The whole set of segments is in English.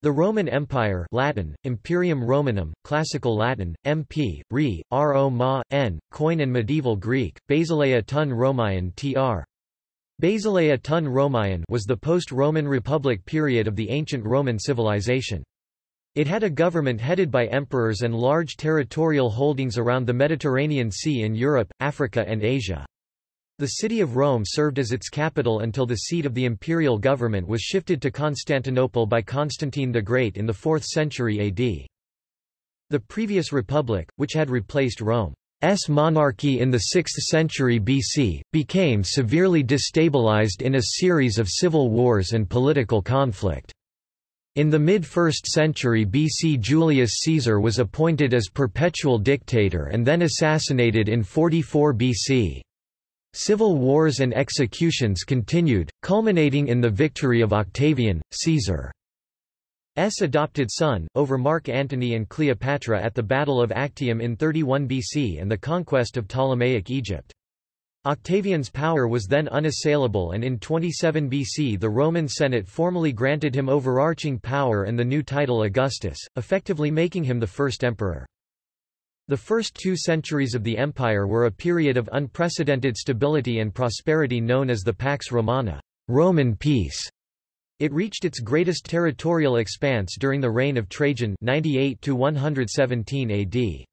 The Roman Empire Latin, Imperium Romanum, Classical Latin, MP, Re, Ro Ma, N, Koine and Medieval Greek, Basileia tun Romaean tr. Basileia tun Romaean was the post-Roman Republic period of the ancient Roman civilization. It had a government headed by emperors and large territorial holdings around the Mediterranean Sea in Europe, Africa and Asia. The city of Rome served as its capital until the seat of the imperial government was shifted to Constantinople by Constantine the Great in the 4th century AD. The previous republic, which had replaced Rome's monarchy in the 6th century BC, became severely destabilized in a series of civil wars and political conflict. In the mid-1st century BC Julius Caesar was appointed as perpetual dictator and then assassinated in 44 BC. Civil wars and executions continued, culminating in the victory of Octavian, Caesar's adopted son, over Mark Antony and Cleopatra at the Battle of Actium in 31 BC and the conquest of Ptolemaic Egypt. Octavian's power was then unassailable and in 27 BC the Roman Senate formally granted him overarching power and the new title Augustus, effectively making him the first emperor. The first two centuries of the empire were a period of unprecedented stability and prosperity known as the Pax Romana Roman peace. It reached its greatest territorial expanse during the reign of Trajan 98 to 117 AD.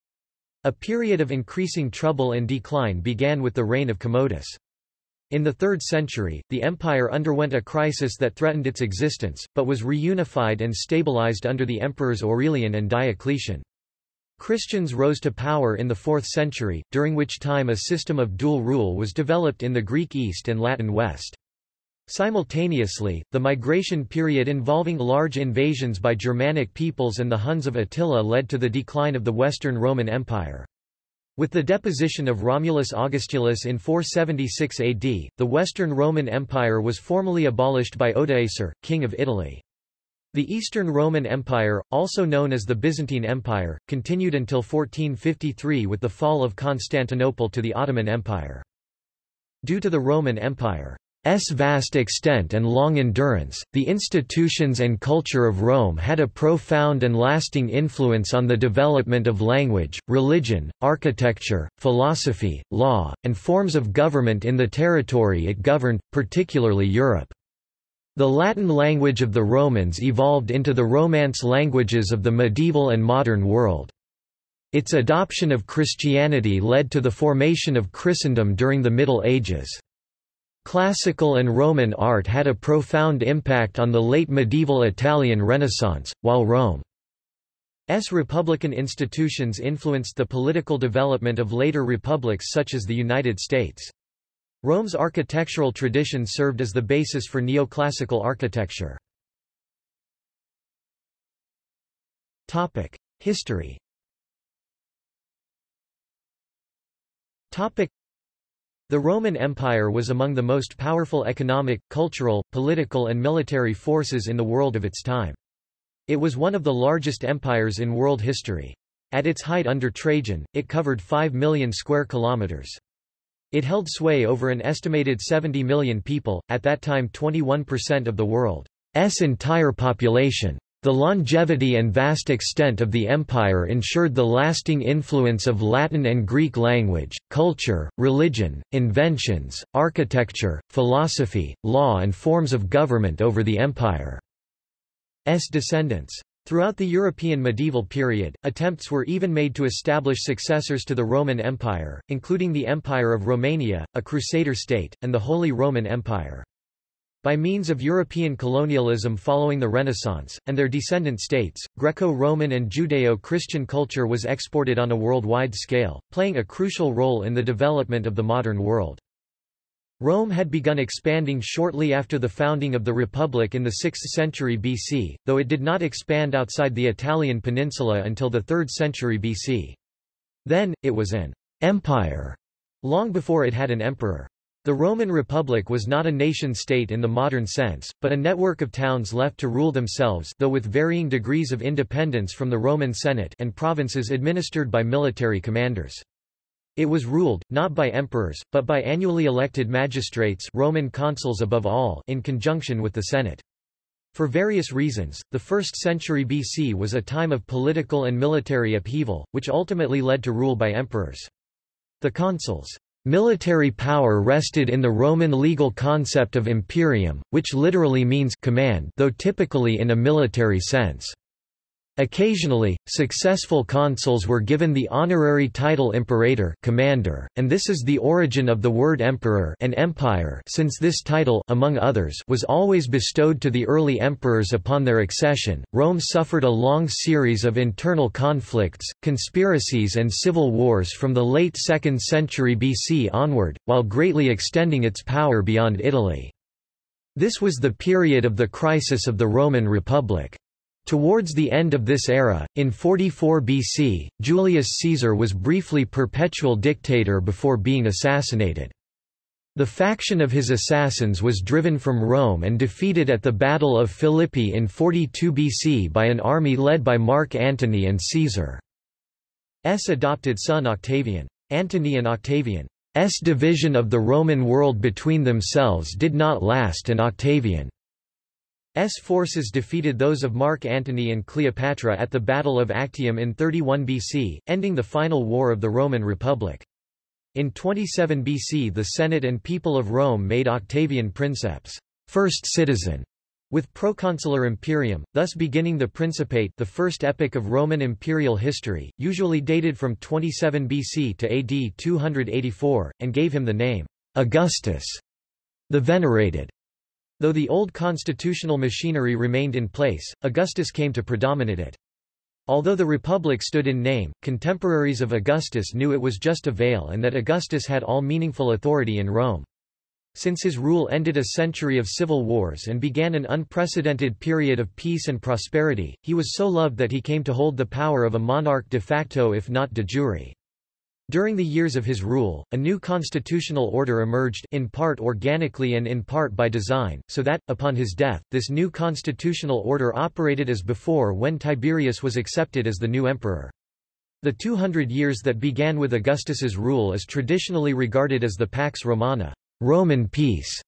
A period of increasing trouble and decline began with the reign of Commodus. In the 3rd century, the empire underwent a crisis that threatened its existence, but was reunified and stabilized under the emperors Aurelian and Diocletian. Christians rose to power in the 4th century, during which time a system of dual rule was developed in the Greek East and Latin West. Simultaneously, the migration period involving large invasions by Germanic peoples and the Huns of Attila led to the decline of the Western Roman Empire. With the deposition of Romulus Augustulus in 476 AD, the Western Roman Empire was formally abolished by Odoacer, king of Italy. The Eastern Roman Empire, also known as the Byzantine Empire, continued until 1453 with the fall of Constantinople to the Ottoman Empire. Due to the Roman Empire's vast extent and long endurance, the institutions and culture of Rome had a profound and lasting influence on the development of language, religion, architecture, philosophy, law, and forms of government in the territory it governed, particularly Europe. The Latin language of the Romans evolved into the Romance languages of the medieval and modern world. Its adoption of Christianity led to the formation of Christendom during the Middle Ages. Classical and Roman art had a profound impact on the late medieval Italian Renaissance, while Rome's republican institutions influenced the political development of later republics such as the United States. Rome's architectural tradition served as the basis for neoclassical architecture. History The Roman Empire was among the most powerful economic, cultural, political and military forces in the world of its time. It was one of the largest empires in world history. At its height under Trajan, it covered 5 million square kilometers. It held sway over an estimated 70 million people, at that time 21% of the world's entire population. The longevity and vast extent of the empire ensured the lasting influence of Latin and Greek language, culture, religion, inventions, architecture, philosophy, law and forms of government over the empire's descendants. Throughout the European medieval period, attempts were even made to establish successors to the Roman Empire, including the Empire of Romania, a Crusader state, and the Holy Roman Empire. By means of European colonialism following the Renaissance, and their descendant states, Greco-Roman and Judeo-Christian culture was exported on a worldwide scale, playing a crucial role in the development of the modern world. Rome had begun expanding shortly after the founding of the Republic in the 6th century BC, though it did not expand outside the Italian peninsula until the 3rd century BC. Then, it was an empire, long before it had an emperor. The Roman Republic was not a nation-state in the modern sense, but a network of towns left to rule themselves though with varying degrees of independence from the Roman Senate and provinces administered by military commanders. It was ruled, not by emperors, but by annually elected magistrates Roman consuls above all in conjunction with the Senate. For various reasons, the 1st century BC was a time of political and military upheaval, which ultimately led to rule by emperors. The consuls' military power rested in the Roman legal concept of imperium, which literally means command though typically in a military sense. Occasionally, successful consuls were given the honorary title imperator commander, and this is the origin of the word emperor and empire since this title among others was always bestowed to the early emperors upon their accession. Rome suffered a long series of internal conflicts, conspiracies and civil wars from the late 2nd century BC onward, while greatly extending its power beyond Italy. This was the period of the crisis of the Roman Republic. Towards the end of this era, in 44 BC, Julius Caesar was briefly perpetual dictator before being assassinated. The faction of his assassins was driven from Rome and defeated at the Battle of Philippi in 42 BC by an army led by Mark Antony and Caesar's adopted son Octavian. Antony and Octavian's division of the Roman world between themselves did not last and Octavian S forces defeated those of Mark Antony and Cleopatra at the Battle of Actium in 31 BC, ending the final war of the Roman Republic. In 27 BC the Senate and people of Rome made Octavian princeps first citizen, with proconsular imperium, thus beginning the Principate the first epoch of Roman imperial history, usually dated from 27 BC to AD 284, and gave him the name Augustus, the Venerated. Though the old constitutional machinery remained in place, Augustus came to predominate it. Although the Republic stood in name, contemporaries of Augustus knew it was just a veil and that Augustus had all meaningful authority in Rome. Since his rule ended a century of civil wars and began an unprecedented period of peace and prosperity, he was so loved that he came to hold the power of a monarch de facto if not de jure. During the years of his rule, a new constitutional order emerged in part organically and in part by design, so that, upon his death, this new constitutional order operated as before when Tiberius was accepted as the new emperor. The 200 years that began with Augustus's rule is traditionally regarded as the Pax Romana Roman peace.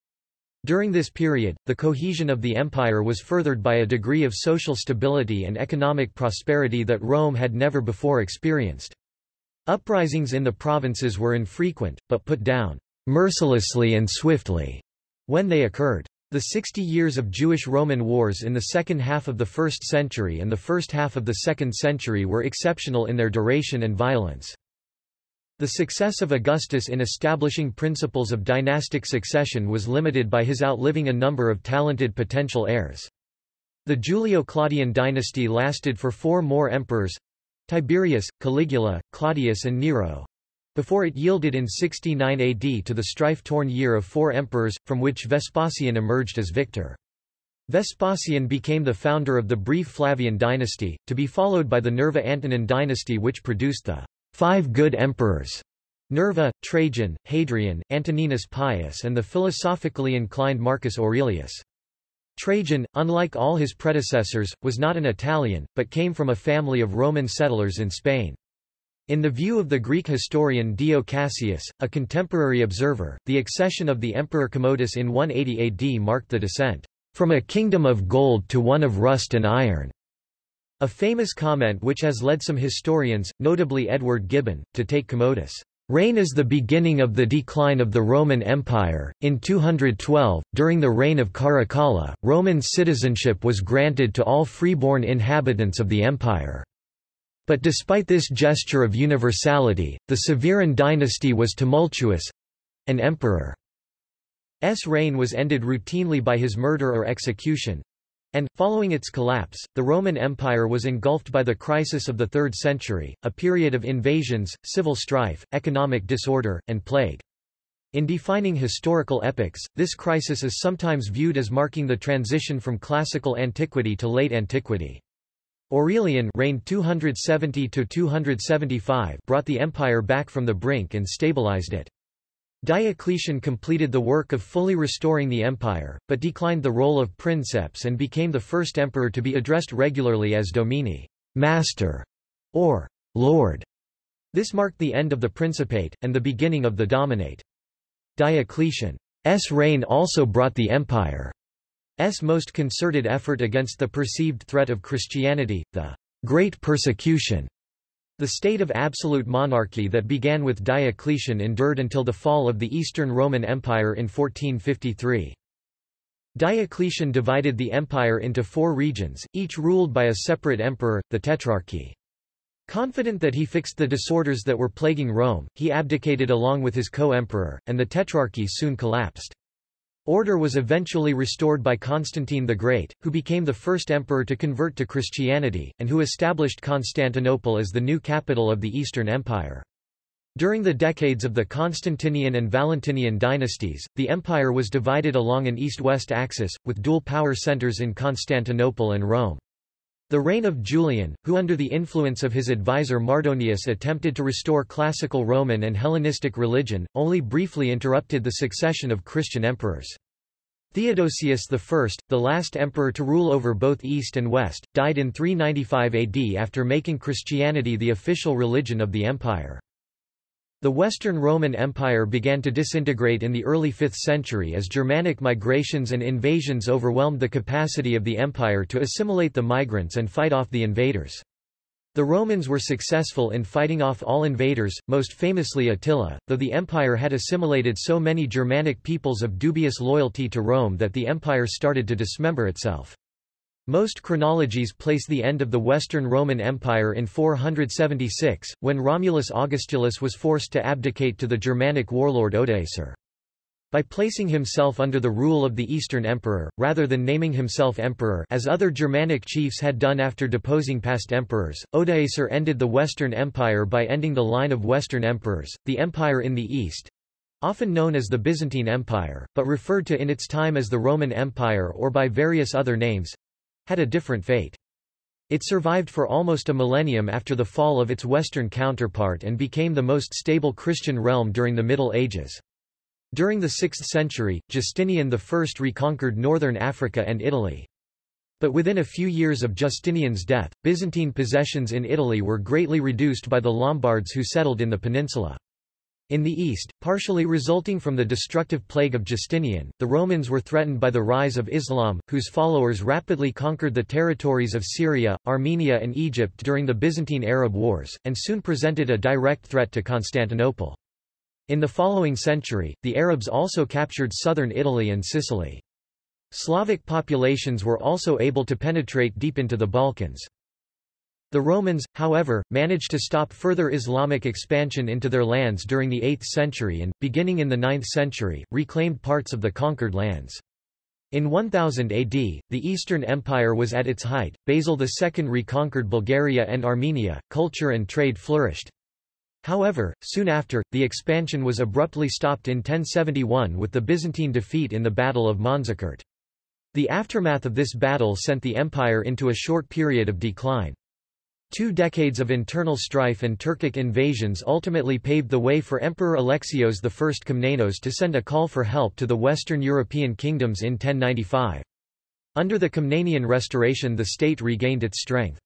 During this period, the cohesion of the empire was furthered by a degree of social stability and economic prosperity that Rome had never before experienced. Uprisings in the provinces were infrequent, but put down mercilessly and swiftly when they occurred. The 60 years of Jewish-Roman wars in the second half of the 1st century and the first half of the 2nd century were exceptional in their duration and violence. The success of Augustus in establishing principles of dynastic succession was limited by his outliving a number of talented potential heirs. The Julio-Claudian dynasty lasted for four more emperors, Tiberius, Caligula, Claudius and Nero before it yielded in 69 AD to the strife-torn year of four emperors, from which Vespasian emerged as victor. Vespasian became the founder of the brief Flavian dynasty, to be followed by the Nerva-Antonine dynasty which produced the five good emperors Nerva, Trajan, Hadrian, Antoninus Pius and the philosophically inclined Marcus Aurelius. Trajan, unlike all his predecessors, was not an Italian, but came from a family of Roman settlers in Spain. In the view of the Greek historian Dio Cassius, a contemporary observer, the accession of the Emperor Commodus in 180 AD marked the descent from a kingdom of gold to one of rust and iron. A famous comment which has led some historians, notably Edward Gibbon, to take Commodus' Reign is the beginning of the decline of the Roman Empire. In 212, during the reign of Caracalla, Roman citizenship was granted to all freeborn inhabitants of the empire. But despite this gesture of universality, the Severan dynasty was tumultuous. An emperor's reign was ended routinely by his murder or execution, and, following its collapse, the Roman Empire was engulfed by the crisis of the 3rd century, a period of invasions, civil strife, economic disorder, and plague. In defining historical epochs, this crisis is sometimes viewed as marking the transition from classical antiquity to late antiquity. Aurelian reigned 270 brought the empire back from the brink and stabilized it. Diocletian completed the work of fully restoring the empire, but declined the role of princeps and became the first emperor to be addressed regularly as domine master, or lord. This marked the end of the principate, and the beginning of the dominate. Diocletian's reign also brought the empire's most concerted effort against the perceived threat of Christianity, the Great Persecution. The state of absolute monarchy that began with Diocletian endured until the fall of the Eastern Roman Empire in 1453. Diocletian divided the empire into four regions, each ruled by a separate emperor, the Tetrarchy. Confident that he fixed the disorders that were plaguing Rome, he abdicated along with his co-emperor, and the Tetrarchy soon collapsed. Order was eventually restored by Constantine the Great, who became the first emperor to convert to Christianity, and who established Constantinople as the new capital of the Eastern Empire. During the decades of the Constantinian and Valentinian dynasties, the empire was divided along an east-west axis, with dual power centers in Constantinople and Rome. The reign of Julian, who under the influence of his advisor Mardonius attempted to restore classical Roman and Hellenistic religion, only briefly interrupted the succession of Christian emperors. Theodosius I, the last emperor to rule over both East and West, died in 395 AD after making Christianity the official religion of the empire. The Western Roman Empire began to disintegrate in the early 5th century as Germanic migrations and invasions overwhelmed the capacity of the empire to assimilate the migrants and fight off the invaders. The Romans were successful in fighting off all invaders, most famously Attila, though the empire had assimilated so many Germanic peoples of dubious loyalty to Rome that the empire started to dismember itself. Most chronologies place the end of the Western Roman Empire in 476, when Romulus Augustulus was forced to abdicate to the Germanic warlord Odoacer. By placing himself under the rule of the Eastern Emperor, rather than naming himself emperor as other Germanic chiefs had done after deposing past emperors, Odoacer ended the Western Empire by ending the line of Western emperors. The empire in the East, often known as the Byzantine Empire, but referred to in its time as the Roman Empire or by various other names, had a different fate. It survived for almost a millennium after the fall of its western counterpart and became the most stable Christian realm during the Middle Ages. During the 6th century, Justinian I reconquered northern Africa and Italy. But within a few years of Justinian's death, Byzantine possessions in Italy were greatly reduced by the Lombards who settled in the peninsula. In the east, partially resulting from the destructive plague of Justinian, the Romans were threatened by the rise of Islam, whose followers rapidly conquered the territories of Syria, Armenia and Egypt during the Byzantine Arab Wars, and soon presented a direct threat to Constantinople. In the following century, the Arabs also captured southern Italy and Sicily. Slavic populations were also able to penetrate deep into the Balkans. The Romans, however, managed to stop further Islamic expansion into their lands during the 8th century and, beginning in the 9th century, reclaimed parts of the conquered lands. In 1000 AD, the Eastern Empire was at its height, Basil II reconquered Bulgaria and Armenia, culture and trade flourished. However, soon after, the expansion was abruptly stopped in 1071 with the Byzantine defeat in the Battle of Manzikert. The aftermath of this battle sent the empire into a short period of decline. Two decades of internal strife and Turkic invasions ultimately paved the way for Emperor Alexios I Komnenos to send a call for help to the Western European kingdoms in 1095. Under the Komnenian restoration the state regained its strength.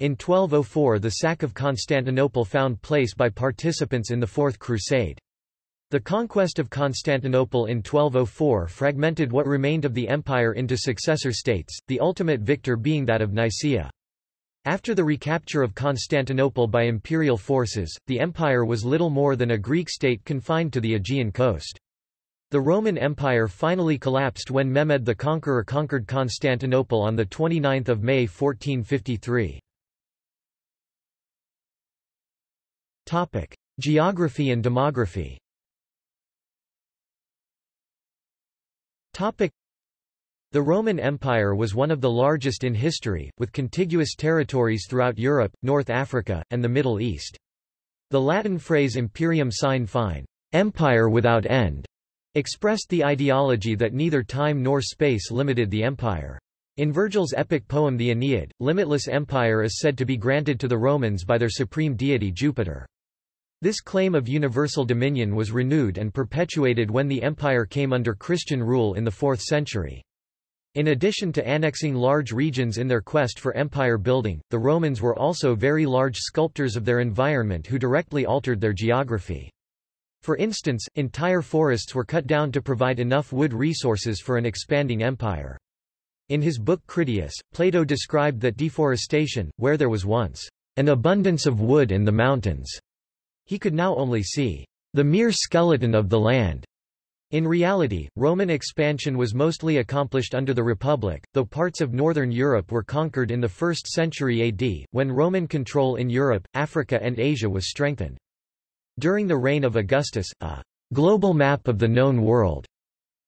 In 1204 the sack of Constantinople found place by participants in the Fourth Crusade. The conquest of Constantinople in 1204 fragmented what remained of the empire into successor states, the ultimate victor being that of Nicaea. After the recapture of Constantinople by imperial forces, the empire was little more than a Greek state confined to the Aegean coast. The Roman Empire finally collapsed when Mehmed the Conqueror conquered Constantinople on 29 May 1453. Geography and demography the Roman Empire was one of the largest in history, with contiguous territories throughout Europe, North Africa, and the Middle East. The Latin phrase imperium sine fine, empire without end, expressed the ideology that neither time nor space limited the empire. In Virgil's epic poem the Aeneid, limitless empire is said to be granted to the Romans by their supreme deity Jupiter. This claim of universal dominion was renewed and perpetuated when the empire came under Christian rule in the 4th century. In addition to annexing large regions in their quest for empire building, the Romans were also very large sculptors of their environment who directly altered their geography. For instance, entire forests were cut down to provide enough wood resources for an expanding empire. In his book Critias, Plato described that deforestation, where there was once an abundance of wood in the mountains, he could now only see the mere skeleton of the land. In reality, Roman expansion was mostly accomplished under the Republic, though parts of northern Europe were conquered in the 1st century AD, when Roman control in Europe, Africa and Asia was strengthened. During the reign of Augustus, a global map of the known world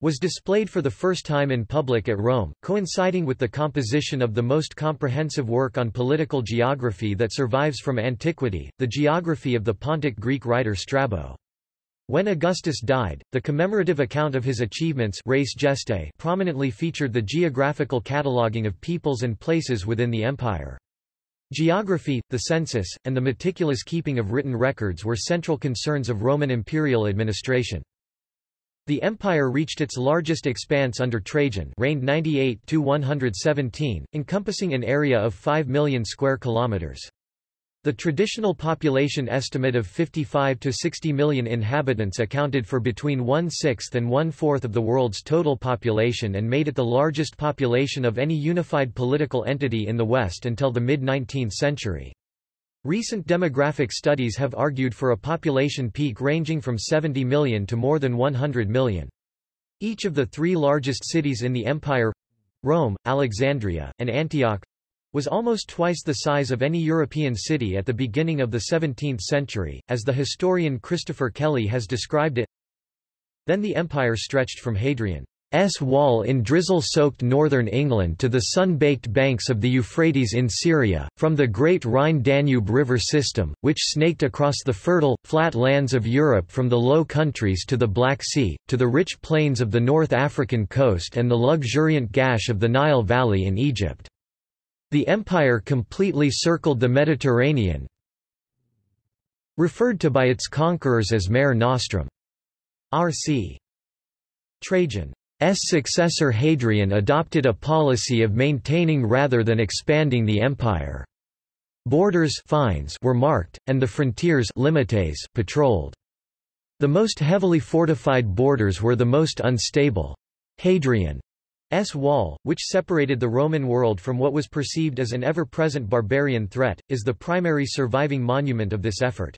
was displayed for the first time in public at Rome, coinciding with the composition of the most comprehensive work on political geography that survives from antiquity, the geography of the Pontic Greek writer Strabo. When Augustus died, the commemorative account of his achievements res gestae prominently featured the geographical cataloging of peoples and places within the empire. Geography, the census, and the meticulous keeping of written records were central concerns of Roman imperial administration. The empire reached its largest expanse under Trajan reigned 98-117, encompassing an area of 5 million square kilometers. The traditional population estimate of 55 to 60 million inhabitants accounted for between one-sixth and one-fourth of the world's total population and made it the largest population of any unified political entity in the West until the mid-19th century. Recent demographic studies have argued for a population peak ranging from 70 million to more than 100 million. Each of the three largest cities in the empire—Rome, Alexandria, and Antioch, was almost twice the size of any European city at the beginning of the 17th century, as the historian Christopher Kelly has described it. Then the empire stretched from Hadrian's wall in drizzle-soaked northern England to the sun-baked banks of the Euphrates in Syria, from the great Rhine-Danube river system, which snaked across the fertile, flat lands of Europe from the Low Countries to the Black Sea, to the rich plains of the North African coast and the luxuriant gash of the Nile Valley in Egypt. The empire completely circled the Mediterranean, referred to by its conquerors as Mare Nostrum. R.C. Trajan S successor Hadrian adopted a policy of maintaining rather than expanding the empire. Borders fines were marked, and the frontiers limites patrolled. The most heavily fortified borders were the most unstable. Hadrian's wall, which separated the Roman world from what was perceived as an ever-present barbarian threat, is the primary surviving monument of this effort.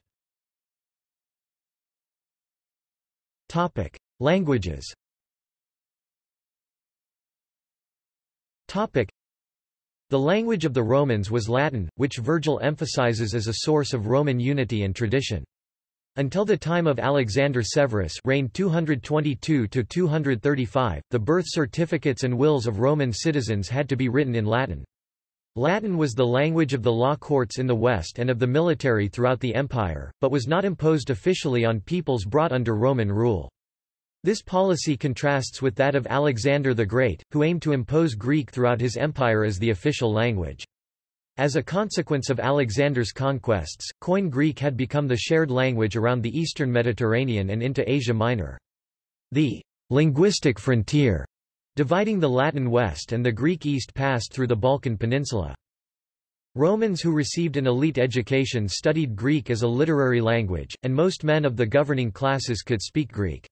Languages Topic. The language of the Romans was Latin, which Virgil emphasizes as a source of Roman unity and tradition. Until the time of Alexander Severus reigned 222–235, the birth certificates and wills of Roman citizens had to be written in Latin. Latin was the language of the law courts in the West and of the military throughout the empire, but was not imposed officially on peoples brought under Roman rule. This policy contrasts with that of Alexander the Great, who aimed to impose Greek throughout his empire as the official language. As a consequence of Alexander's conquests, Koine Greek had become the shared language around the eastern Mediterranean and into Asia Minor. The linguistic frontier dividing the Latin West and the Greek East passed through the Balkan Peninsula. Romans who received an elite education studied Greek as a literary language, and most men of the governing classes could speak Greek.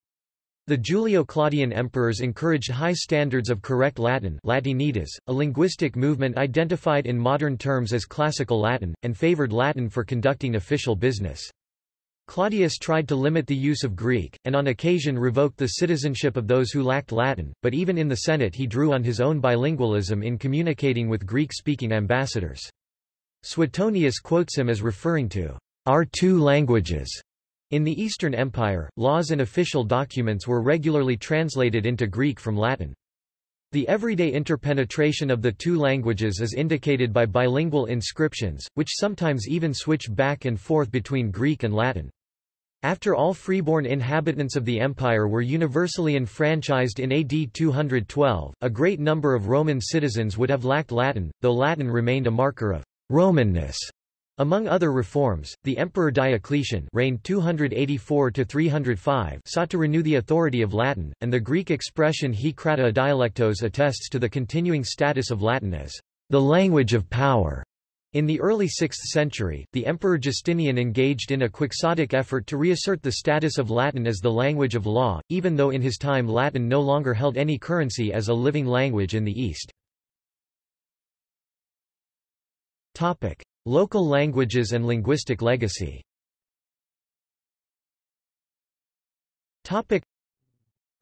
The Julio-Claudian emperors encouraged high standards of correct Latin Latinitas, a linguistic movement identified in modern terms as Classical Latin, and favored Latin for conducting official business. Claudius tried to limit the use of Greek, and on occasion revoked the citizenship of those who lacked Latin, but even in the Senate he drew on his own bilingualism in communicating with Greek-speaking ambassadors. Suetonius quotes him as referring to our two languages in the Eastern Empire, laws and official documents were regularly translated into Greek from Latin. The everyday interpenetration of the two languages is indicated by bilingual inscriptions, which sometimes even switch back and forth between Greek and Latin. After all freeborn inhabitants of the empire were universally enfranchised in AD 212, a great number of Roman citizens would have lacked Latin, though Latin remained a marker of Romanness among other reforms, the Emperor Diocletian reigned 284-305 sought to renew the authority of Latin, and the Greek expression he krata dialectos attests to the continuing status of Latin as the language of power. In the early 6th century, the Emperor Justinian engaged in a quixotic effort to reassert the status of Latin as the language of law, even though in his time Latin no longer held any currency as a living language in the East. Local languages and linguistic legacy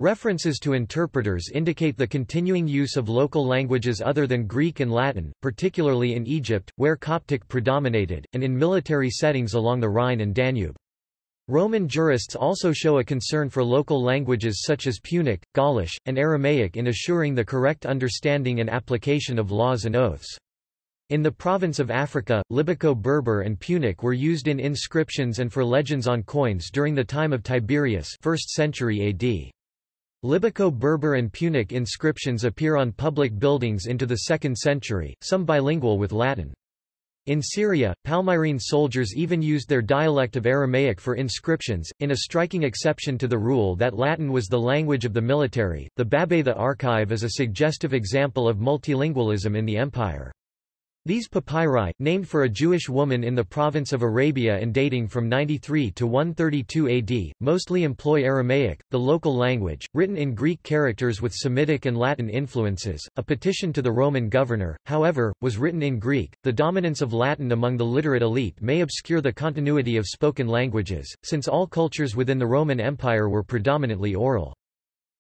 References to interpreters indicate the continuing use of local languages other than Greek and Latin, particularly in Egypt, where Coptic predominated, and in military settings along the Rhine and Danube. Roman jurists also show a concern for local languages such as Punic, Gaulish, and Aramaic in assuring the correct understanding and application of laws and oaths. In the province of Africa, Libyco-Berber and Punic were used in inscriptions and for legends on coins during the time of Tiberius 1st century AD. Libyco-Berber and Punic inscriptions appear on public buildings into the 2nd century, some bilingual with Latin. In Syria, Palmyrene soldiers even used their dialect of Aramaic for inscriptions, in a striking exception to the rule that Latin was the language of the military. The Babatha archive is a suggestive example of multilingualism in the empire. These papyri, named for a Jewish woman in the province of Arabia and dating from 93 to 132 AD, mostly employ Aramaic, the local language, written in Greek characters with Semitic and Latin influences. A petition to the Roman governor, however, was written in Greek. The dominance of Latin among the literate elite may obscure the continuity of spoken languages, since all cultures within the Roman Empire were predominantly oral.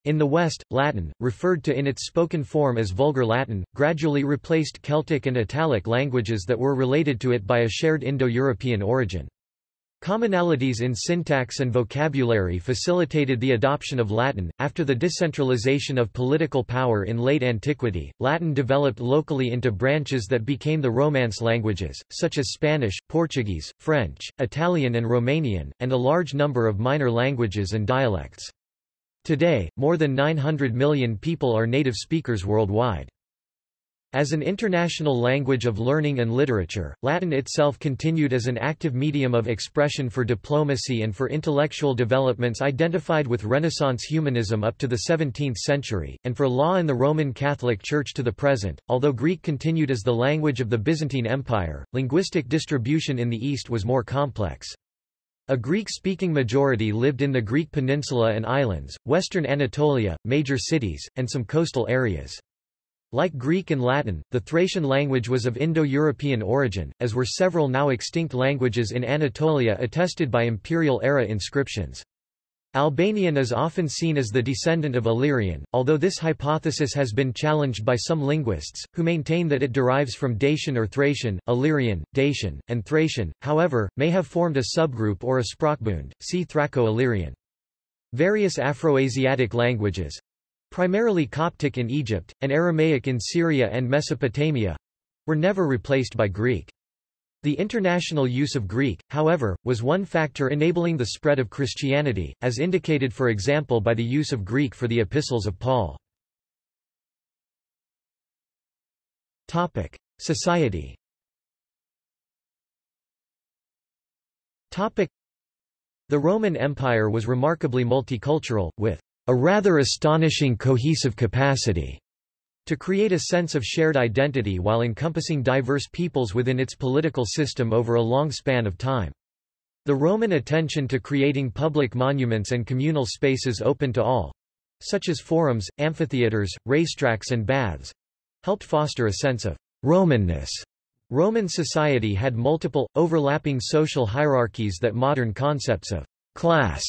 In the West, Latin, referred to in its spoken form as Vulgar Latin, gradually replaced Celtic and Italic languages that were related to it by a shared Indo-European origin. Commonalities in syntax and vocabulary facilitated the adoption of Latin. After the decentralization of political power in late antiquity, Latin developed locally into branches that became the Romance languages, such as Spanish, Portuguese, French, Italian and Romanian, and a large number of minor languages and dialects. Today, more than 900 million people are native speakers worldwide. As an international language of learning and literature, Latin itself continued as an active medium of expression for diplomacy and for intellectual developments identified with Renaissance humanism up to the 17th century, and for law in the Roman Catholic Church to the present. Although Greek continued as the language of the Byzantine Empire, linguistic distribution in the East was more complex. A Greek-speaking majority lived in the Greek peninsula and islands, western Anatolia, major cities, and some coastal areas. Like Greek and Latin, the Thracian language was of Indo-European origin, as were several now extinct languages in Anatolia attested by imperial-era inscriptions. Albanian is often seen as the descendant of Illyrian, although this hypothesis has been challenged by some linguists, who maintain that it derives from Dacian or Thracian, Illyrian, Dacian, and Thracian, however, may have formed a subgroup or a sprachbund, see Thraco-Illyrian. Various Afroasiatic languages—primarily Coptic in Egypt, and Aramaic in Syria and Mesopotamia—were never replaced by Greek. The international use of Greek, however, was one factor enabling the spread of Christianity, as indicated for example by the use of Greek for the epistles of Paul. Society The Roman Empire was remarkably multicultural, with a rather astonishing cohesive capacity to create a sense of shared identity while encompassing diverse peoples within its political system over a long span of time. The Roman attention to creating public monuments and communal spaces open to all, such as forums, amphitheaters, racetracks and baths, helped foster a sense of Romanness. Roman society had multiple, overlapping social hierarchies that modern concepts of class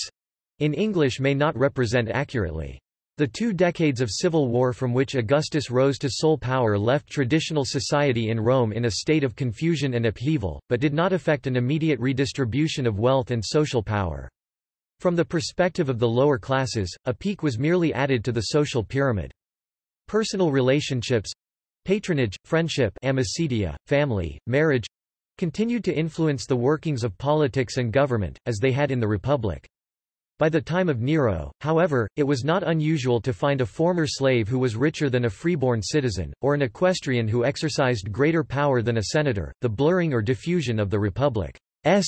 in English may not represent accurately. The two decades of civil war from which Augustus rose to sole power left traditional society in Rome in a state of confusion and upheaval, but did not affect an immediate redistribution of wealth and social power. From the perspective of the lower classes, a peak was merely added to the social pyramid. Personal relationships—patronage, friendship amicitia, family, marriage—continued to influence the workings of politics and government, as they had in the Republic. By the time of Nero, however, it was not unusual to find a former slave who was richer than a freeborn citizen, or an equestrian who exercised greater power than a senator. The blurring or diffusion of the republic's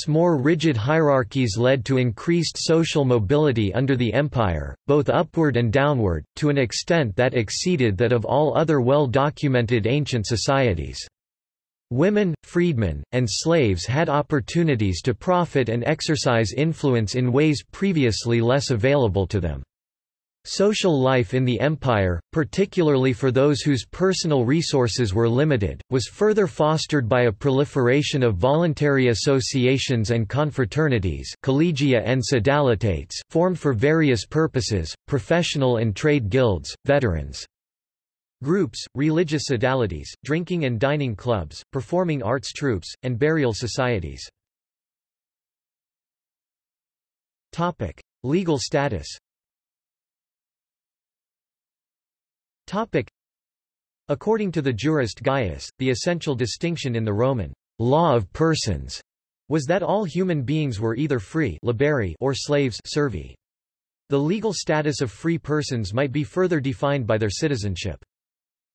more rigid hierarchies led to increased social mobility under the empire, both upward and downward, to an extent that exceeded that of all other well-documented ancient societies. Women, freedmen, and slaves had opportunities to profit and exercise influence in ways previously less available to them. Social life in the empire, particularly for those whose personal resources were limited, was further fostered by a proliferation of voluntary associations and confraternities collegia and sodalitates formed for various purposes, professional and trade guilds, veterans' Groups, religious sodalities, drinking and dining clubs, performing arts troupes, and burial societies. Topic: Legal status. Topic: According to the jurist Gaius, the essential distinction in the Roman law of persons was that all human beings were either free liberi or slaves servi. The legal status of free persons might be further defined by their citizenship.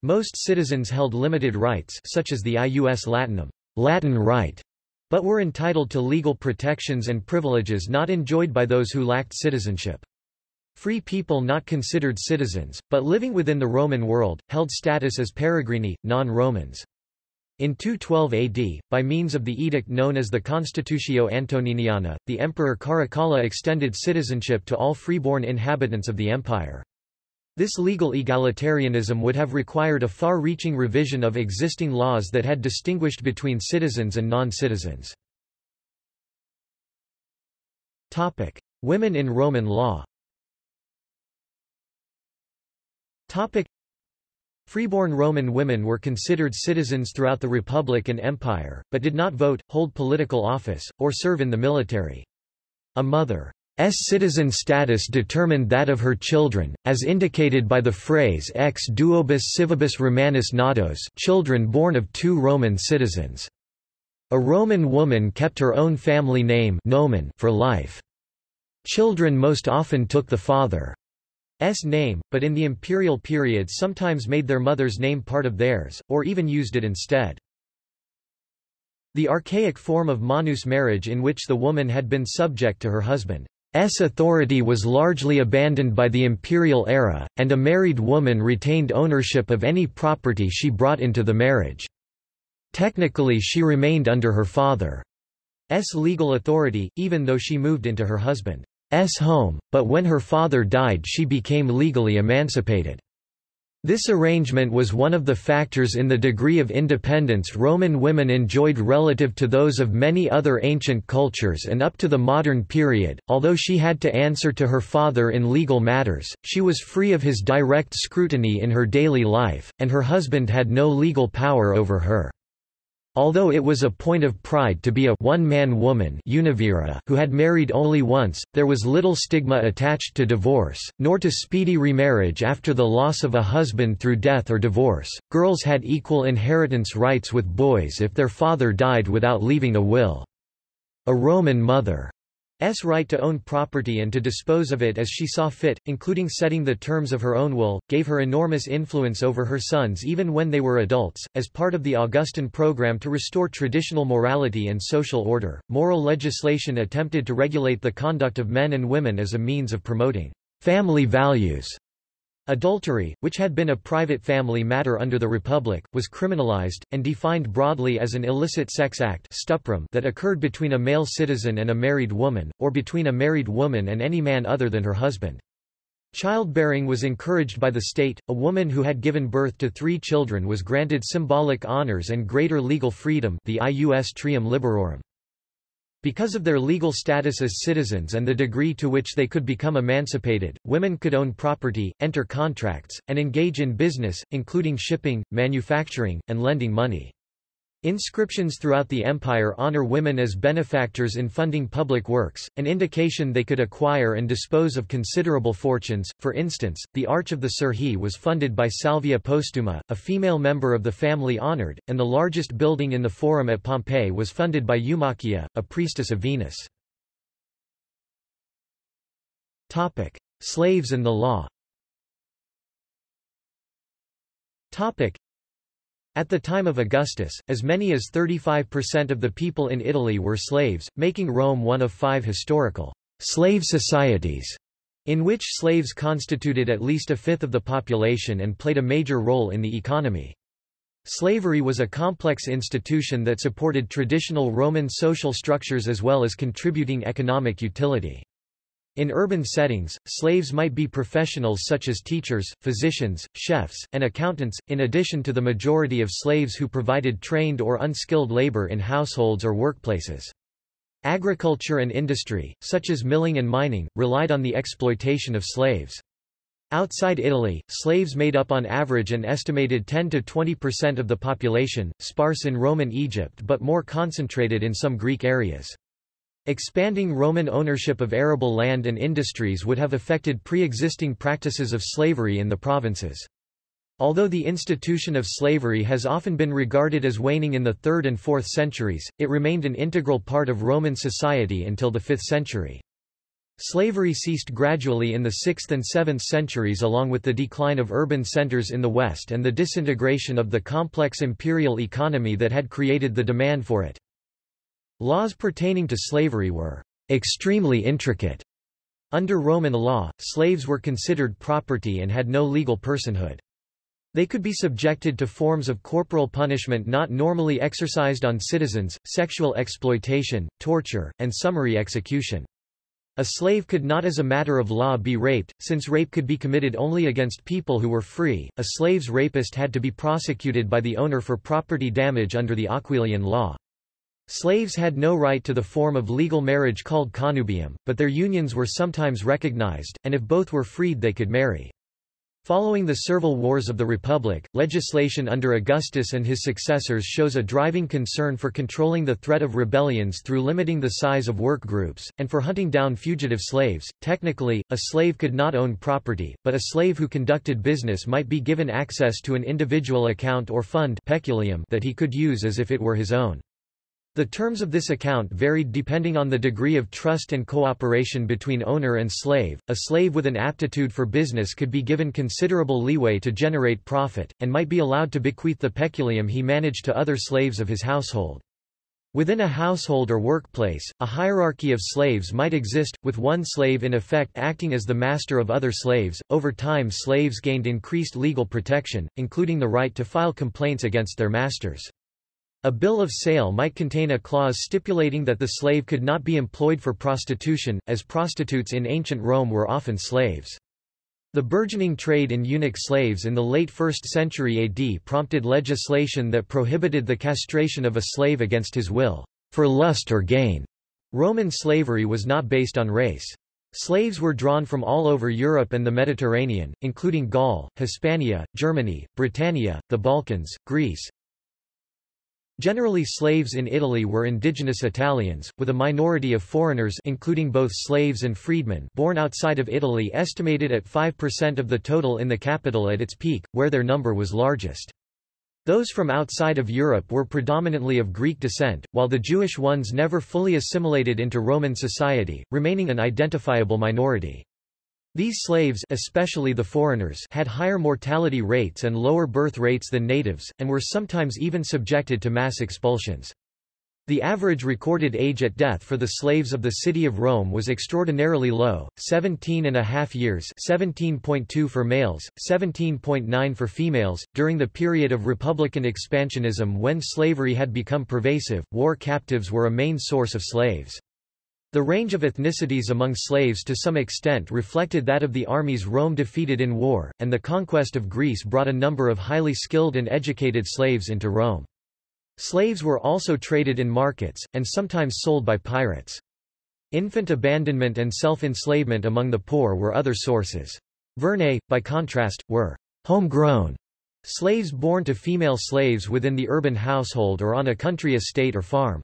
Most citizens held limited rights such as the ius latinum Latin right, but were entitled to legal protections and privileges not enjoyed by those who lacked citizenship. Free people not considered citizens, but living within the Roman world, held status as peregrini, non-Romans. In 212 AD, by means of the edict known as the Constitutio Antoniniana, the emperor Caracalla extended citizenship to all freeborn inhabitants of the empire. This legal egalitarianism would have required a far-reaching revision of existing laws that had distinguished between citizens and non-citizens. Women in Roman law Freeborn Roman women were considered citizens throughout the Republic and Empire, but did not vote, hold political office, or serve in the military. A mother citizen status determined that of her children, as indicated by the phrase ex duobus civibus Romanus natos children born of two Roman citizens. A Roman woman kept her own family name nomen for life. Children most often took the father's name, but in the imperial period sometimes made their mother's name part of theirs, or even used it instead. The archaic form of manus marriage in which the woman had been subject to her husband S authority was largely abandoned by the imperial era, and a married woman retained ownership of any property she brought into the marriage. Technically she remained under her father's legal authority, even though she moved into her husband's home, but when her father died she became legally emancipated. This arrangement was one of the factors in the degree of independence Roman women enjoyed relative to those of many other ancient cultures and up to the modern period. Although she had to answer to her father in legal matters, she was free of his direct scrutiny in her daily life, and her husband had no legal power over her. Although it was a point of pride to be a one-man woman who had married only once, there was little stigma attached to divorce, nor to speedy remarriage after the loss of a husband through death or divorce. Girls had equal inheritance rights with boys if their father died without leaving a will. A Roman mother S right to own property and to dispose of it as she saw fit, including setting the terms of her own will, gave her enormous influence over her sons even when they were adults. As part of the Augustan program to restore traditional morality and social order, moral legislation attempted to regulate the conduct of men and women as a means of promoting family values. Adultery, which had been a private family matter under the Republic, was criminalized, and defined broadly as an illicit sex act stuprum that occurred between a male citizen and a married woman, or between a married woman and any man other than her husband. Childbearing was encouraged by the state, a woman who had given birth to three children was granted symbolic honors and greater legal freedom the ius trium liberorum. Because of their legal status as citizens and the degree to which they could become emancipated, women could own property, enter contracts, and engage in business, including shipping, manufacturing, and lending money. Inscriptions throughout the empire honor women as benefactors in funding public works, an indication they could acquire and dispose of considerable fortunes. For instance, the Arch of the Sergii was funded by Salvia Postuma, a female member of the family honored, and the largest building in the Forum at Pompeii was funded by Eumachia, a priestess of Venus. Topic: Slaves and the law. Topic: at the time of Augustus, as many as 35% of the people in Italy were slaves, making Rome one of five historical slave societies, in which slaves constituted at least a fifth of the population and played a major role in the economy. Slavery was a complex institution that supported traditional Roman social structures as well as contributing economic utility. In urban settings, slaves might be professionals such as teachers, physicians, chefs, and accountants, in addition to the majority of slaves who provided trained or unskilled labor in households or workplaces. Agriculture and industry, such as milling and mining, relied on the exploitation of slaves. Outside Italy, slaves made up on average an estimated 10 to 20% of the population, sparse in Roman Egypt but more concentrated in some Greek areas. Expanding Roman ownership of arable land and industries would have affected pre-existing practices of slavery in the provinces. Although the institution of slavery has often been regarded as waning in the 3rd and 4th centuries, it remained an integral part of Roman society until the 5th century. Slavery ceased gradually in the 6th and 7th centuries along with the decline of urban centers in the West and the disintegration of the complex imperial economy that had created the demand for it. Laws pertaining to slavery were extremely intricate. Under Roman law, slaves were considered property and had no legal personhood. They could be subjected to forms of corporal punishment not normally exercised on citizens, sexual exploitation, torture, and summary execution. A slave could not as a matter of law be raped, since rape could be committed only against people who were free. A slave's rapist had to be prosecuted by the owner for property damage under the Aquilian law. Slaves had no right to the form of legal marriage called connubium, but their unions were sometimes recognized, and if both were freed they could marry. Following the Servile Wars of the Republic, legislation under Augustus and his successors shows a driving concern for controlling the threat of rebellions through limiting the size of work groups, and for hunting down fugitive slaves. Technically, a slave could not own property, but a slave who conducted business might be given access to an individual account or fund peculium that he could use as if it were his own. The terms of this account varied depending on the degree of trust and cooperation between owner and slave. A slave with an aptitude for business could be given considerable leeway to generate profit, and might be allowed to bequeath the peculium he managed to other slaves of his household. Within a household or workplace, a hierarchy of slaves might exist, with one slave in effect acting as the master of other slaves. Over time, slaves gained increased legal protection, including the right to file complaints against their masters. A bill of sale might contain a clause stipulating that the slave could not be employed for prostitution, as prostitutes in ancient Rome were often slaves. The burgeoning trade in eunuch slaves in the late 1st century AD prompted legislation that prohibited the castration of a slave against his will, for lust or gain. Roman slavery was not based on race. Slaves were drawn from all over Europe and the Mediterranean, including Gaul, Hispania, Germany, Britannia, the Balkans, Greece, Generally slaves in Italy were indigenous Italians, with a minority of foreigners including both slaves and freedmen born outside of Italy estimated at 5% of the total in the capital at its peak, where their number was largest. Those from outside of Europe were predominantly of Greek descent, while the Jewish ones never fully assimilated into Roman society, remaining an identifiable minority. These slaves especially the foreigners had higher mortality rates and lower birth rates than natives, and were sometimes even subjected to mass expulsions. The average recorded age at death for the slaves of the city of Rome was extraordinarily low, 17 and a half years 17.2 for males, 17.9 for females. During the period of republican expansionism when slavery had become pervasive, war captives were a main source of slaves. The range of ethnicities among slaves to some extent reflected that of the armies Rome defeated in war, and the conquest of Greece brought a number of highly skilled and educated slaves into Rome. Slaves were also traded in markets, and sometimes sold by pirates. Infant abandonment and self-enslavement among the poor were other sources. Vernae, by contrast, were homegrown slaves born to female slaves within the urban household or on a country estate or farm.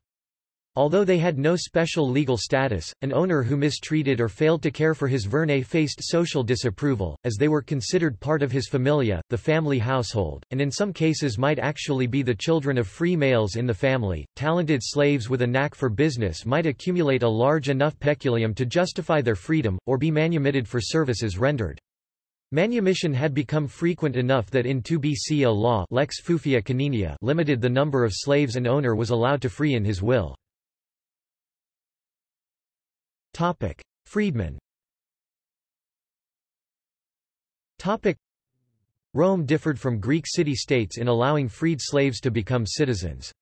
Although they had no special legal status, an owner who mistreated or failed to care for his vernae faced social disapproval, as they were considered part of his familia, the family household, and in some cases might actually be the children of free males in the family. Talented slaves with a knack for business might accumulate a large enough peculium to justify their freedom, or be manumitted for services rendered. Manumission had become frequent enough that in 2 BC a law lex Fufia Caninia limited the number of slaves an owner was allowed to free in his will. Topic: Freedmen. Topic: Rome differed from Greek city-states in allowing freed slaves to become citizens.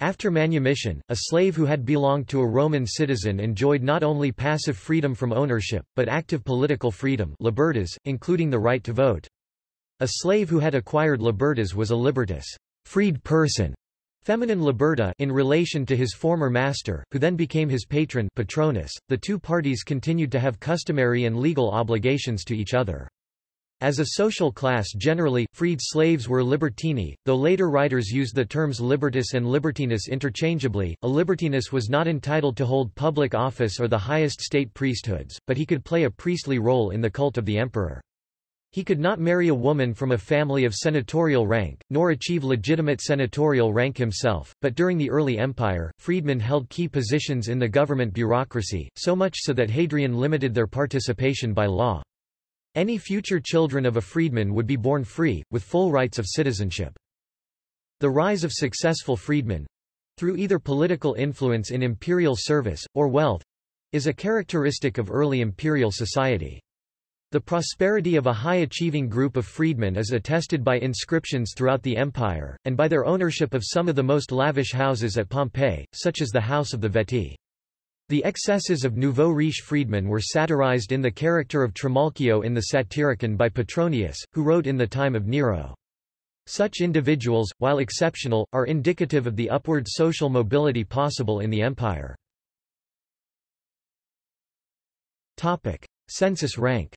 After manumission, a slave who had belonged to a Roman citizen enjoyed not only passive freedom from ownership, but active political freedom libertas, including the right to vote. A slave who had acquired libertas was a libertus freed person, feminine liberta in relation to his former master, who then became his patron patronus. .The two parties continued to have customary and legal obligations to each other. As a social class generally, freed slaves were libertini, though later writers used the terms libertus and libertinus interchangeably. A libertinus was not entitled to hold public office or the highest state priesthoods, but he could play a priestly role in the cult of the emperor. He could not marry a woman from a family of senatorial rank, nor achieve legitimate senatorial rank himself, but during the early empire, freedmen held key positions in the government bureaucracy, so much so that Hadrian limited their participation by law. Any future children of a freedman would be born free, with full rights of citizenship. The rise of successful freedmen—through either political influence in imperial service, or wealth—is a characteristic of early imperial society. The prosperity of a high-achieving group of freedmen is attested by inscriptions throughout the empire, and by their ownership of some of the most lavish houses at Pompeii, such as the House of the Vettii. The excesses of nouveau riche freedmen were satirized in the character of Trimalchio in the Satyricon by Petronius, who wrote in the time of Nero. Such individuals, while exceptional, are indicative of the upward social mobility possible in the empire. Topic. Census rank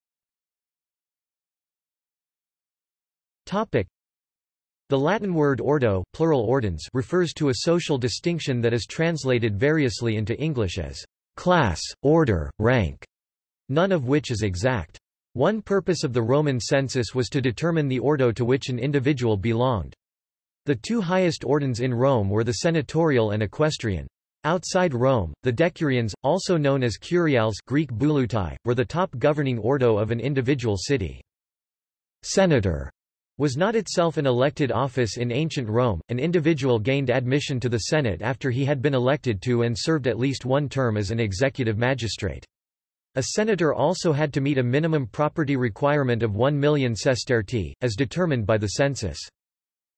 Topic. The Latin word ordo plural ordines refers to a social distinction that is translated variously into English as class, order, rank, none of which is exact. One purpose of the Roman census was to determine the ordo to which an individual belonged. The two highest ordines in Rome were the senatorial and equestrian. Outside Rome, the decurions, also known as curiales Greek bouleutai, were the top governing ordo of an individual city. Senator was not itself an elected office in ancient Rome, an individual gained admission to the Senate after he had been elected to and served at least one term as an executive magistrate. A senator also had to meet a minimum property requirement of 1 million sestertii, as determined by the census.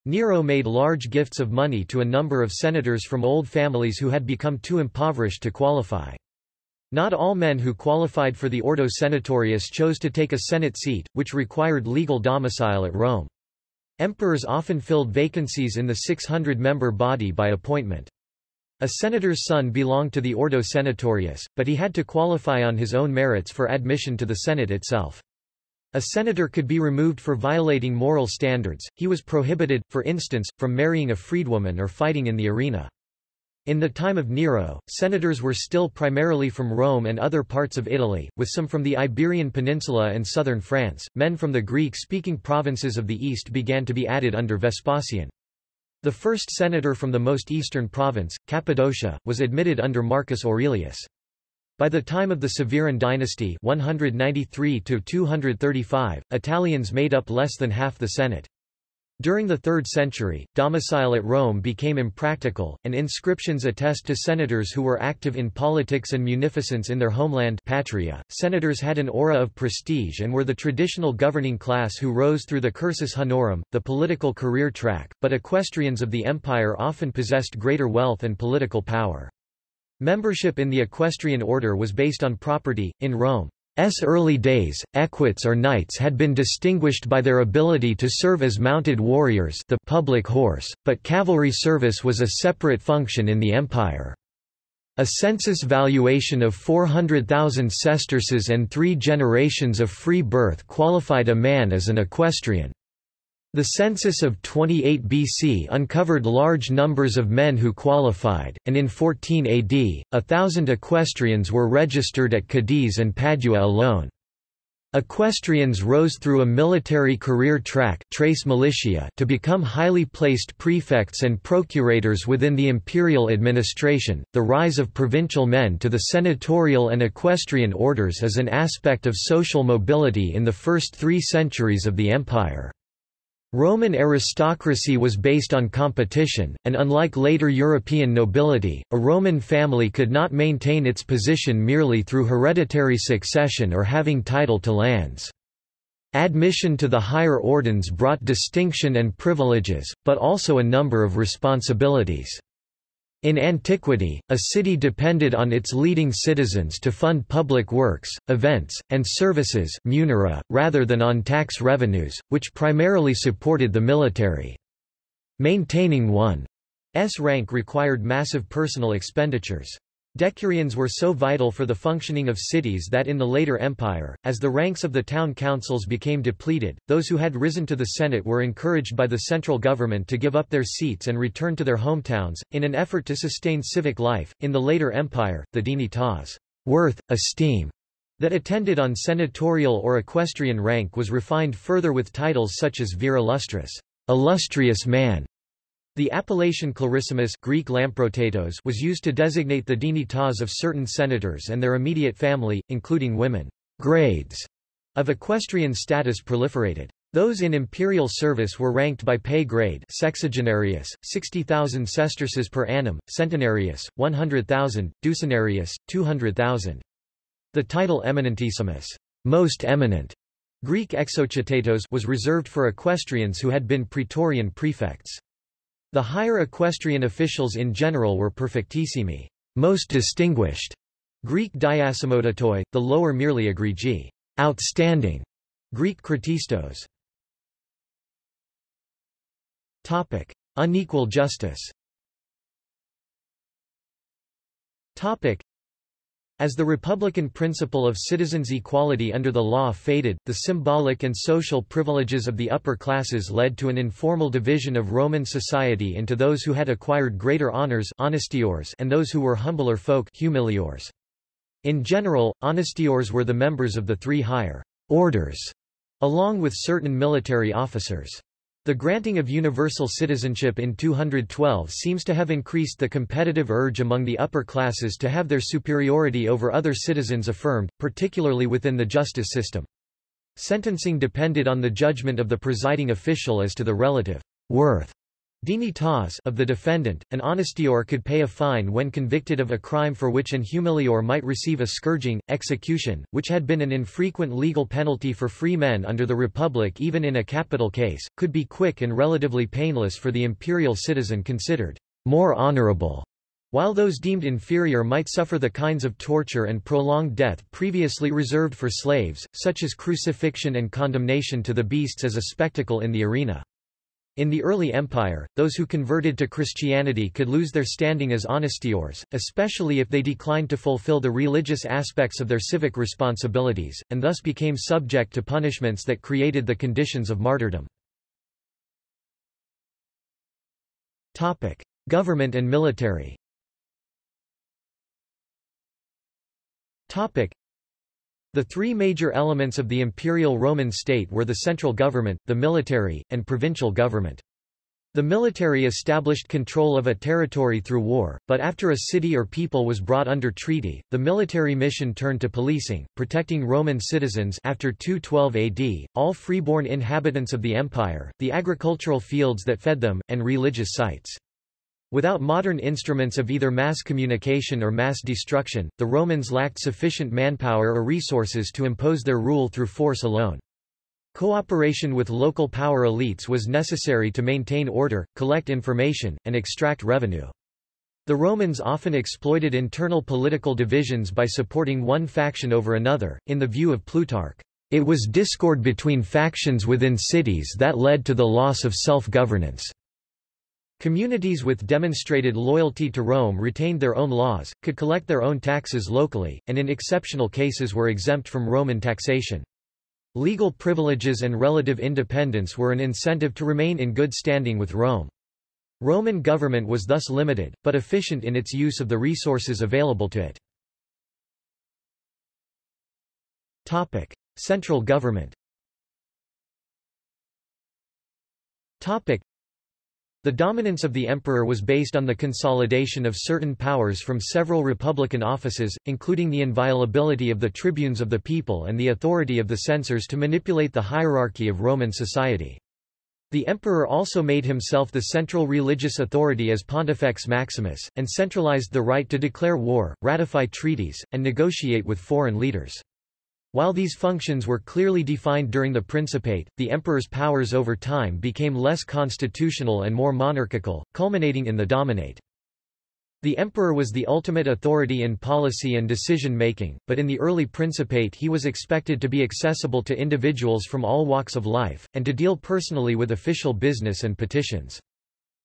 Nero made large gifts of money to a number of senators from old families who had become too impoverished to qualify. Not all men who qualified for the Ordo Senatorius chose to take a Senate seat, which required legal domicile at Rome. Emperors often filled vacancies in the 600-member body by appointment. A senator's son belonged to the Ordo Senatorius, but he had to qualify on his own merits for admission to the Senate itself. A senator could be removed for violating moral standards, he was prohibited, for instance, from marrying a freedwoman or fighting in the arena. In the time of Nero, senators were still primarily from Rome and other parts of Italy, with some from the Iberian Peninsula and southern France. Men from the Greek-speaking provinces of the east began to be added under Vespasian. The first senator from the most eastern province, Cappadocia, was admitted under Marcus Aurelius. By the time of the Severan dynasty 193 Italians made up less than half the Senate. During the 3rd century, domicile at Rome became impractical, and inscriptions attest to senators who were active in politics and munificence in their homeland patria. Senators had an aura of prestige and were the traditional governing class who rose through the cursus honorum, the political career track, but equestrians of the empire often possessed greater wealth and political power. Membership in the equestrian order was based on property. In Rome, S early days, equites or knights had been distinguished by their ability to serve as mounted warriors the public horse, but cavalry service was a separate function in the empire. A census valuation of 400,000 sesterces and three generations of free birth qualified a man as an equestrian. The census of 28 BC uncovered large numbers of men who qualified, and in 14 AD, a thousand equestrians were registered at Cadiz and Padua alone. Equestrians rose through a military career track tres militiae to become highly placed prefects and procurators within the imperial administration. The rise of provincial men to the senatorial and equestrian orders is an aspect of social mobility in the first three centuries of the empire. Roman aristocracy was based on competition, and unlike later European nobility, a Roman family could not maintain its position merely through hereditary succession or having title to lands. Admission to the higher ordines brought distinction and privileges, but also a number of responsibilities. In antiquity, a city depended on its leading citizens to fund public works, events, and services munera, rather than on tax revenues, which primarily supported the military. Maintaining one's rank required massive personal expenditures. Decurions were so vital for the functioning of cities that in the later empire, as the ranks of the town councils became depleted, those who had risen to the Senate were encouraged by the central government to give up their seats and return to their hometowns, in an effort to sustain civic life. In the later empire, the dignitas worth, esteem, that attended on senatorial or equestrian rank was refined further with titles such as vir illustris, illustrious man, the appellation clarissimus Greek was used to designate the dignitas of certain senators and their immediate family, including women. Grades of equestrian status proliferated. Those in imperial service were ranked by pay grade sexagenarius, 60,000 sesterces per annum, centenarius, 100,000, ducenarius, 200,000. The title eminentissimus most eminent, Greek exochotatos was reserved for equestrians who had been praetorian prefects. The higher equestrian officials in general were perfectissimi, most distinguished, Greek diasemotatoi, the lower merely egregii, outstanding, Greek kratistos. Topic: Unequal justice. Topic: as the republican principle of citizens' equality under the law faded, the symbolic and social privileges of the upper classes led to an informal division of Roman society into those who had acquired greater honors and those who were humbler folk humiliores. In general, honestiores were the members of the three higher orders, along with certain military officers. The granting of universal citizenship in 212 seems to have increased the competitive urge among the upper classes to have their superiority over other citizens affirmed, particularly within the justice system. Sentencing depended on the judgment of the presiding official as to the relative worth Dignitas of the defendant, an honestior could pay a fine when convicted of a crime for which an humilior might receive a scourging, execution, which had been an infrequent legal penalty for free men under the Republic even in a capital case, could be quick and relatively painless for the imperial citizen considered more honorable, while those deemed inferior might suffer the kinds of torture and prolonged death previously reserved for slaves, such as crucifixion and condemnation to the beasts as a spectacle in the arena. In the early empire, those who converted to Christianity could lose their standing as honestiores, especially if they declined to fulfill the religious aspects of their civic responsibilities, and thus became subject to punishments that created the conditions of martyrdom. Topic. Government and military the three major elements of the imperial Roman state were the central government, the military, and provincial government. The military established control of a territory through war, but after a city or people was brought under treaty, the military mission turned to policing, protecting Roman citizens after 212 AD, all freeborn inhabitants of the empire, the agricultural fields that fed them, and religious sites. Without modern instruments of either mass communication or mass destruction, the Romans lacked sufficient manpower or resources to impose their rule through force alone. Cooperation with local power elites was necessary to maintain order, collect information, and extract revenue. The Romans often exploited internal political divisions by supporting one faction over another, in the view of Plutarch. It was discord between factions within cities that led to the loss of self-governance. Communities with demonstrated loyalty to Rome retained their own laws, could collect their own taxes locally, and in exceptional cases were exempt from Roman taxation. Legal privileges and relative independence were an incentive to remain in good standing with Rome. Roman government was thus limited, but efficient in its use of the resources available to it. Topic. Central government Topic. The dominance of the emperor was based on the consolidation of certain powers from several republican offices, including the inviolability of the tribunes of the people and the authority of the censors to manipulate the hierarchy of Roman society. The emperor also made himself the central religious authority as Pontifex Maximus, and centralized the right to declare war, ratify treaties, and negotiate with foreign leaders. While these functions were clearly defined during the Principate, the emperor's powers over time became less constitutional and more monarchical, culminating in the Dominate. The emperor was the ultimate authority in policy and decision-making, but in the early Principate he was expected to be accessible to individuals from all walks of life, and to deal personally with official business and petitions.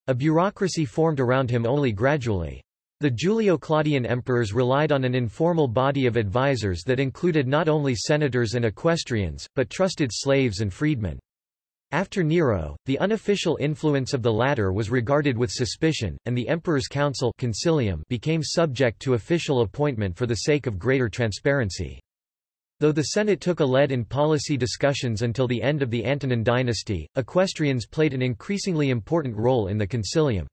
A bureaucracy formed around him only gradually. The Julio-Claudian emperors relied on an informal body of advisers that included not only senators and equestrians, but trusted slaves and freedmen. After Nero, the unofficial influence of the latter was regarded with suspicion, and the emperor's council consilium became subject to official appointment for the sake of greater transparency. Though the Senate took a lead in policy discussions until the end of the Antonine dynasty, equestrians played an increasingly important role in the consilium.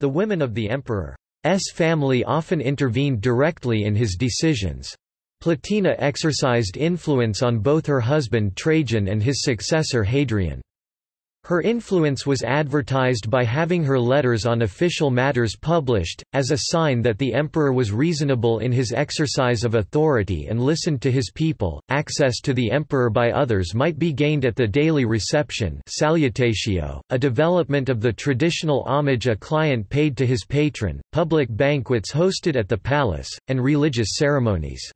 The women of the emperor S family often intervened directly in his decisions. Plotina exercised influence on both her husband Trajan and his successor Hadrian. Her influence was advertised by having her letters on official matters published, as a sign that the emperor was reasonable in his exercise of authority and listened to his people. Access to the emperor by others might be gained at the daily reception salutatio, a development of the traditional homage a client paid to his patron, public banquets hosted at the palace, and religious ceremonies.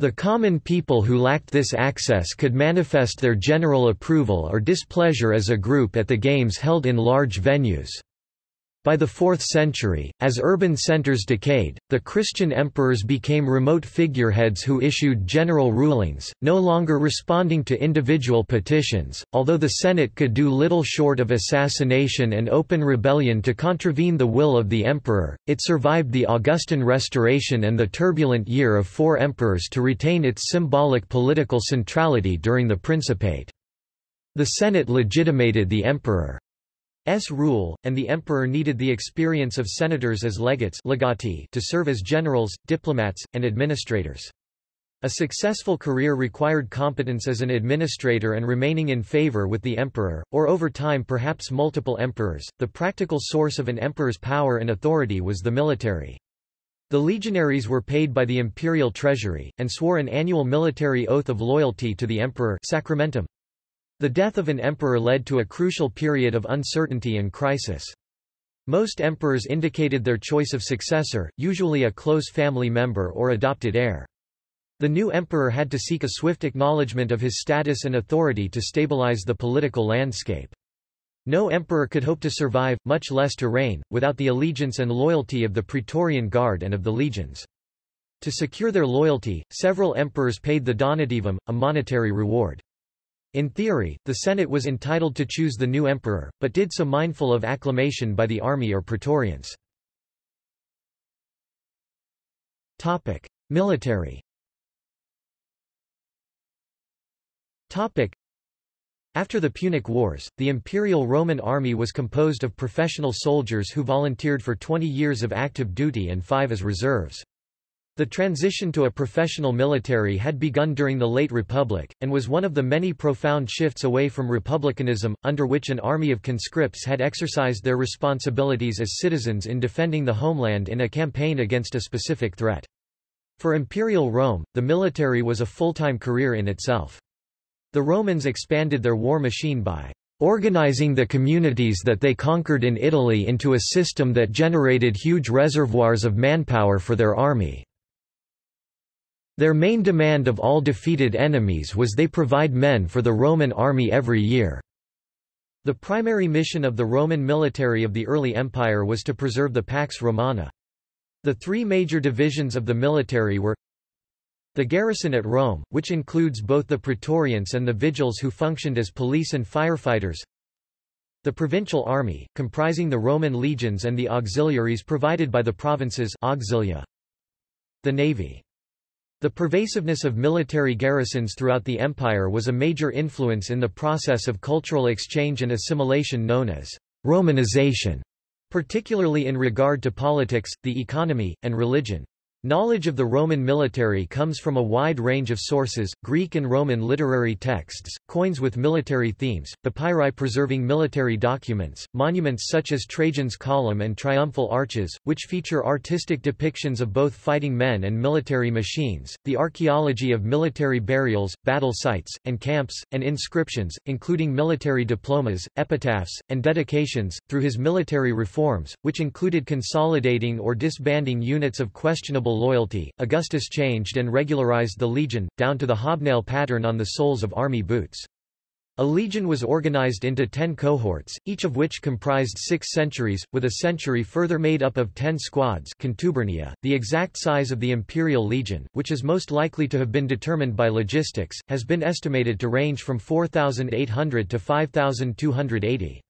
The common people who lacked this access could manifest their general approval or displeasure as a group at the games held in large venues. By the 4th century, as urban centers decayed, the Christian emperors became remote figureheads who issued general rulings, no longer responding to individual petitions. Although the Senate could do little short of assassination and open rebellion to contravene the will of the emperor, it survived the Augustan Restoration and the turbulent year of four emperors to retain its symbolic political centrality during the Principate. The Senate legitimated the emperor. S rule, and the emperor needed the experience of senators as legates legati to serve as generals, diplomats, and administrators. A successful career required competence as an administrator and remaining in favor with the emperor, or over time perhaps multiple emperors. The practical source of an emperor's power and authority was the military. The legionaries were paid by the imperial treasury, and swore an annual military oath of loyalty to the emperor sacramentum. The death of an emperor led to a crucial period of uncertainty and crisis. Most emperors indicated their choice of successor, usually a close family member or adopted heir. The new emperor had to seek a swift acknowledgement of his status and authority to stabilize the political landscape. No emperor could hope to survive, much less to reign, without the allegiance and loyalty of the Praetorian Guard and of the legions. To secure their loyalty, several emperors paid the donativum, a monetary reward. In theory, the Senate was entitled to choose the new emperor, but did so mindful of acclamation by the army or praetorians. Topic: Military. Topic: After the Punic Wars, the Imperial Roman army was composed of professional soldiers who volunteered for 20 years of active duty and 5 as reserves. The transition to a professional military had begun during the late Republic, and was one of the many profound shifts away from republicanism, under which an army of conscripts had exercised their responsibilities as citizens in defending the homeland in a campaign against a specific threat. For imperial Rome, the military was a full-time career in itself. The Romans expanded their war machine by organizing the communities that they conquered in Italy into a system that generated huge reservoirs of manpower for their army. Their main demand of all defeated enemies was they provide men for the Roman army every year. The primary mission of the Roman military of the early empire was to preserve the Pax Romana. The three major divisions of the military were the garrison at Rome, which includes both the praetorians and the vigiles who functioned as police and firefighters, the provincial army, comprising the Roman legions and the auxiliaries provided by the provinces auxilia. The navy. The pervasiveness of military garrisons throughout the empire was a major influence in the process of cultural exchange and assimilation known as Romanization, particularly in regard to politics, the economy, and religion. Knowledge of the Roman military comes from a wide range of sources, Greek and Roman literary texts, coins with military themes, papyri preserving military documents, monuments such as Trajan's Column and Triumphal Arches, which feature artistic depictions of both fighting men and military machines, the archaeology of military burials, battle sites, and camps, and inscriptions, including military diplomas, epitaphs, and dedications, through his military reforms, which included consolidating or disbanding units of questionable loyalty, Augustus changed and regularized the legion, down to the hobnail pattern on the soles of army boots. A legion was organized into ten cohorts, each of which comprised six centuries, with a century further made up of ten squads contubernia. .The exact size of the imperial legion, which is most likely to have been determined by logistics, has been estimated to range from 4,800 to 5,280.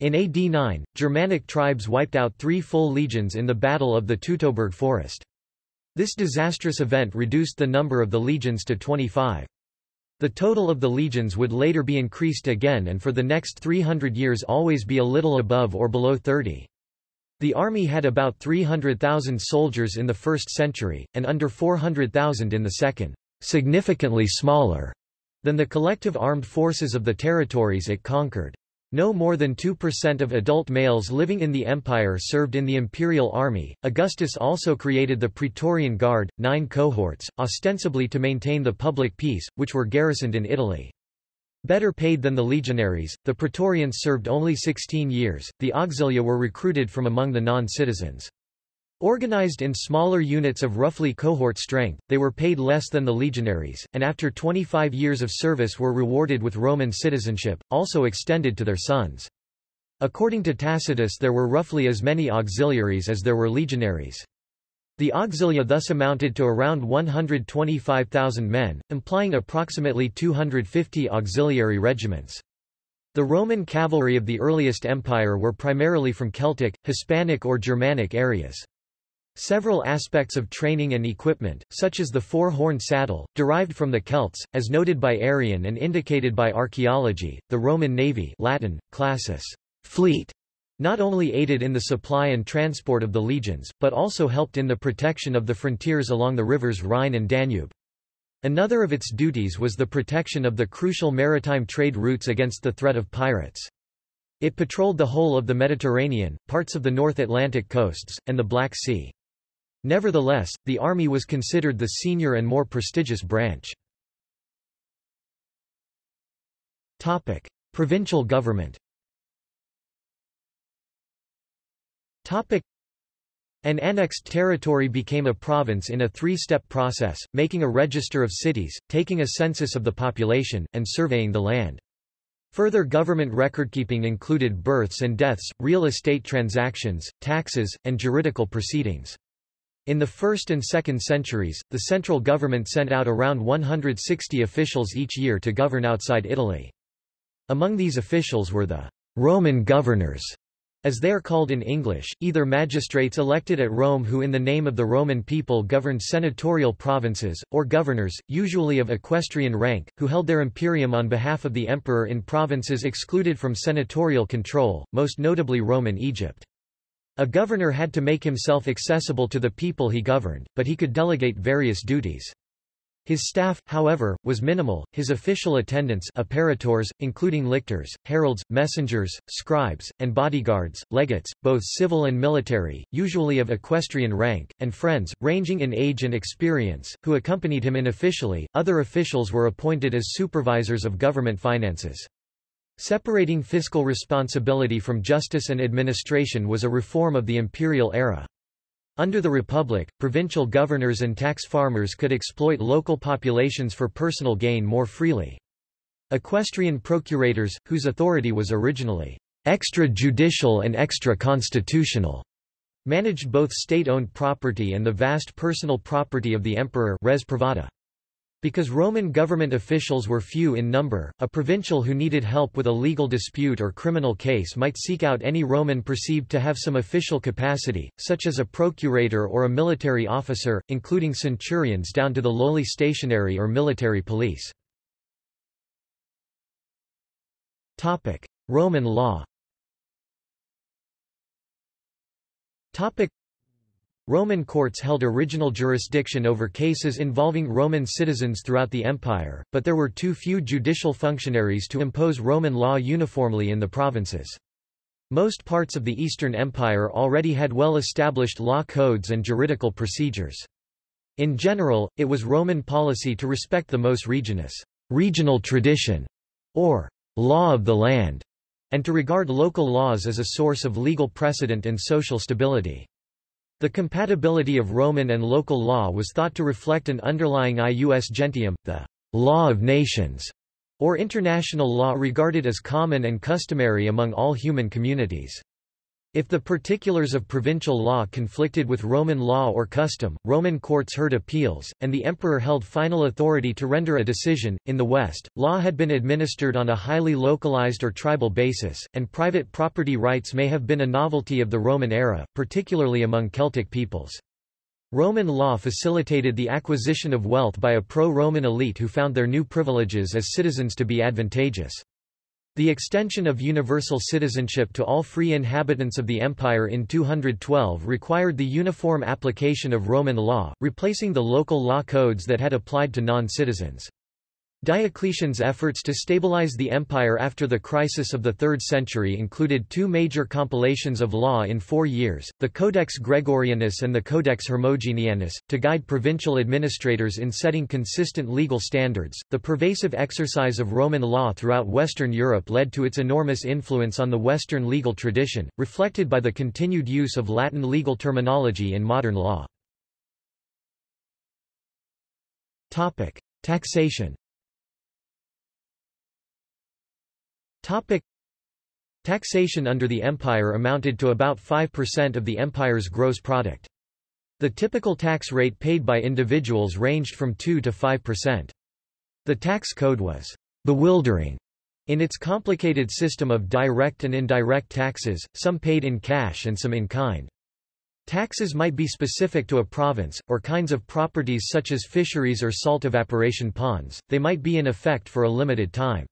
In AD 9, Germanic tribes wiped out three full legions in the Battle of the Teutoburg Forest. This disastrous event reduced the number of the legions to 25. The total of the legions would later be increased again and for the next 300 years always be a little above or below 30. The army had about 300,000 soldiers in the first century, and under 400,000 in the second, significantly smaller than the collective armed forces of the territories it conquered. No more than 2% of adult males living in the empire served in the imperial army. Augustus also created the Praetorian Guard, nine cohorts, ostensibly to maintain the public peace, which were garrisoned in Italy. Better paid than the legionaries, the Praetorians served only 16 years, the auxilia were recruited from among the non-citizens. Organized in smaller units of roughly cohort strength, they were paid less than the legionaries, and after 25 years of service were rewarded with Roman citizenship, also extended to their sons. According to Tacitus there were roughly as many auxiliaries as there were legionaries. The auxilia thus amounted to around 125,000 men, implying approximately 250 auxiliary regiments. The Roman cavalry of the earliest empire were primarily from Celtic, Hispanic or Germanic areas. Several aspects of training and equipment, such as the four-horn saddle, derived from the Celts, as noted by Arrian and indicated by archaeology. The Roman navy Latin, classis, fleet, not only aided in the supply and transport of the legions, but also helped in the protection of the frontiers along the rivers Rhine and Danube. Another of its duties was the protection of the crucial maritime trade routes against the threat of pirates. It patrolled the whole of the Mediterranean, parts of the North Atlantic coasts, and the Black Sea. Nevertheless, the army was considered the senior and more prestigious branch. Topic: Provincial government. Topic: An annexed territory became a province in a three-step process, making a register of cities, taking a census of the population, and surveying the land. Further government recordkeeping included births and deaths, real estate transactions, taxes, and juridical proceedings. In the 1st and 2nd centuries, the central government sent out around 160 officials each year to govern outside Italy. Among these officials were the Roman governors, as they are called in English, either magistrates elected at Rome who in the name of the Roman people governed senatorial provinces, or governors, usually of equestrian rank, who held their imperium on behalf of the emperor in provinces excluded from senatorial control, most notably Roman Egypt. A governor had to make himself accessible to the people he governed, but he could delegate various duties. His staff, however, was minimal, his official attendants apparitors, including lictors, heralds, messengers, scribes, and bodyguards, legates, both civil and military, usually of equestrian rank, and friends, ranging in age and experience, who accompanied him unofficially. Other officials were appointed as supervisors of government finances. Separating fiscal responsibility from justice and administration was a reform of the imperial era. Under the Republic, provincial governors and tax farmers could exploit local populations for personal gain more freely. Equestrian procurators, whose authority was originally extrajudicial and extra-constitutional, managed both state-owned property and the vast personal property of the emperor res privata. Because Roman government officials were few in number, a provincial who needed help with a legal dispute or criminal case might seek out any Roman perceived to have some official capacity, such as a procurator or a military officer, including centurions down to the lowly stationarius or military police. Roman law Roman courts held original jurisdiction over cases involving Roman citizens throughout the empire, but there were too few judicial functionaries to impose Roman law uniformly in the provinces. Most parts of the Eastern Empire already had well-established law codes and juridical procedures. In general, it was Roman policy to respect the mos regionis regional tradition, or law of the land, and to regard local laws as a source of legal precedent and social stability. The compatibility of Roman and local law was thought to reflect an underlying ius gentium, the law of nations, or international law regarded as common and customary among all human communities. If the particulars of provincial law conflicted with Roman law or custom, Roman courts heard appeals, and the emperor held final authority to render a decision. In the West, law had been administered on a highly localized or tribal basis, and private property rights may have been a novelty of the Roman era, particularly among Celtic peoples. Roman law facilitated the acquisition of wealth by a pro-Roman elite who found their new privileges as citizens to be advantageous. The extension of universal citizenship to all free inhabitants of the empire in 212 required the uniform application of Roman law, replacing the local law codes that had applied to non-citizens. Diocletian's efforts to stabilize the empire after the crisis of the 3rd century included two major compilations of law in four years, the Codex Gregorianus and the Codex Hermogenianus, to guide provincial administrators in setting consistent legal standards. The pervasive exercise of Roman law throughout Western Europe led to its enormous influence on the Western legal tradition, reflected by the continued use of Latin legal terminology in modern law. Topic: Taxation Topic. Taxation under the empire amounted to about 5% of the empire's gross product. The typical tax rate paid by individuals ranged from 2 to 5%. The tax code was bewildering in its complicated system of direct and indirect taxes, some paid in cash and some in kind. Taxes might be specific to a province, or kinds of properties such as fisheries or salt evaporation ponds, they might be in effect for a limited time.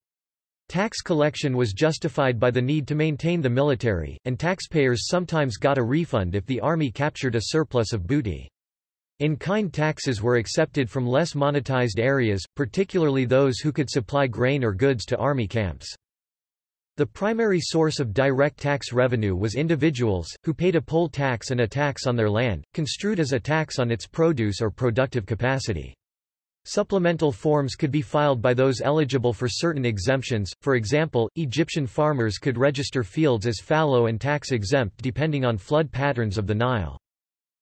Tax collection was justified by the need to maintain the military, and taxpayers sometimes got a refund if the army captured a surplus of booty. In-kind taxes were accepted from less monetized areas, particularly those who could supply grain or goods to army camps. The primary source of direct tax revenue was individuals, who paid a poll tax and a tax on their land, construed as a tax on its produce or productive capacity. Supplemental forms could be filed by those eligible for certain exemptions, for example, Egyptian farmers could register fields as fallow and tax-exempt depending on flood patterns of the Nile.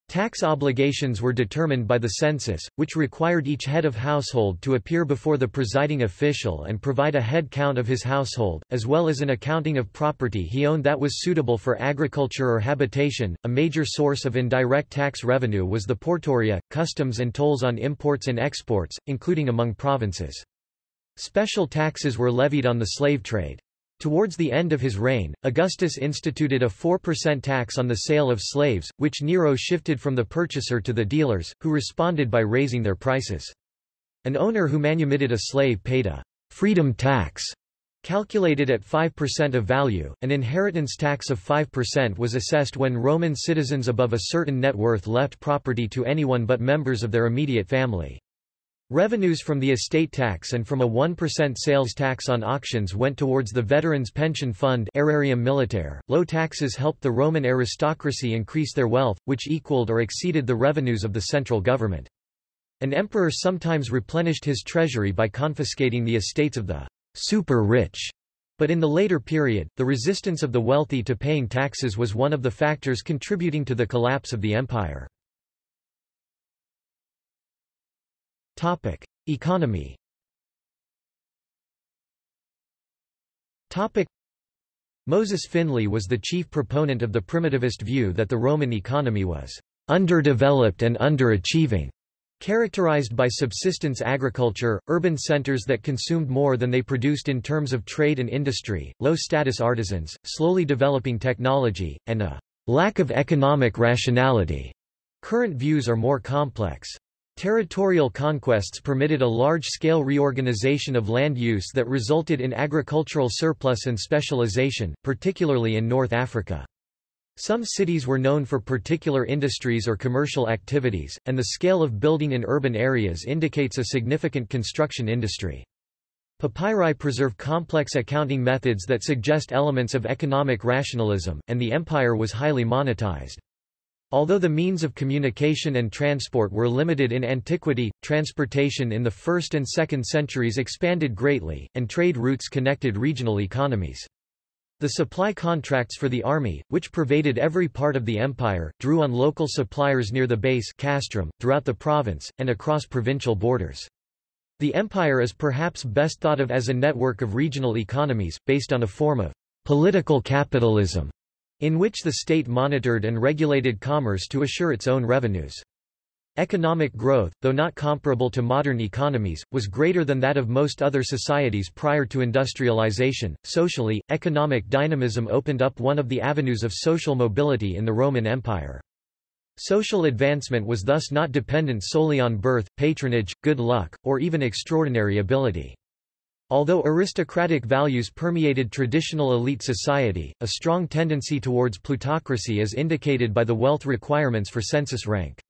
Tax obligations were determined by the census, which required each head of household to appear before the presiding official and provide a head count of his household, as well as an accounting of property he owned that was suitable for agriculture or habitation. A major source of indirect tax revenue was the portoria, customs and tolls on imports and exports, including among provinces. Special taxes were levied on the slave trade. Towards the end of his reign, Augustus instituted a 4% tax on the sale of slaves, which Nero shifted from the purchaser to the dealers, who responded by raising their prices. An owner who manumitted a slave paid a freedom tax calculated at 5% of value. An inheritance tax of 5% was assessed when Roman citizens above a certain net worth left property to anyone but members of their immediate family. Revenues from the estate tax and from a 1% sales tax on auctions went towards the Veterans Pension Fund Militare. Low taxes helped the Roman aristocracy increase their wealth, which equaled or exceeded the revenues of the central government. An emperor sometimes replenished his treasury by confiscating the estates of the super-rich. But in the later period, the resistance of the wealthy to paying taxes was one of the factors contributing to the collapse of the empire. Topic: Economy. Topic: Moses Finley was the chief proponent of the primitivist view that the Roman economy was underdeveloped and underachieving, characterized by subsistence agriculture, urban centers that consumed more than they produced in terms of trade and industry, low-status artisans, slowly developing technology, and a lack of economic rationality. Current views are more complex. Territorial conquests permitted a large-scale reorganization of land use that resulted in agricultural surplus and specialization, particularly in North Africa. Some cities were known for particular industries or commercial activities, and the scale of building in urban areas indicates a significant construction industry. Papyri preserve complex accounting methods that suggest elements of economic rationalism, and the empire was highly monetized. Although the means of communication and transport were limited in antiquity, transportation in the 1st and 2nd centuries expanded greatly, and trade routes connected regional economies. The supply contracts for the army, which pervaded every part of the empire, drew on local suppliers near the base castrum, throughout the province, and across provincial borders. The empire is perhaps best thought of as a network of regional economies, based on a form of political capitalism, in which the state monitored and regulated commerce to assure its own revenues. Economic growth, though not comparable to modern economies, was greater than that of most other societies prior to industrialization. Socially, economic dynamism opened up one of the avenues of social mobility in the Roman Empire. Social advancement was thus not dependent solely on birth, patronage, good luck, or even extraordinary ability. Although aristocratic values permeated traditional elite society, a strong tendency towards plutocracy is indicated by the wealth requirements for census rank.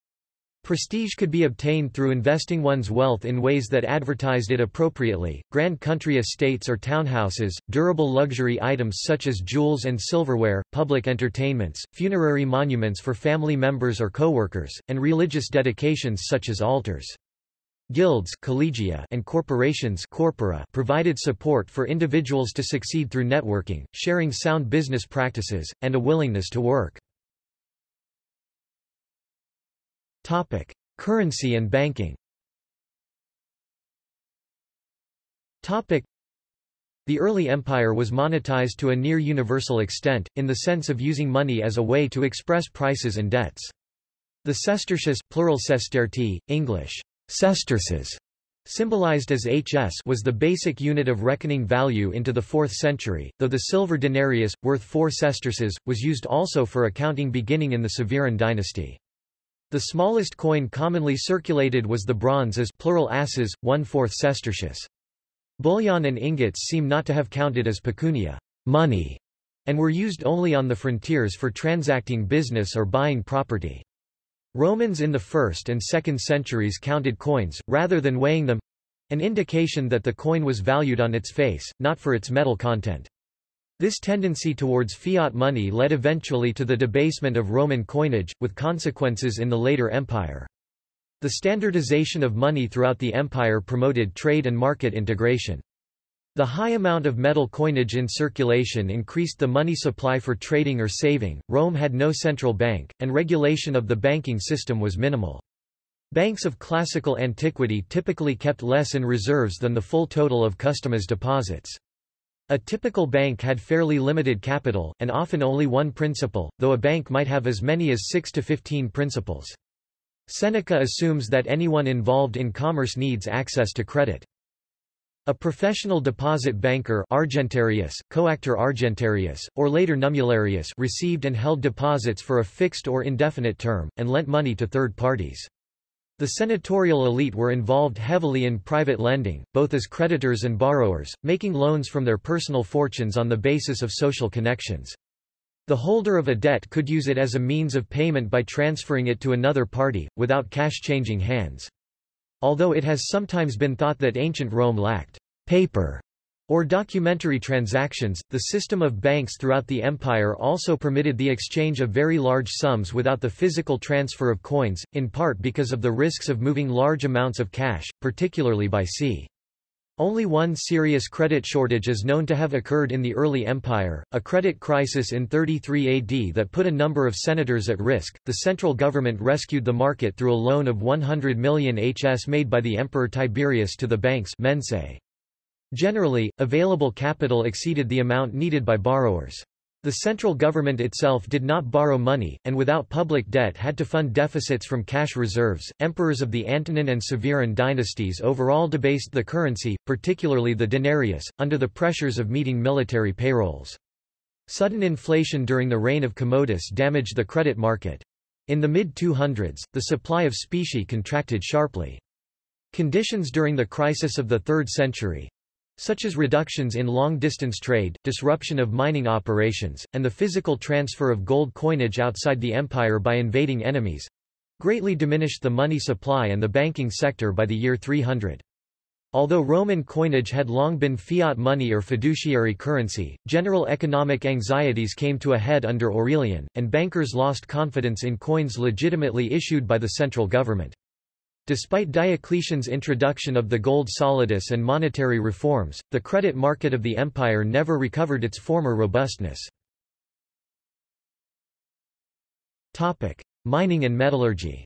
Prestige could be obtained through investing one's wealth in ways that advertised it appropriately, grand country estates or townhouses, durable luxury items such as jewels and silverware, public entertainments, funerary monuments for family members or co-workers, and religious dedications such as altars. Guilds collegia and corporations corpora provided support for individuals to succeed through networking, sharing sound business practices, and a willingness to work. Topic: Currency and banking. Topic: The early empire was monetized to a near universal extent, in the sense of using money as a way to express prices and debts. The sestertius plural sestertii, English, sesterces, symbolized as HS was the basic unit of reckoning value into the 4th century, though the silver denarius, worth 4 sesterces, was used also for accounting beginning in the Severan dynasty. The smallest coin commonly circulated was the bronze as plural asses, one-fourth sestertius. Bullion and ingots seem not to have counted as pecunia money, and were used only on the frontiers for transacting business or buying property. Romans in the 1st and 2nd centuries counted coins, rather than weighing them—an indication that the coin was valued on its face, not for its metal content. This tendency towards fiat money led eventually to the debasement of Roman coinage, with consequences in the later empire. The standardization of money throughout the empire promoted trade and market integration. The high amount of metal coinage in circulation increased the money supply for trading or saving. Rome had no central bank, and regulation of the banking system was minimal. Banks of classical antiquity typically kept less in reserves than the full total of customers deposits. A typical bank had fairly limited capital, and often only one principal, though a bank might have as many as 6 to 15 principals. Seneca assumes that anyone involved in commerce needs access to credit. A professional deposit banker Argentarius, coactor Argentarius, or later Nummularius received and held deposits for a fixed or indefinite term, and lent money to third parties. The senatorial elite were involved heavily in private lending, both as creditors and borrowers, making loans from their personal fortunes on the basis of social connections. The holder of a debt could use it as a means of payment by transferring it to another party, without cash changing hands. Although it has sometimes been thought that ancient Rome lacked paper or documentary transactions, the system of banks throughout the empire also permitted the exchange of very large sums without the physical transfer of coins, in part because of the risks of moving large amounts of cash, particularly by sea. Only one serious credit shortage is known to have occurred in the early empire, a credit crisis in 33 AD that put a number of senators at risk. The central government rescued the market through a loan of 100 million HS made by the Emperor Tiberius to the banks. Generally, available capital exceeded the amount needed by borrowers. The central government itself did not borrow money, and without public debt had to fund deficits from cash reserves. Emperors of the Antonine and Severan dynasties overall debased the currency, particularly the denarius, under the pressures of meeting military payrolls. Sudden inflation during the reign of Commodus damaged the credit market. In the mid-200s, the supply of specie contracted sharply. Conditions during the crisis of the 3rd century, such as reductions in long-distance trade, disruption of mining operations, and the physical transfer of gold coinage outside the empire by invading enemies, greatly diminished the money supply and the banking sector by the year 300. Although Roman coinage had long been fiat money or fiduciary currency, general economic anxieties came to a head under Aurelian, and bankers lost confidence in coins legitimately issued by the central government. Despite Diocletian's introduction of the gold solidus and monetary reforms, the credit market of the empire never recovered its former robustness. Topic: Mining and metallurgy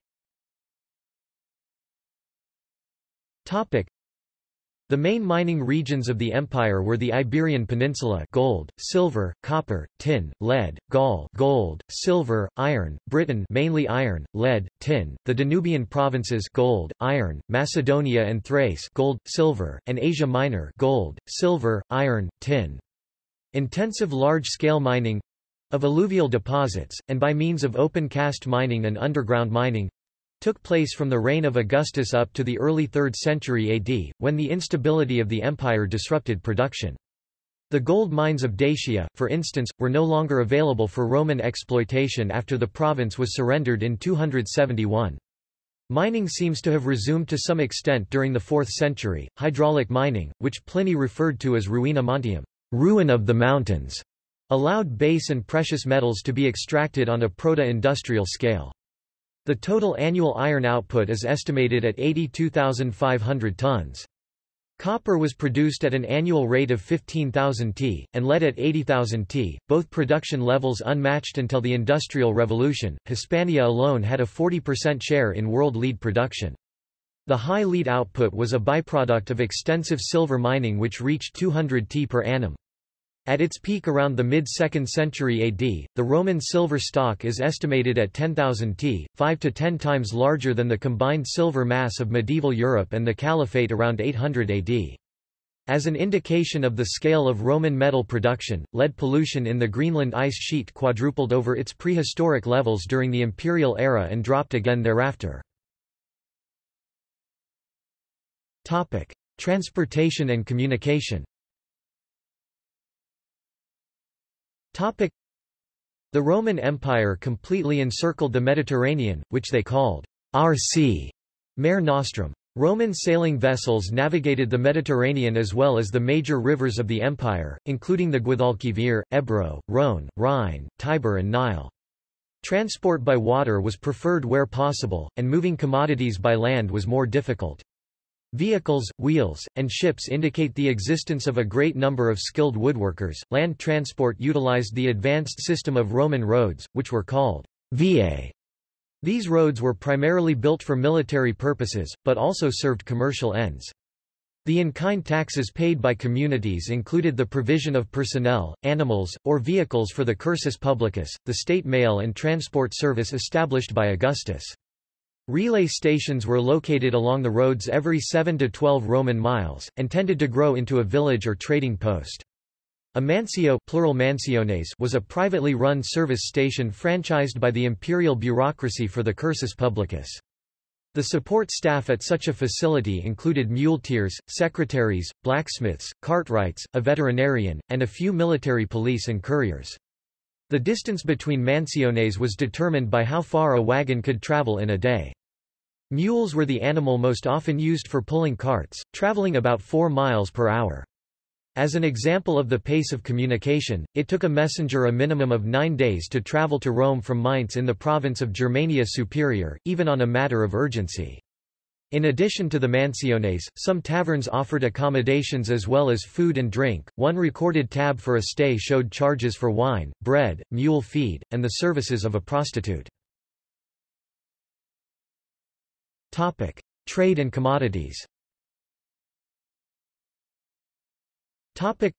the main mining regions of the empire were the Iberian Peninsula gold, silver, copper, tin, lead, Gaul gold, silver, iron, Britain mainly iron, lead, tin, the Danubian provinces gold, iron, Macedonia and Thrace gold, silver, and Asia Minor gold, silver, iron, tin. Intensive large-scale mining of alluvial deposits, and by means of open-cast mining and underground mining, took place from the reign of Augustus up to the early 3rd century AD, when the instability of the empire disrupted production. The gold mines of Dacia, for instance, were no longer available for Roman exploitation after the province was surrendered in 271. Mining seems to have resumed to some extent during the 4th century. Hydraulic mining, which Pliny referred to as ruina montium, ruin of the mountains, allowed base and precious metals to be extracted on a proto-industrial scale. The total annual iron output is estimated at 82,500 tons. Copper was produced at an annual rate of 15,000 t, and lead at 80,000 t, both production levels unmatched until the Industrial Revolution. Hispania alone had a 40% share in world lead production. The high lead output was a byproduct of extensive silver mining which reached 200 t per annum. At its peak around the mid-2nd century AD, the Roman silver stock is estimated at 10,000 t, 5 to 10 times larger than the combined silver mass of medieval Europe and the Caliphate around 800 AD. As an indication of the scale of Roman metal production, lead pollution in the Greenland ice sheet quadrupled over its prehistoric levels during the imperial era and dropped again thereafter. Transportation and communication The Roman Empire completely encircled the Mediterranean, which they called our sea, Mare Nostrum. Roman sailing vessels navigated the Mediterranean as well as the major rivers of the empire, including the Guadalquivir, Ebro, Rhone, Rhine, Tiber and Nile. Transport by water was preferred where possible, and moving commodities by land was more difficult. Vehicles, wheels, and ships indicate the existence of a great number of skilled woodworkers. Land transport utilized the advanced system of Roman roads, which were called viae. These roads were primarily built for military purposes, but also served commercial ends. The in-kind taxes paid by communities included the provision of personnel, animals, or vehicles for the cursus publicus, the state mail and transport service established by Augustus. Relay stations were located along the roads every 7 to 12 Roman miles, and tended to grow into a village or trading post. A mansio plural mansiones was a privately run service station franchised by the imperial bureaucracy for the cursus publicus. The support staff at such a facility included muleteers, secretaries, blacksmiths, cartwrights, a veterinarian, and a few military police and couriers. The distance between mansiones was determined by how far a wagon could travel in a day. Mules were the animal most often used for pulling carts, traveling about 4 miles per hour. As an example of the pace of communication, it took a messenger a minimum of nine days to travel to Rome from Mainz in the province of Germania Superior, even on a matter of urgency. In addition to the mansiones, some taverns offered accommodations as well as food and drink. One recorded tab for a stay showed charges for wine, bread, mule feed, and the services of a prostitute. Topic: Trade and commodities. Topic: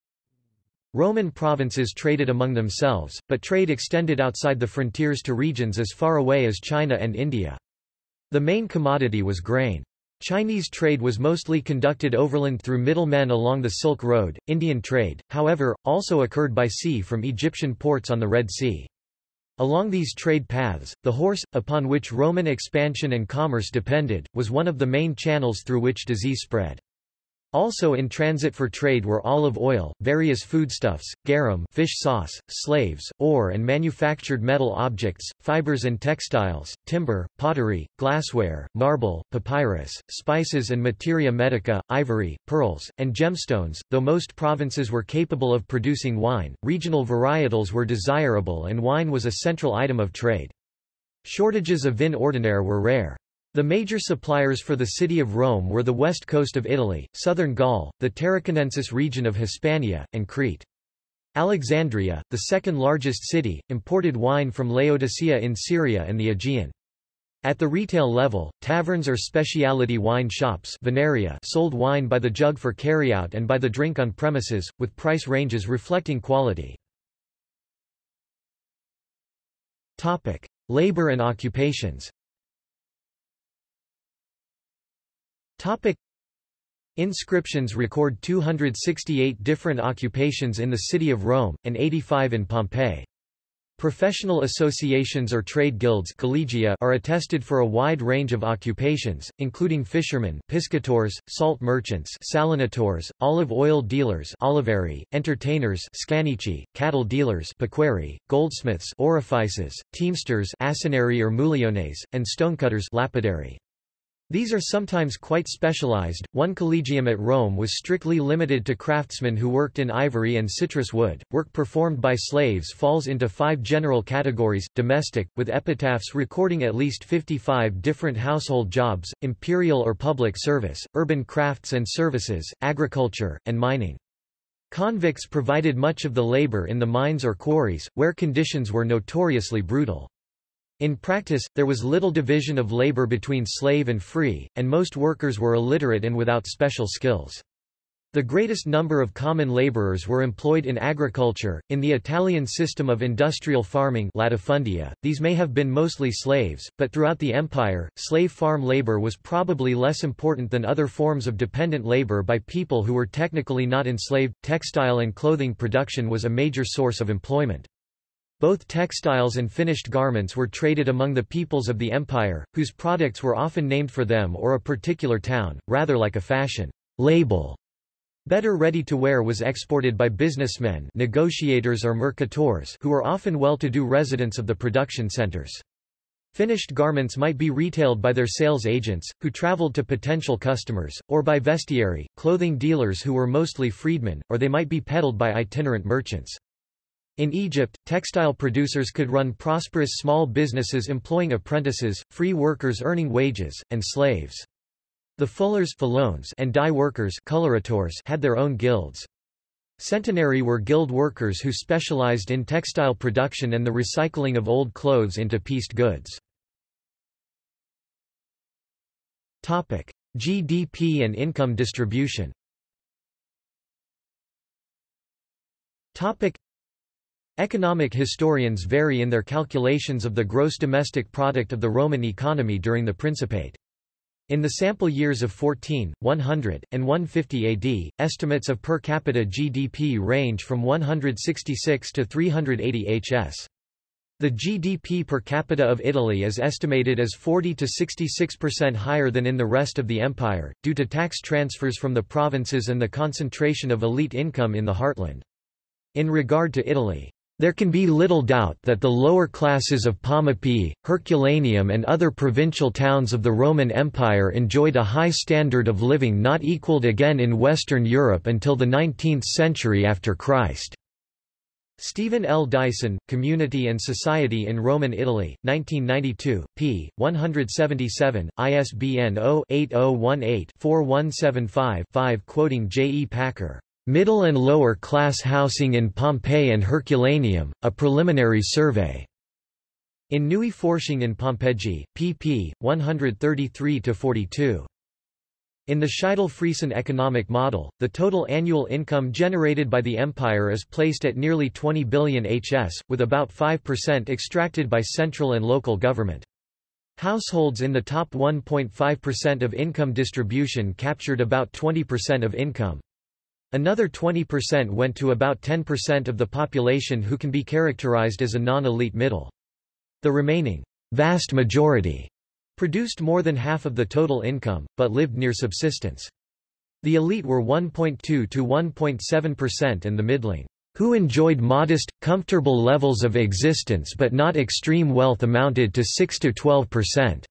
Roman provinces traded among themselves, but trade extended outside the frontiers to regions as far away as China and India. The main commodity was grain. Chinese trade was mostly conducted overland through middlemen along the Silk Road. Indian trade, however, also occurred by sea from Egyptian ports on the Red Sea. Along these trade paths, the horse, upon which Roman expansion and commerce depended, was one of the main channels through which disease spread. Also in transit for trade were olive oil, various foodstuffs, garum fish sauce, slaves, ore and manufactured metal objects, fibers and textiles, timber, pottery, glassware, marble, papyrus, spices and materia medica, ivory, pearls, and gemstones. Though most provinces were capable of producing wine, regional varietals were desirable and wine was a central item of trade. Shortages of vin ordinaire were rare. The major suppliers for the city of Rome were the west coast of Italy, southern Gaul, the Tarraconensis region of Hispania, and Crete. Alexandria, the second largest city, imported wine from Laodicea in Syria and the Aegean. At the retail level, taverns or specialty wine shops Vinaria sold wine by the jug for carryout and by the drink on premises, with price ranges reflecting quality. Labor and occupations Topic. Inscriptions record 268 different occupations in the city of Rome, and 85 in Pompeii. Professional associations or trade guilds collegia are attested for a wide range of occupations, including fishermen piscators, salt merchants salinators, olive oil dealers olivarii, entertainers scaenici, cattle dealers pecuarii, goldsmiths aurifices, teamsters asinarii or muliones, and stonecutters lapidarii. These are sometimes quite specialized. One collegium at Rome was strictly limited to craftsmen who worked in ivory and citrus wood. Work performed by slaves falls into five general categories domestic, with epitaphs recording at least 55 different household jobs, imperial or public service, urban crafts and services, agriculture, and mining. Convicts provided much of the labor in the mines or quarries, where conditions were notoriously brutal. In practice, there was little division of labor between slave and free, and most workers were illiterate and without special skills. The greatest number of common laborers were employed in agriculture. In the Italian system of industrial farming latifundia, these may have been mostly slaves, but throughout the empire, slave farm labor was probably less important than other forms of dependent labor by people who were technically not enslaved. Textile and clothing production was a major source of employment. Both textiles and finished garments were traded among the peoples of the empire, whose products were often named for them or a particular town, rather like a fashion label. Better ready-to-wear was exported by businessmen negotiators or mercators who were often well-to-do residents of the production centers. Finished garments might be retailed by their sales agents, who traveled to potential customers, or by vestiarii, clothing dealers who were mostly freedmen, or they might be peddled by itinerant merchants. In Egypt, textile producers could run prosperous small businesses employing apprentices, free workers earning wages, and slaves. The fullers and dye workers colorators had their own guilds. Centonarii were guild workers who specialized in textile production and the recycling of old clothes into pieced goods. GDP and income distribution Economic historians vary in their calculations of the gross domestic product of the Roman economy during the Principate. In the sample years of 14, 100, and 150 AD, estimates of per capita GDP range from 166 to 380 HS. The GDP per capita of Italy is estimated as 40 to 66% higher than in the rest of the empire, due to tax transfers from the provinces and the concentration of elite income in the heartland. In regard to Italy, there can be little doubt that the lower classes of Pompeii, Herculaneum and other provincial towns of the Roman Empire enjoyed a high standard of living not equaled again in Western Europe until the 19th century after Christ. Stephen L. Dyson, Community and Society in Roman Italy, 1992, p. 177, ISBN 0-8018-4175-5 quoting J. E. Packer. Middle and Lower Class Housing in Pompeii and Herculaneum, a Preliminary Survey. In Neue Forschung in Pompeji, pp. 133-42. In the Scheidel-Friesen economic model, the total annual income generated by the empire is placed at nearly 20 billion HS, with about 5% extracted by central and local government. Households in the top 1.5% of income distribution captured about 20% of income. Another 20% went to about 10% of the population who can be characterized as a non-elite middle. The remaining vast majority produced more than half of the total income, but lived near subsistence. The elite were 1.2 to 1.7% and the middling, who enjoyed modest, comfortable levels of existence but not extreme wealth amounted to 6 to 12%.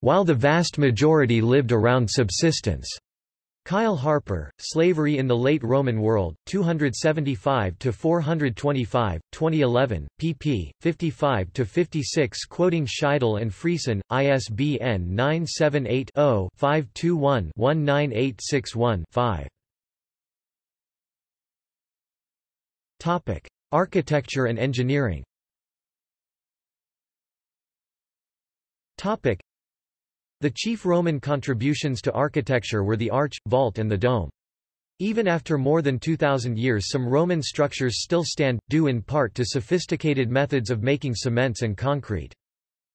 While the vast majority lived around subsistence. Kyle Harper, Slavery in the Late Roman World, 275-425, 2011, pp. 55-56 quoting Scheidel and Friesen, ISBN 978-0-521-19861-5. Architecture and engineering the chief Roman contributions to architecture were the arch, vault and the dome. Even after more than 2,000 years some Roman structures still stand, due in part to sophisticated methods of making cements and concrete.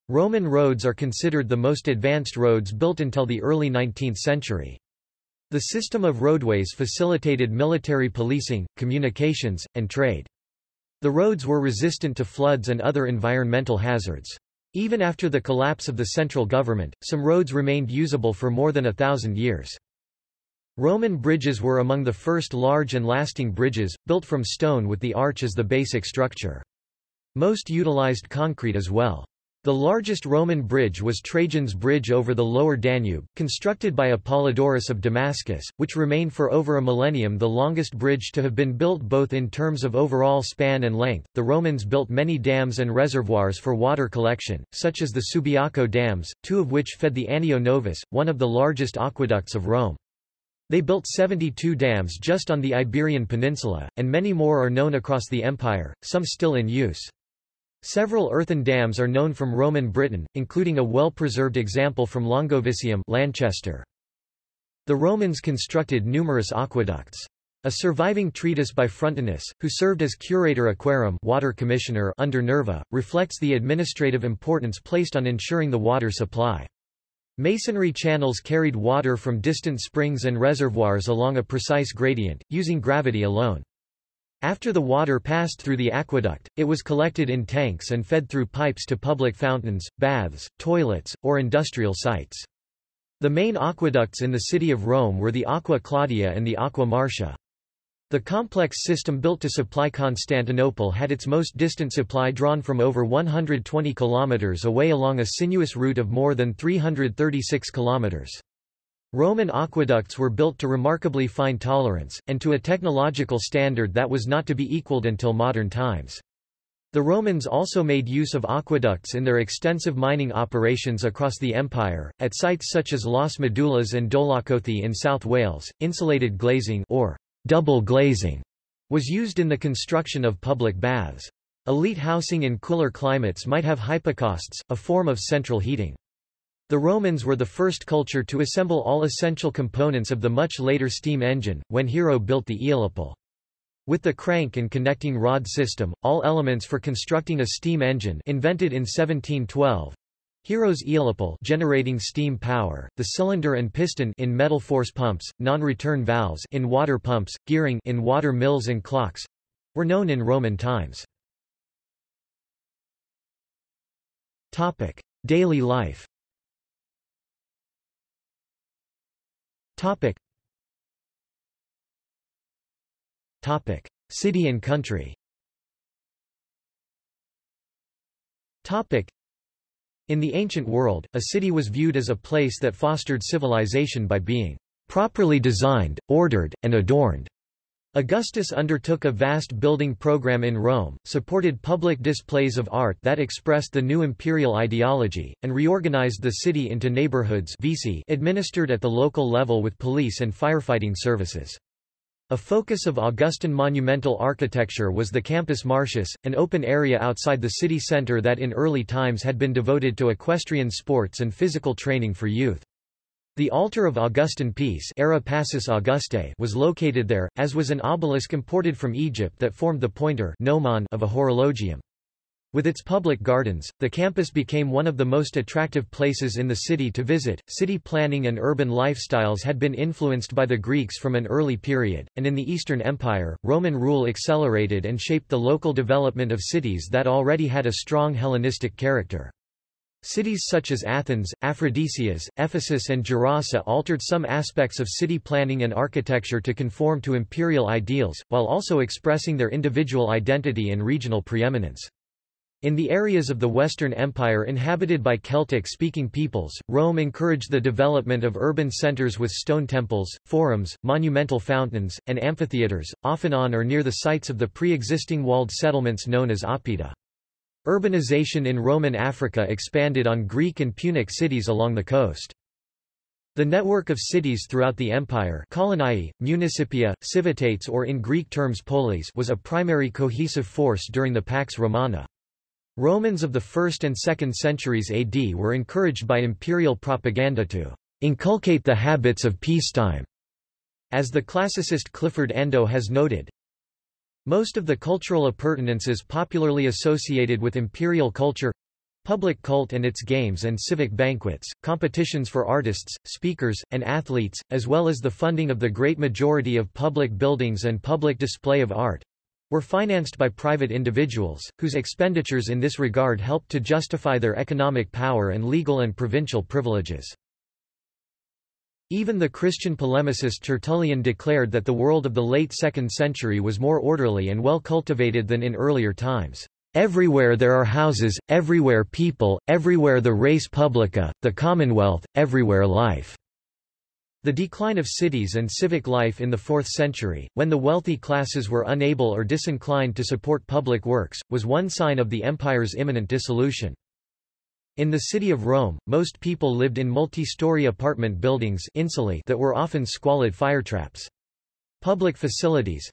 Roman roads are considered the most advanced roads built until the early 19th century. The system of roadways facilitated military policing, communications, and trade. The roads were resistant to floods and other environmental hazards. Even after the collapse of the central government, some roads remained usable for more than a thousand years. Roman bridges were among the first large and lasting bridges, built from stone with the arch as the basic structure. Most utilized concrete as well. The largest Roman bridge was Trajan's Bridge over the lower Danube, constructed by Apollodorus of Damascus, which remained for over a millennium the longest bridge to have been built both in terms of overall span and length. The Romans built many dams and reservoirs for water collection, such as the Subiaco dams, two of which fed the Anio Novus, one of the largest aqueducts of Rome. They built 72 dams just on the Iberian Peninsula, and many more are known across the empire, some still in use. Several earthen dams are known from Roman Britain, including a well-preserved example from Longovicium Lanchester. The Romans constructed numerous aqueducts. A surviving treatise by Frontinus, who served as curator aquarum water commissioner under Nerva, reflects the administrative importance placed on ensuring the water supply. Masonry channels carried water from distant springs and reservoirs along a precise gradient, using gravity alone. After the water passed through the aqueduct, it was collected in tanks and fed through pipes to public fountains, baths, toilets, or industrial sites. The main aqueducts in the city of Rome were the Aqua Claudia and the Aqua Marcia. The complex system built to supply Constantinople had its most distant supply drawn from over 120 kilometers away along a sinuous route of more than 336 kilometers. Roman aqueducts were built to remarkably fine tolerance, and to a technological standard that was not to be equaled until modern times. The Romans also made use of aqueducts in their extensive mining operations across the empire, at sites such as Las Medulas and Dolaucothi in South Wales. Insulated glazing or double glazing was used in the construction of public baths. Elite housing in cooler climates might have hypocausts, a form of central heating. The Romans were the first culture to assemble all essential components of the much later steam engine, when Hero built the Aeolipile. With the crank and connecting rod system, all elements for constructing a steam engine invented in 1712, Hero's Aeolipile generating steam power, the cylinder and piston in metal force pumps, non-return valves in water pumps, gearing in water mills and clocks were known in Roman times. Topic: Daily life. Topic. Topic. City and country Topic. In the ancient world, a city was viewed as a place that fostered civilization by being properly designed, ordered, and adorned. Augustus undertook a vast building program in Rome, supported public displays of art that expressed the new imperial ideology, and reorganized the city into neighborhoods administered at the local level with police and firefighting services. A focus of Augustan monumental architecture was the Campus Martius, an open area outside the city center that in early times had been devoted to equestrian sports and physical training for youth. The altar of Augustan Peace Augustae was located there, as was an obelisk imported from Egypt that formed the pointer of a horologium. With its public gardens, the campus became one of the most attractive places in the city to visit. City planning and urban lifestyles had been influenced by the Greeks from an early period, and in the Eastern Empire, Roman rule accelerated and shaped the local development of cities that already had a strong Hellenistic character. Cities such as Athens, Aphrodisias, Ephesus and Gerasa altered some aspects of city planning and architecture to conform to imperial ideals, while also expressing their individual identity and regional preeminence. In the areas of the Western Empire inhabited by Celtic-speaking peoples, Rome encouraged the development of urban centers with stone temples, forums, monumental fountains, and amphitheaters, often on or near the sites of the pre-existing walled settlements known as oppida. Urbanization in Roman Africa expanded on Greek and Punic cities along the coast. The network of cities throughout the empire coloniae, municipia, civitates or in Greek terms polis was a primary cohesive force during the Pax Romana. Romans of the 1st and 2nd centuries AD were encouraged by imperial propaganda to inculcate the habits of peacetime. As the classicist Clifford Ando has noted, most of the cultural appurtenances popularly associated with imperial culture public cult and its games and civic banquets, competitions for artists, speakers, and athletes, as well as the funding of the great majority of public buildings and public display of art were financed by private individuals, whose expenditures in this regard helped to justify their economic power and legal and provincial privileges. Even the Christian polemicist Tertullian declared that the world of the late 2nd century was more orderly and well cultivated than in earlier times. Everywhere there are houses, everywhere people, everywhere the res publica, the commonwealth, everywhere life. The decline of cities and civic life in the 4th century, when the wealthy classes were unable or disinclined to support public works, was one sign of the empire's imminent dissolution. In the city of Rome, most people lived in multi-story apartment buildings insulae that were often squalid firetraps. Public facilities,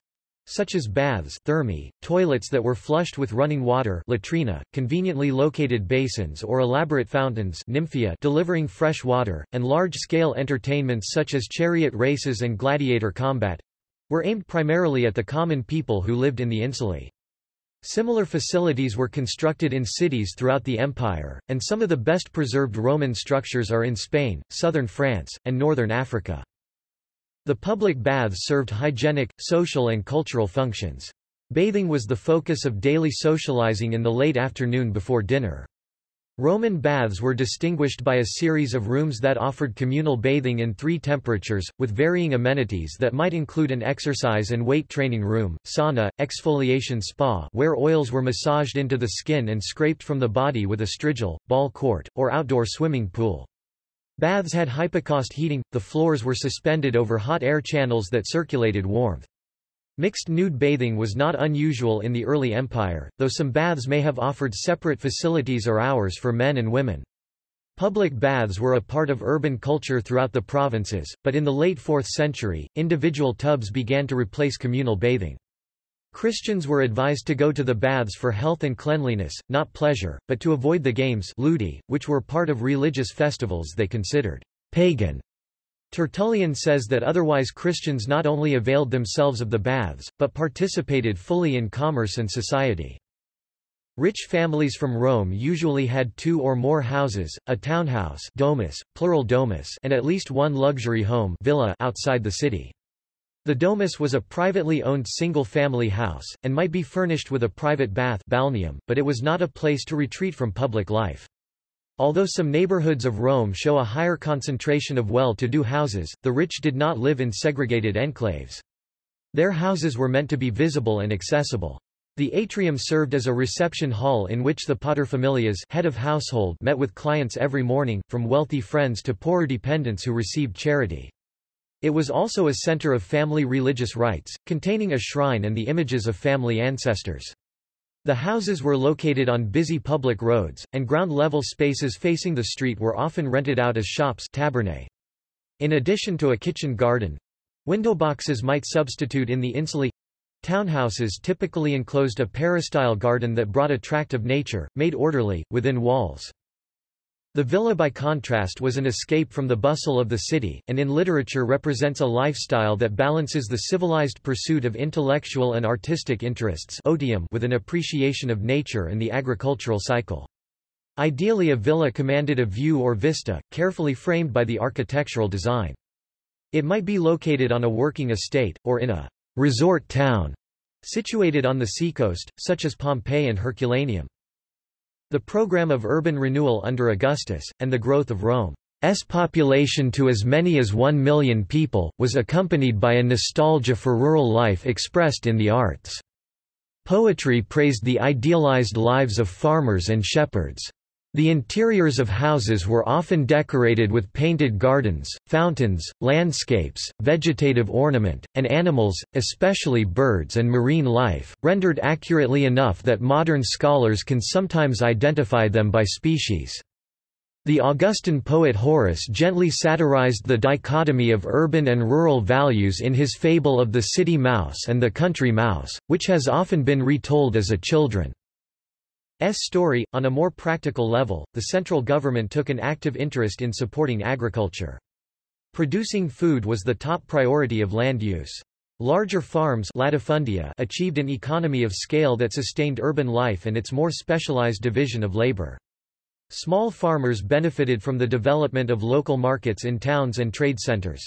such as baths thermae, toilets that were flushed with running water latrina, conveniently located basins or elaborate fountains nymphaea delivering fresh water, and large-scale entertainments such as chariot races and gladiator combat—were aimed primarily at the common people who lived in the insulae. Similar facilities were constructed in cities throughout the empire, and some of the best preserved Roman structures are in Spain, southern France, and northern Africa. The public baths served hygienic, social and cultural functions. Bathing was the focus of daily socializing in the late afternoon before dinner. Roman baths were distinguished by a series of rooms that offered communal bathing in three temperatures, with varying amenities that might include an exercise and weight training room, sauna, exfoliation spa where oils were massaged into the skin and scraped from the body with a strigil, ball court, or outdoor swimming pool. Baths had hypocaust heating, the floors were suspended over hot air channels that circulated warmth. Mixed nude bathing was not unusual in the early empire, though some baths may have offered separate facilities or hours for men and women. Public baths were a part of urban culture throughout the provinces, but in the late 4th century, individual tubs began to replace communal bathing. Christians were advised to go to the baths for health and cleanliness, not pleasure, but to avoid the games ludi, which were part of religious festivals they considered pagan. Tertullian says that otherwise Christians not only availed themselves of the baths, but participated fully in commerce and society. Rich families from Rome usually had two or more houses, a townhouse domus, plural domus and at least one luxury home villa outside the city. The domus was a privately owned single-family house, and might be furnished with a private bath balneum, but it was not a place to retreat from public life. Although some neighborhoods of Rome show a higher concentration of well-to-do houses, the rich did not live in segregated enclaves. Their houses were meant to be visible and accessible. The atrium served as a reception hall in which the paterfamilias head of household met with clients every morning, from wealthy friends to poorer dependents who received charity. It was also a center of family religious rites, containing a shrine and the images of family ancestors. The houses were located on busy public roads, and ground-level spaces facing the street were often rented out as shops tabernae. In addition to a kitchen garden, window boxes might substitute in the insulae. Townhouses typically enclosed a peristyle garden that brought a tract of nature, made orderly, within walls. The villa by contrast was an escape from the bustle of the city, and in literature represents a lifestyle that balances the civilized pursuit of intellectual and artistic interests otium with an appreciation of nature and the agricultural cycle. Ideally a villa commanded a view or vista, carefully framed by the architectural design. It might be located on a working estate, or in a resort town situated on the seacoast, such as Pompeii and Herculaneum. The program of urban renewal under Augustus, and the growth of Rome's population to as many as one million people, was accompanied by a nostalgia for rural life expressed in the arts. Poetry praised the idealized lives of farmers and shepherds. The interiors of houses were often decorated with painted gardens, fountains, landscapes, vegetative ornament, and animals, especially birds and marine life, rendered accurately enough that modern scholars can sometimes identify them by species. The Augustan poet Horace gently satirized the dichotomy of urban and rural values in his fable of the city mouse and the country mouse, which has often been retold as a children's story. On a more practical level, the central government took an active interest in supporting agriculture. Producing food was the top priority of land use. Larger farms latifundia achieved an economy of scale that sustained urban life and its more specialized division of labor. Small farmers benefited from the development of local markets in towns and trade centers.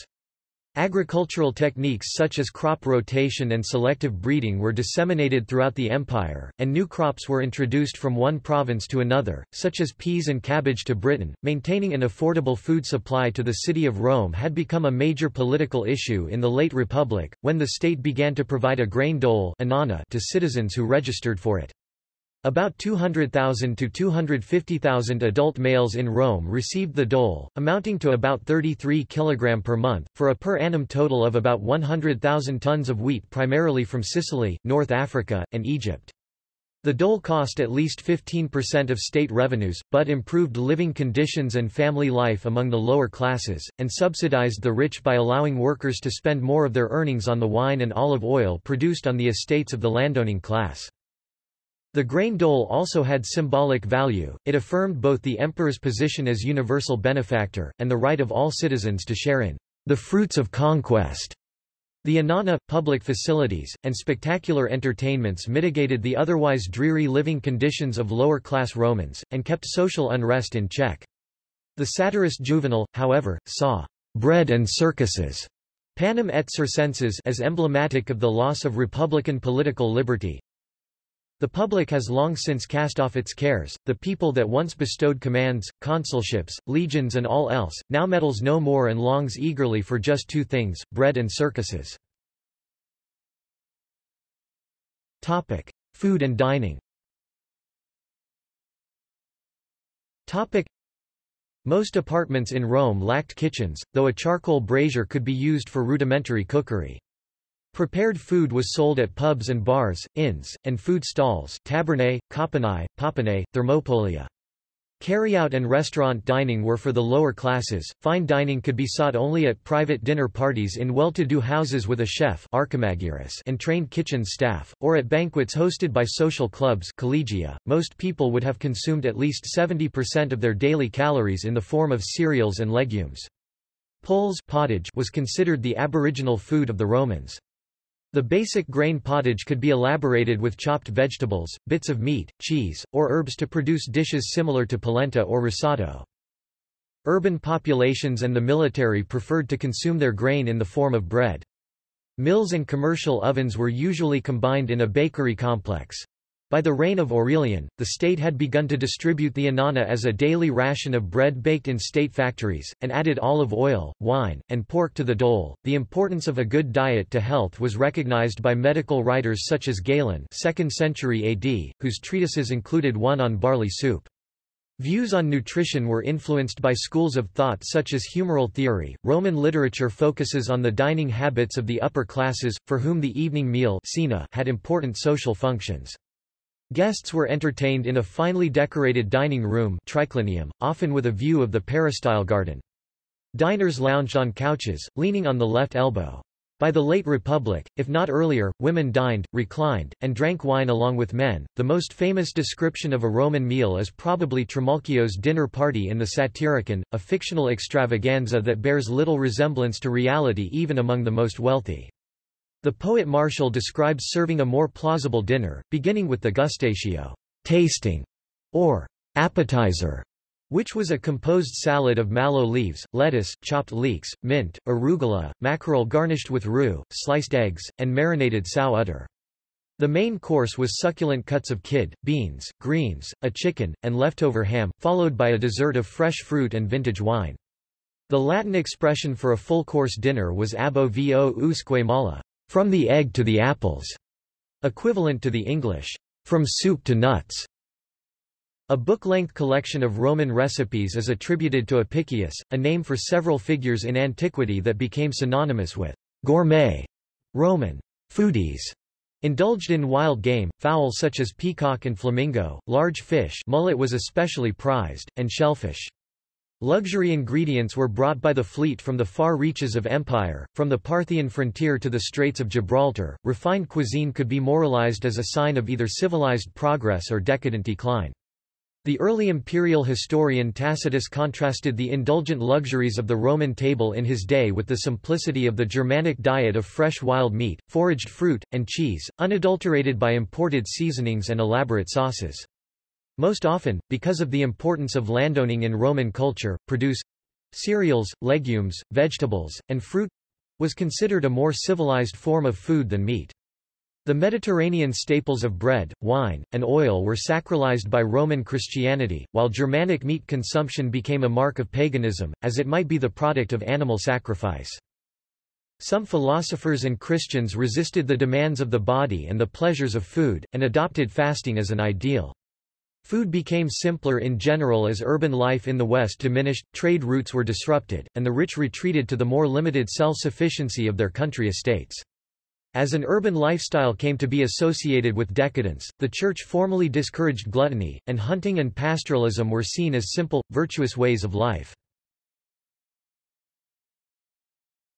Agricultural techniques such as crop rotation and selective breeding were disseminated throughout the empire, and new crops were introduced from one province to another, such as peas and cabbage to Britain. Maintaining an affordable food supply to the city of Rome had become a major political issue in the late Republic, when the state began to provide a grain dole to citizens who registered for it. About 200,000 to 250,000 adult males in Rome received the dole, amounting to about 33 kg per month, for a per annum total of about 100,000 tons of wheat primarily from Sicily, North Africa, and Egypt. The dole cost at least 15% of state revenues, but improved living conditions and family life among the lower classes, and subsidized the rich by allowing workers to spend more of their earnings on the wine and olive oil produced on the estates of the landowning class. The grain dole also had symbolic value, it affirmed both the emperor's position as universal benefactor, and the right of all citizens to share in the fruits of conquest. The annona, public facilities, and spectacular entertainments mitigated the otherwise dreary living conditions of lower-class Romans, and kept social unrest in check. The satirist Juvenal, however, saw bread and circuses panem et circenses as emblematic of the loss of republican political liberty, the public has long since cast off its cares, the people that once bestowed commands, consulships, legions and all else, now meddles no more and longs eagerly for just two things, bread and circuses. Topic. Food and dining Topic. Most apartments in Rome lacked kitchens, though a charcoal brazier could be used for rudimentary cookery. Prepared food was sold at pubs and bars, inns, and food stalls tabernae, cauponae, popinae, thermopolia. Carry-out and restaurant dining were for the lower classes, fine dining could be sought only at private dinner parties in well-to-do houses with a chef and trained kitchen staff, or at banquets hosted by social clubs collegia. .Most people would have consumed at least 70% of their daily calories in the form of cereals and legumes. Puls pottage was considered the aboriginal food of the Romans. The basic grain pottage could be elaborated with chopped vegetables, bits of meat, cheese, or herbs to produce dishes similar to polenta or risotto. Urban populations and the military preferred to consume their grain in the form of bread. Mills and commercial ovens were usually combined in a bakery complex. By the reign of Aurelian, the state had begun to distribute the annona as a daily ration of bread baked in state factories, and added olive oil, wine, and pork to the dole. The importance of a good diet to health was recognized by medical writers such as Galen, 2nd century AD, whose treatises included one on barley soup. Views on nutrition were influenced by schools of thought such as humoral theory. Roman literature focuses on the dining habits of the upper classes, for whom the evening meal had important social functions. Guests were entertained in a finely decorated dining room triclinium, often with a view of the peristyle garden. Diners lounged on couches, leaning on the left elbow. By the late Republic, if not earlier, women dined, reclined, and drank wine along with men. The most famous description of a Roman meal is probably Trimalchio's dinner party in the Satyricon, a fictional extravaganza that bears little resemblance to reality even among the most wealthy. The poet Martial describes serving a more plausible dinner, beginning with the gustatio tasting, or appetizer, which was a composed salad of mallow leaves, lettuce, chopped leeks, mint, arugula, mackerel garnished with rue, sliced eggs, and marinated sow udder. The main course was succulent cuts of kid, beans, greens, a chicken, and leftover ham, followed by a dessert of fresh fruit and vintage wine. The Latin expression for a full-course dinner was ab ovo usque mala, from the egg to the apples, equivalent to the English, from soup to nuts. A book-length collection of Roman recipes is attributed to Apicius, a name for several figures in antiquity that became synonymous with gourmet. Roman foodies Indulged in wild game, fowl such as peacock and flamingo, large fish mullet was especially prized, and shellfish. Luxury ingredients were brought by the fleet from the far reaches of empire, from the Parthian frontier to the Straits of Gibraltar. Refined cuisine could be moralized as a sign of either civilized progress or decadent decline. The early imperial historian Tacitus contrasted the indulgent luxuries of the Roman table in his day with the simplicity of the Germanic diet of fresh wild meat, foraged fruit, and cheese, unadulterated by imported seasonings and elaborate sauces. Most often, because of the importance of landowning in Roman culture, produce cereals, legumes, vegetables, and fruit was considered a more civilized form of food than meat. The Mediterranean staples of bread, wine, and oil were sacralized by Roman Christianity, while Germanic meat consumption became a mark of paganism, as it might be the product of animal sacrifice. Some philosophers and Christians resisted the demands of the body and the pleasures of food, and adopted fasting as an ideal. Food became simpler in general as urban life in the West diminished, trade routes were disrupted, and the rich retreated to the more limited self-sufficiency of their country estates. As an urban lifestyle came to be associated with decadence, the Church formally discouraged gluttony, and hunting and pastoralism were seen as simple, virtuous ways of life.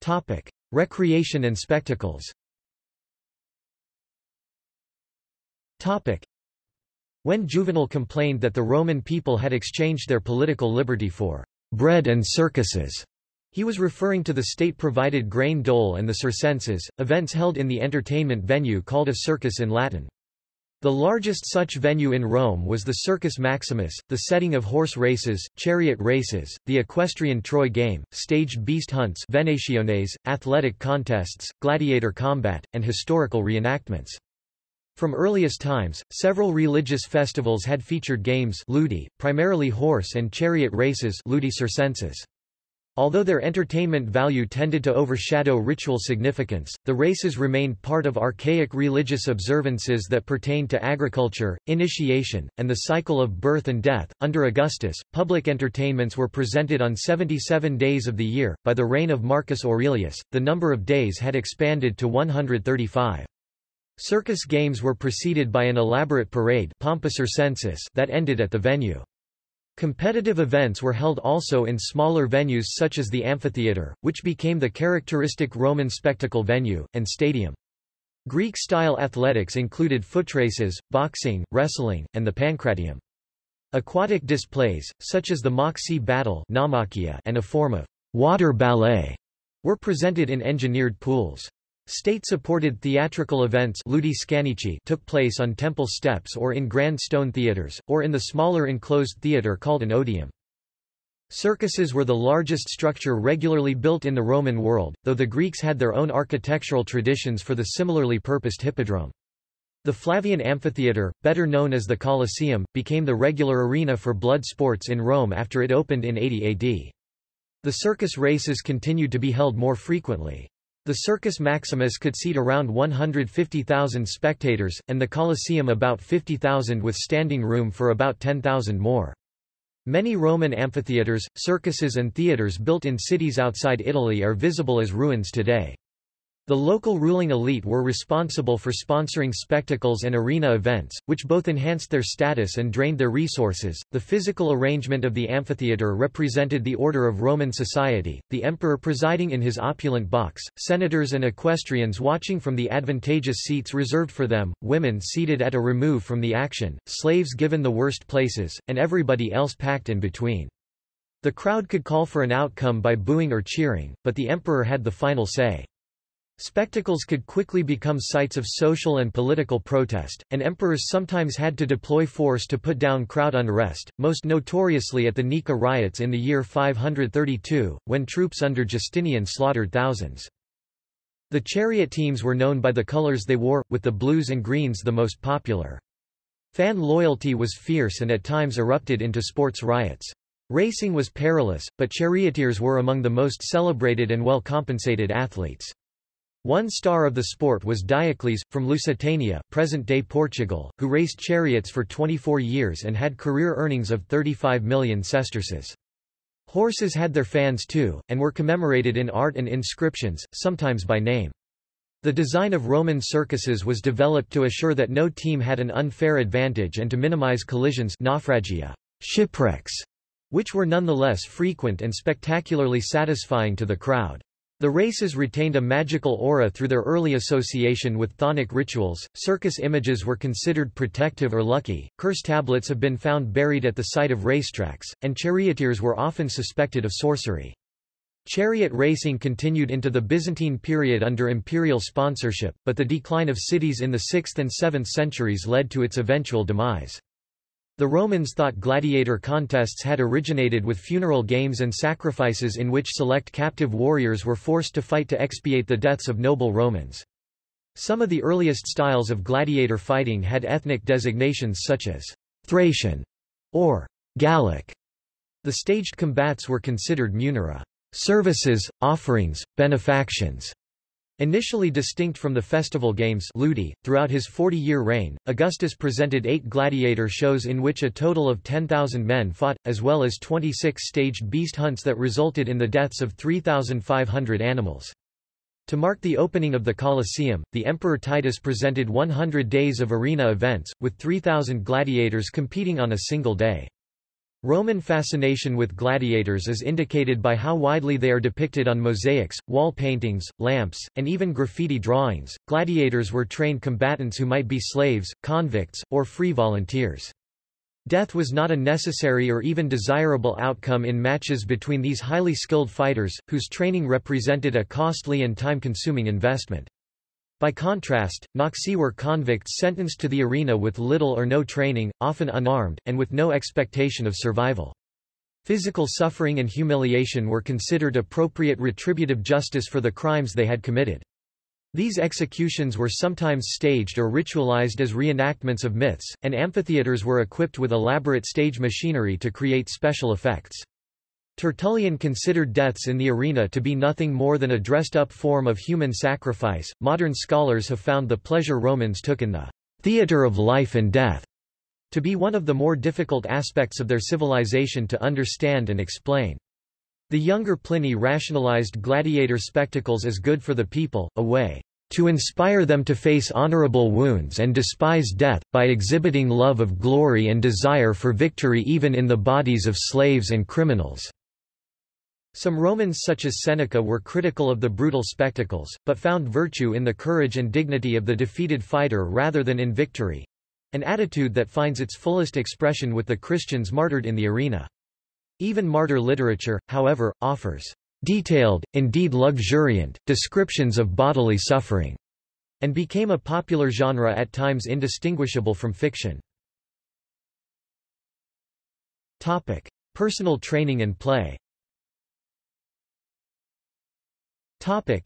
Topic. Recreation and spectacles Topic. When Juvenal complained that the Roman people had exchanged their political liberty for bread and circuses, he was referring to the state-provided grain dole and the circenses, events held in the entertainment venue called a circus in Latin. The largest such venue in Rome was the Circus Maximus, the setting of horse races, chariot races, the equestrian Troy game, staged beast hunts venationes, athletic contests, gladiator combat, and historical reenactments. From earliest times, several religious festivals had featured games ludi, primarily horse and chariot races ludi circenses. Although their entertainment value tended to overshadow ritual significance, the races remained part of archaic religious observances that pertained to agriculture, initiation, and the cycle of birth and death. Under Augustus, public entertainments were presented on 77 days of the year. By the reign of Marcus Aurelius, the number of days had expanded to 135. Circus games were preceded by an elaborate parade Circensis that ended at the venue. Competitive events were held also in smaller venues such as the amphitheatre, which became the characteristic Roman spectacle venue, and stadium. Greek-style athletics included footraces, boxing, wrestling, and the pancratium. Aquatic displays, such as the mock-sea battle and a form of water ballet, were presented in engineered pools. State-supported theatrical events took place on temple steps or in grand stone theaters, or in the smaller enclosed theater called an odeum. Circuses were the largest structure regularly built in the Roman world, though the Greeks had their own architectural traditions for the similarly purposed hippodrome. The Flavian Amphitheatre, better known as the Colosseum, became the regular arena for blood sports in Rome after it opened in 80 AD. The circus races continued to be held more frequently. The Circus Maximus could seat around 150,000 spectators, and the Colosseum about 50,000 with standing room for about 10,000 more. Many Roman amphitheatres, circuses and theatres built in cities outside Italy are visible as ruins today. The local ruling elite were responsible for sponsoring spectacles and arena events, which both enhanced their status and drained their resources. The physical arrangement of the amphitheater represented the order of Roman society, the emperor presiding in his opulent box, senators and equestrians watching from the advantageous seats reserved for them, women seated at a remove from the action, slaves given the worst places, and everybody else packed in between. The crowd could call for an outcome by booing or cheering, but the emperor had the final say. Spectacles could quickly become sites of social and political protest, and emperors sometimes had to deploy force to put down crowd unrest, most notoriously at the Nika riots in the year 532, when troops under Justinian slaughtered thousands. The chariot teams were known by the colors they wore, with the blues and greens the most popular. Fan loyalty was fierce and at times erupted into sports riots. Racing was perilous, but charioteers were among the most celebrated and well-compensated athletes. One star of the sport was Diocles, from Lusitania present-day Portugal, who raced chariots for 24 years and had career earnings of 35 million sesterces. Horses had their fans too, and were commemorated in art and inscriptions, sometimes by name. The design of Roman circuses was developed to assure that no team had an unfair advantage and to minimize collisions naufragia, shipwrecks, which were nonetheless frequent and spectacularly satisfying to the crowd. The races retained a magical aura through their early association with chthonic rituals. Circus images were considered protective or lucky. Curse tablets have been found buried at the site of racetracks, and charioteers were often suspected of sorcery. Chariot racing continued into the Byzantine period under imperial sponsorship, but the decline of cities in the 6th and 7th centuries led to its eventual demise. The Romans thought gladiator contests had originated with funeral games and sacrifices in which select captive warriors were forced to fight to expiate the deaths of noble Romans. Some of the earliest styles of gladiator fighting had ethnic designations such as Thracian or Gallic. The staged combats were considered munera, services, offerings, benefactions, Initially distinct from the festival games Ludi, throughout his 40-year reign, Augustus presented eight gladiator shows in which a total of 10,000 men fought, as well as 26 staged beast hunts that resulted in the deaths of 3,500 animals. To mark the opening of the Colosseum, the Emperor Titus presented 100 days of arena events, with 3,000 gladiators competing on a single day. Roman fascination with gladiators is indicated by how widely they are depicted on mosaics, wall paintings, lamps, and even graffiti drawings. Gladiators were trained combatants who might be slaves, convicts, or free volunteers. Death was not a necessary or even desirable outcome in matches between these highly skilled fighters, whose training represented a costly and time-consuming investment. By contrast, noxii were convicts sentenced to the arena with little or no training, often unarmed, and with no expectation of survival. Physical suffering and humiliation were considered appropriate retributive justice for the crimes they had committed. These executions were sometimes staged or ritualized as reenactments of myths, and amphitheaters were equipped with elaborate stage machinery to create special effects. Tertullian considered deaths in the arena to be nothing more than a dressed-up form of human sacrifice. Modern scholars have found the pleasure Romans took in the theater of life and death to be one of the more difficult aspects of their civilization to understand and explain. The younger Pliny rationalized gladiator spectacles as good for the people, a way to inspire them to face honorable wounds and despise death, by exhibiting love of glory and desire for victory even in the bodies of slaves and criminals. Some Romans such as Seneca were critical of the brutal spectacles, but found virtue in the courage and dignity of the defeated fighter rather than in victory—an attitude that finds its fullest expression with the Christians martyred in the arena. Even martyr literature, however, offers detailed, indeed luxuriant, descriptions of bodily suffering, and became a popular genre at times indistinguishable from fiction. Topic. Personal training and play Topic.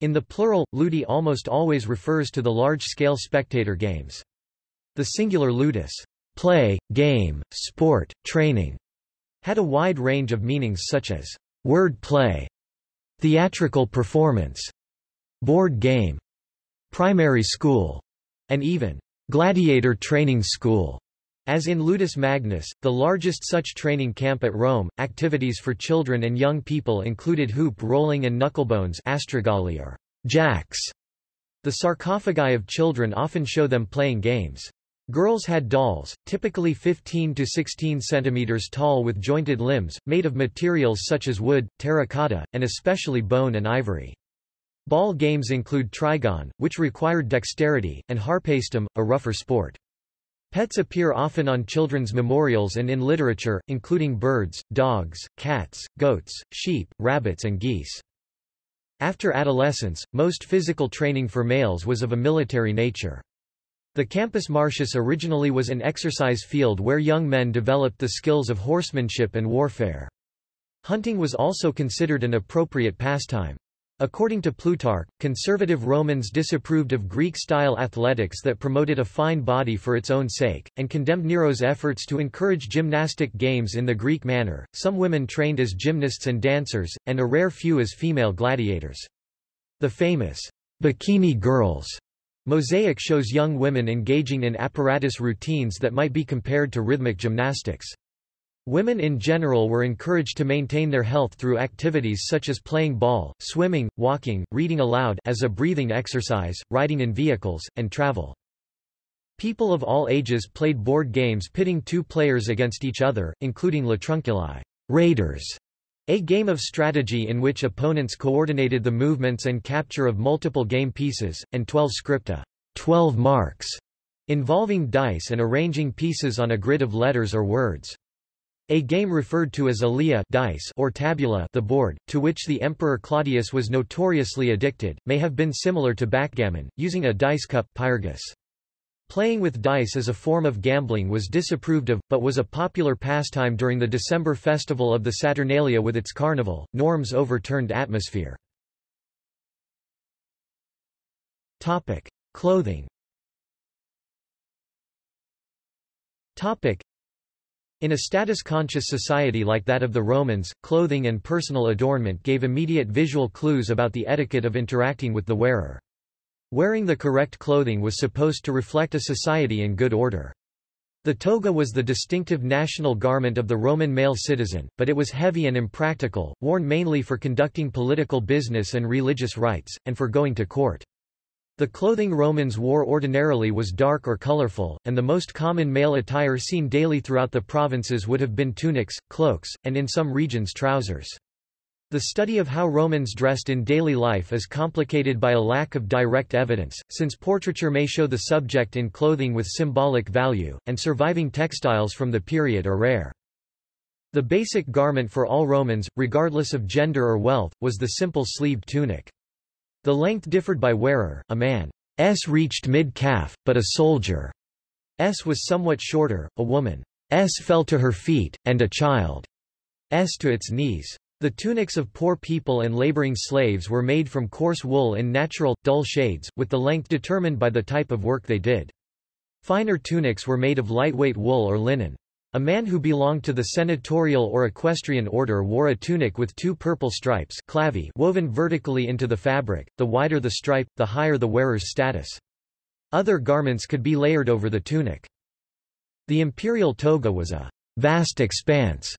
In the plural, ludi almost always refers to the large-scale spectator games. The singular ludus, play, game, sport, training, had a wide range of meanings such as word play, theatrical performance, board game, primary school, and even gladiator training school. As in Ludus Magnus, the largest such training camp at Rome, activities for children and young people included hoop rolling and knucklebones astragali or jacks. The sarcophagi of children often show them playing games. Girls had dolls, typically 15 to 16 centimeters tall with jointed limbs, made of materials such as wood, terracotta, and especially bone and ivory. Ball games include trigon, which required dexterity, and harpastum, a rougher sport. Pets appear often on children's memorials and in literature, including birds, dogs, cats, goats, sheep, rabbits and geese. After adolescence, most physical training for males was of a military nature. The Campus Martius originally was an exercise field where young men developed the skills of horsemanship and warfare. Hunting was also considered an appropriate pastime. According to Plutarch, conservative Romans disapproved of Greek-style athletics that promoted a fine body for its own sake, and condemned Nero's efforts to encourage gymnastic games in the Greek manner. Some women trained as gymnasts and dancers, and a rare few as female gladiators. The famous bikini girls mosaic shows young women engaging in apparatus routines that might be compared to rhythmic gymnastics. Women in general were encouraged to maintain their health through activities such as playing ball, swimming, walking, reading aloud as a breathing exercise, riding in vehicles, and travel. People of all ages played board games pitting two players against each other, including Latrunculi raiders, a game of strategy in which opponents coordinated the movements and capture of multiple game pieces, and 12 scripta 12 marks, involving dice and arranging pieces on a grid of letters or words. A game referred to as alea dice or tabula the board, to which the Emperor Claudius was notoriously addicted, may have been similar to backgammon, using a dice cup pyrgus. Playing with dice as a form of gambling was disapproved of, but was a popular pastime during the December festival of the Saturnalia with its carnival. Norms overturned atmosphere. Topic: Clothing. Topic: in a status-conscious society like that of the Romans, clothing and personal adornment gave immediate visual clues about the etiquette of interacting with the wearer. Wearing the correct clothing was supposed to reflect a society in good order. The toga was the distinctive national garment of the Roman male citizen, but it was heavy and impractical, worn mainly for conducting political business and religious rites, and for going to court. The clothing Romans wore ordinarily was dark or colorful, and the most common male attire seen daily throughout the provinces would have been tunics, cloaks, and in some regions trousers. The study of how Romans dressed in daily life is complicated by a lack of direct evidence, since portraiture may show the subject in clothing with symbolic value, and surviving textiles from the period are rare. The basic garment for all Romans, regardless of gender or wealth, was the simple sleeved tunic. The length differed by wearer, a man's reached mid-calf, but a soldier's was somewhat shorter, a woman's fell to her feet, and a child's to its knees. The tunics of poor people and laboring slaves were made from coarse wool in natural, dull shades, with the length determined by the type of work they did. Finer tunics were made of lightweight wool or linen. A man who belonged to the senatorial or equestrian order wore a tunic with two purple stripes clavi woven vertically into the fabric, the wider the stripe, the higher the wearer's status. Other garments could be layered over the tunic. The imperial toga was a vast expanse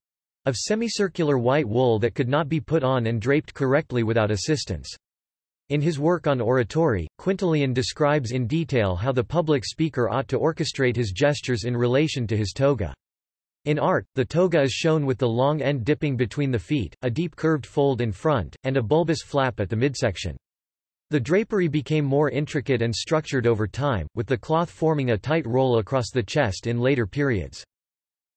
of semicircular white wool that could not be put on and draped correctly without assistance. In his work on oratory, Quintilian describes in detail how the public speaker ought to orchestrate his gestures in relation to his toga. In art, the toga is shown with the long end dipping between the feet, a deep curved fold in front, and a bulbous flap at the midsection. The drapery became more intricate and structured over time, with the cloth forming a tight roll across the chest in later periods.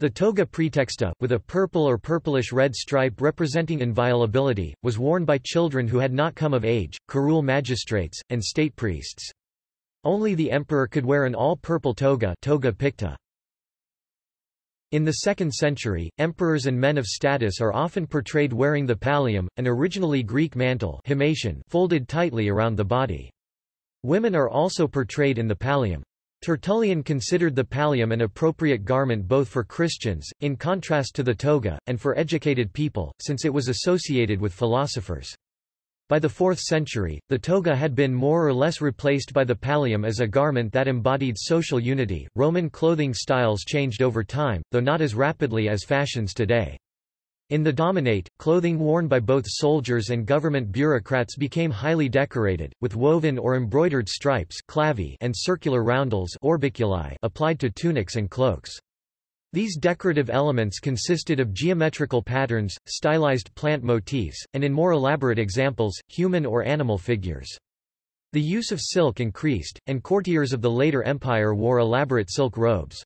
The toga praetexta, with a purple or purplish-red stripe representing inviolability, was worn by children who had not come of age, curule magistrates, and state priests. Only the emperor could wear an all-purple toga, toga picta. In the 2nd century, emperors and men of status are often portrayed wearing the pallium, an originally Greek mantle folded tightly around the body. Women are also portrayed in the pallium. Tertullian considered the pallium an appropriate garment both for Christians, in contrast to the toga, and for educated people, since it was associated with philosophers. By the 4th century, the toga had been more or less replaced by the pallium as a garment that embodied social unity. Roman clothing styles changed over time, though not as rapidly as fashions today. In the Dominate, clothing worn by both soldiers and government bureaucrats became highly decorated, with woven or embroidered stripes clavi and circular roundels orbiculi applied to tunics and cloaks. These decorative elements consisted of geometrical patterns, stylized plant motifs, and in more elaborate examples, human or animal figures. The use of silk increased, and courtiers of the later empire wore elaborate silk robes.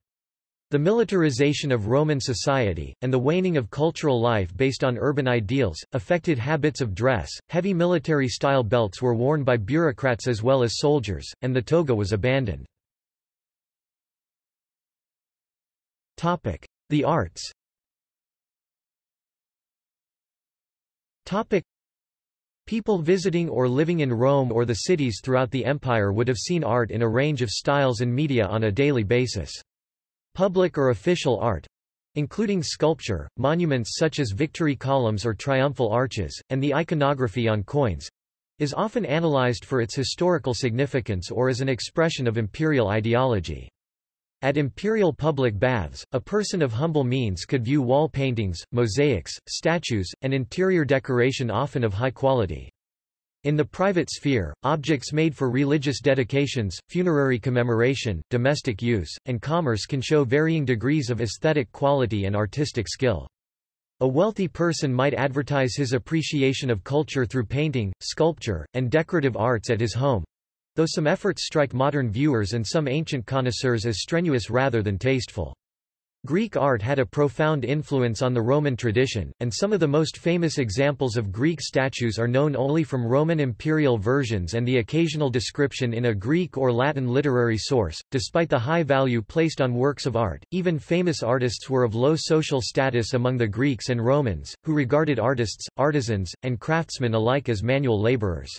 The militarization of Roman society, and the waning of cultural life based on urban ideals, affected habits of dress. Heavy military style belts were worn by bureaucrats as well as soldiers, and the toga was abandoned. Topic: The arts. Topic: People visiting or living in Rome or the cities throughout the empire would have seen art in a range of styles and media on a daily basis. Public or official art, including sculpture, monuments such as victory columns or triumphal arches, and the iconography on coins, is often analyzed for its historical significance or as an expression of imperial ideology. At imperial public baths, a person of humble means could view wall paintings, mosaics, statues, and interior decoration often of high quality. In the private sphere, objects made for religious dedications, funerary commemoration, domestic use, and commerce can show varying degrees of aesthetic quality and artistic skill. A wealthy person might advertise his appreciation of culture through painting, sculpture, and decorative arts at his home, though some efforts strike modern viewers and some ancient connoisseurs as strenuous rather than tasteful. Greek art had a profound influence on the Roman tradition, and some of the most famous examples of Greek statues are known only from Roman imperial versions and the occasional description in a Greek or Latin literary source. Despite the high value placed on works of art, even famous artists were of low social status among the Greeks and Romans, who regarded artists, artisans, and craftsmen alike as manual laborers.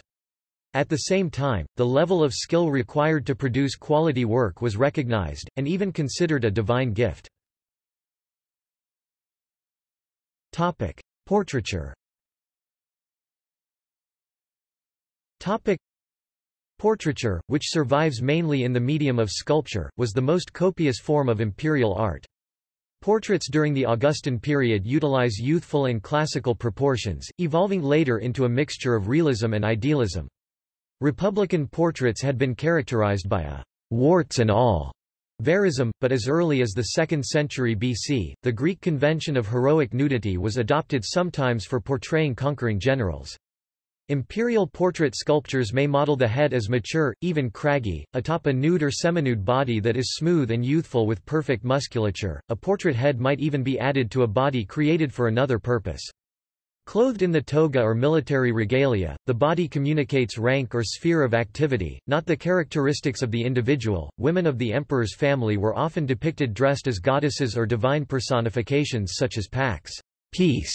At the same time, the level of skill required to produce quality work was recognized, and even considered a divine gift. Topic. Portraiture Topic. Portraiture, which survives mainly in the medium of sculpture, was the most copious form of imperial art. Portraits during the Augustan period utilize youthful and classical proportions, evolving later into a mixture of realism and idealism. Republican portraits had been characterized by a warts and all verism, but as early as the 2nd century BC, the Greek convention of heroic nudity was adopted sometimes for portraying conquering generals. Imperial portrait sculptures may model the head as mature, even craggy, atop a nude or seminude body that is smooth and youthful with perfect musculature. A portrait head might even be added to a body created for another purpose. Clothed in the toga or military regalia, the body communicates rank or sphere of activity, not the characteristics of the individual. Women of the emperor's family were often depicted dressed as goddesses or divine personifications such as Pax, peace.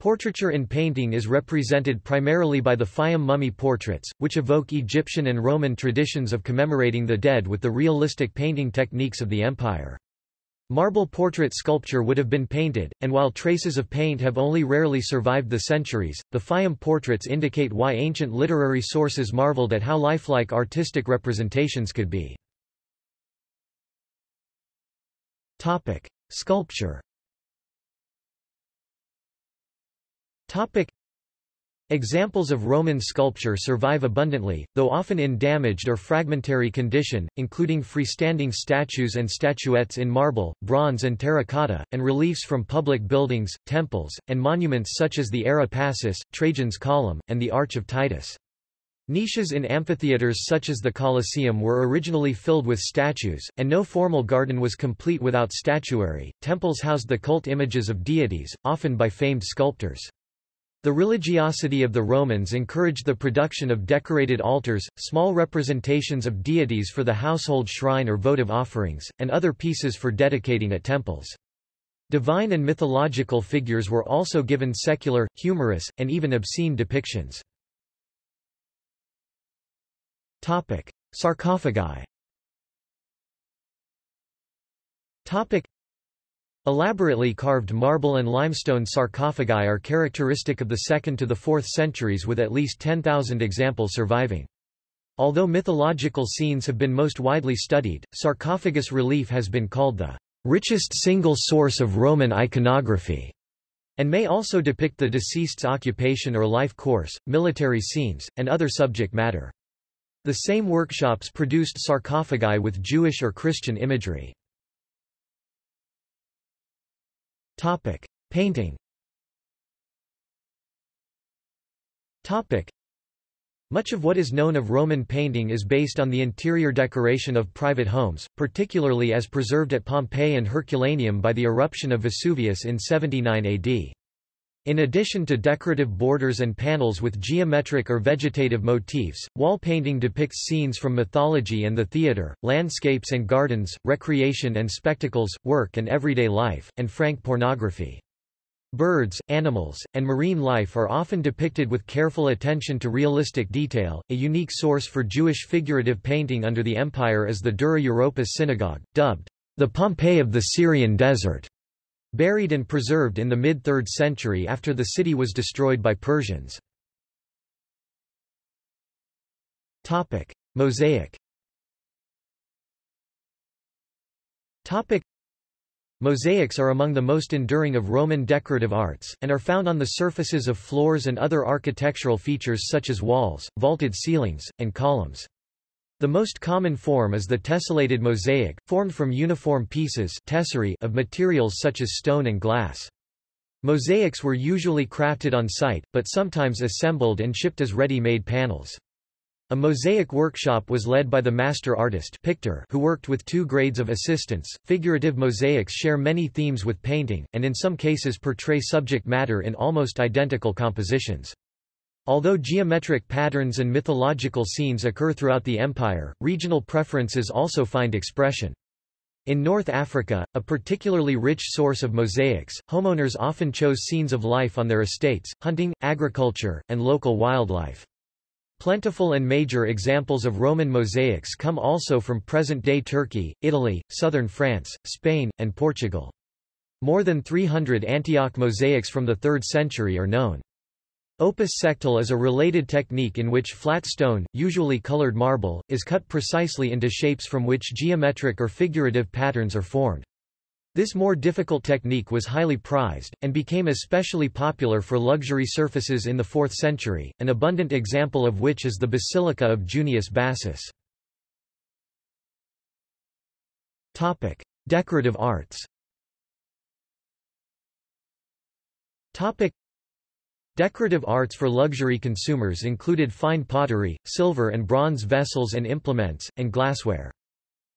Portraiture in painting is represented primarily by the Fayum mummy portraits, which evoke Egyptian and Roman traditions of commemorating the dead with the realistic painting techniques of the empire. Marble portrait sculpture would have been painted, and while traces of paint have only rarely survived the centuries, the Fayum portraits indicate why ancient literary sources marveled at how lifelike artistic representations could be. Topic: Sculpture. Topic: Examples of Roman sculpture survive abundantly, though often in damaged or fragmentary condition, including freestanding statues and statuettes in marble, bronze and terracotta, and reliefs from public buildings, temples, and monuments such as the Ara Pacis, Trajan's Column, and the Arch of Titus. Niches in amphitheaters such as the Colosseum were originally filled with statues, and no formal garden was complete without statuary. Temples housed the cult images of deities, often by famed sculptors. The religiosity of the Romans encouraged the production of decorated altars, small representations of deities for the household shrine or votive offerings, and other pieces for dedicating at temples. Divine and mythological figures were also given secular, humorous, and even obscene depictions. Topic: Sarcophagi. Topic: Elaborately carved marble and limestone sarcophagi are characteristic of the 2nd to the 4th centuries with at least 10,000 examples surviving. Although mythological scenes have been most widely studied, sarcophagus relief has been called the richest single source of Roman iconography, and may also depict the deceased's occupation or life course, military scenes, and other subject matter. The same workshops produced sarcophagi with Jewish or Christian imagery. Topic: Painting. Topic: Much of what is known of Roman painting is based on the interior decoration of private homes, particularly as preserved at Pompeii and Herculaneum by the eruption of Vesuvius in 79 AD. In addition to decorative borders and panels with geometric or vegetative motifs, wall painting depicts scenes from mythology and the theatre, landscapes and gardens, recreation and spectacles, work and everyday life, and frank pornography. Birds, animals, and marine life are often depicted with careful attention to realistic detail. A unique source for Jewish figurative painting under the empire is the Dura Europos synagogue, dubbed the Pompeii of the Syrian desert, buried and preserved in the mid-3rd century after the city was destroyed by Persians. Topic: Mosaic. Mosaics are among the most enduring of Roman decorative arts, and are found on the surfaces of floors and other architectural features such as walls, vaulted ceilings, and columns. The most common form is the tessellated mosaic, formed from uniform pieces tesserae of materials such as stone and glass. Mosaics were usually crafted on site, but sometimes assembled and shipped as ready-made panels. A mosaic workshop was led by the master artist pictor who worked with two grades of assistants. Figurative mosaics share many themes with painting, and in some cases portray subject matter in almost identical compositions. Although geometric patterns and mythological scenes occur throughout the empire, regional preferences also find expression. In North Africa, a particularly rich source of mosaics, homeowners often chose scenes of life on their estates, hunting, agriculture, and local wildlife. Plentiful and major examples of Roman mosaics come also from present-day Turkey, Italy, southern France, Spain, and Portugal. More than 300 Antioch mosaics from the 3rd century are known. Opus sectile is a related technique in which flat stone, usually colored marble, is cut precisely into shapes from which geometric or figurative patterns are formed. This more difficult technique was highly prized, and became especially popular for luxury surfaces in the 4th century, an abundant example of which is the Basilica of Junius Bassus. Topic. Decorative arts Topic. Decorative arts for luxury consumers included fine pottery, silver and bronze vessels and implements, and glassware.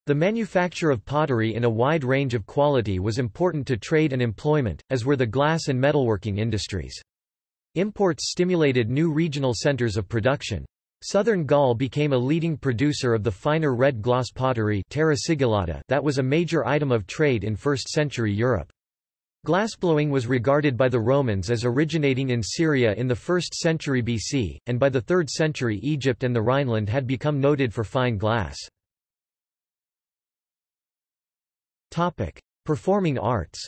The manufacture of pottery in a wide range of quality was important to trade and employment, as were the glass and metalworking industries. Imports stimulated new regional centers of production. Southern Gaul became a leading producer of the finer red gloss pottery that was a major item of trade in 1st century Europe. Glassblowing was regarded by the Romans as originating in Syria in the 1st century BC, and by the 3rd century Egypt and the Rhineland had become noted for fine glass. Topic: Performing arts.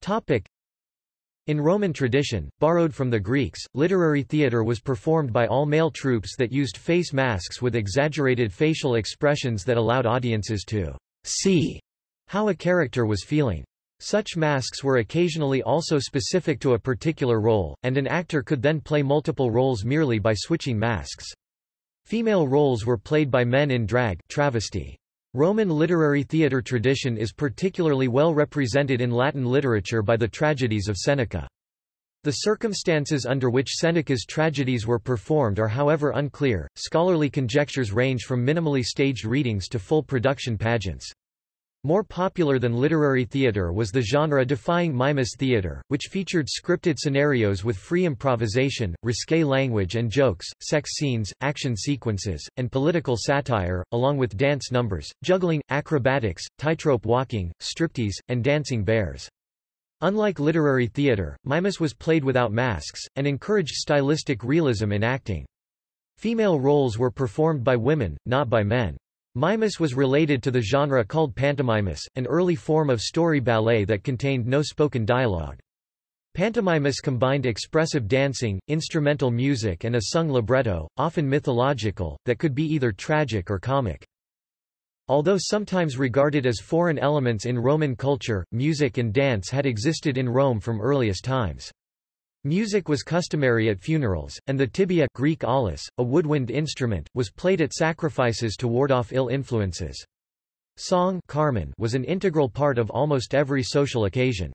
Topic: In Roman tradition, borrowed from the Greeks, literary theatre was performed by all male troupes that used face masks with exaggerated facial expressions that allowed audiences to see how a character was feeling. Such masks were occasionally also specific to a particular role, and an actor could then play multiple roles merely by switching masks. Female roles were played by men in drag travesty. Roman literary theatre tradition is particularly well represented in Latin literature by the tragedies of Seneca. The circumstances under which Seneca's tragedies were performed are however unclear. Scholarly conjectures range from minimally staged readings to full production pageants. More popular than literary theatre was the genre-defying mimus theatre, which featured scripted scenarios with free improvisation, risque language and jokes, sex scenes, action sequences, and political satire, along with dance numbers, juggling, acrobatics, tightrope walking, striptease, and dancing bears. Unlike literary theatre, mimus was played without masks, and encouraged stylistic realism in acting. Female roles were performed by women, not by men. Mimus was related to the genre called pantomimus, an early form of story ballet that contained no spoken dialogue. Pantomimus combined expressive dancing, instrumental music and a sung libretto, often mythological, that could be either tragic or comic. Although sometimes regarded as foreign elements in Roman culture, music and dance had existed in Rome from earliest times. Music was customary at funerals, and the tibia Greek aulos, a woodwind instrument, was played at sacrifices to ward off ill influences. Song Carmen was an integral part of almost every social occasion.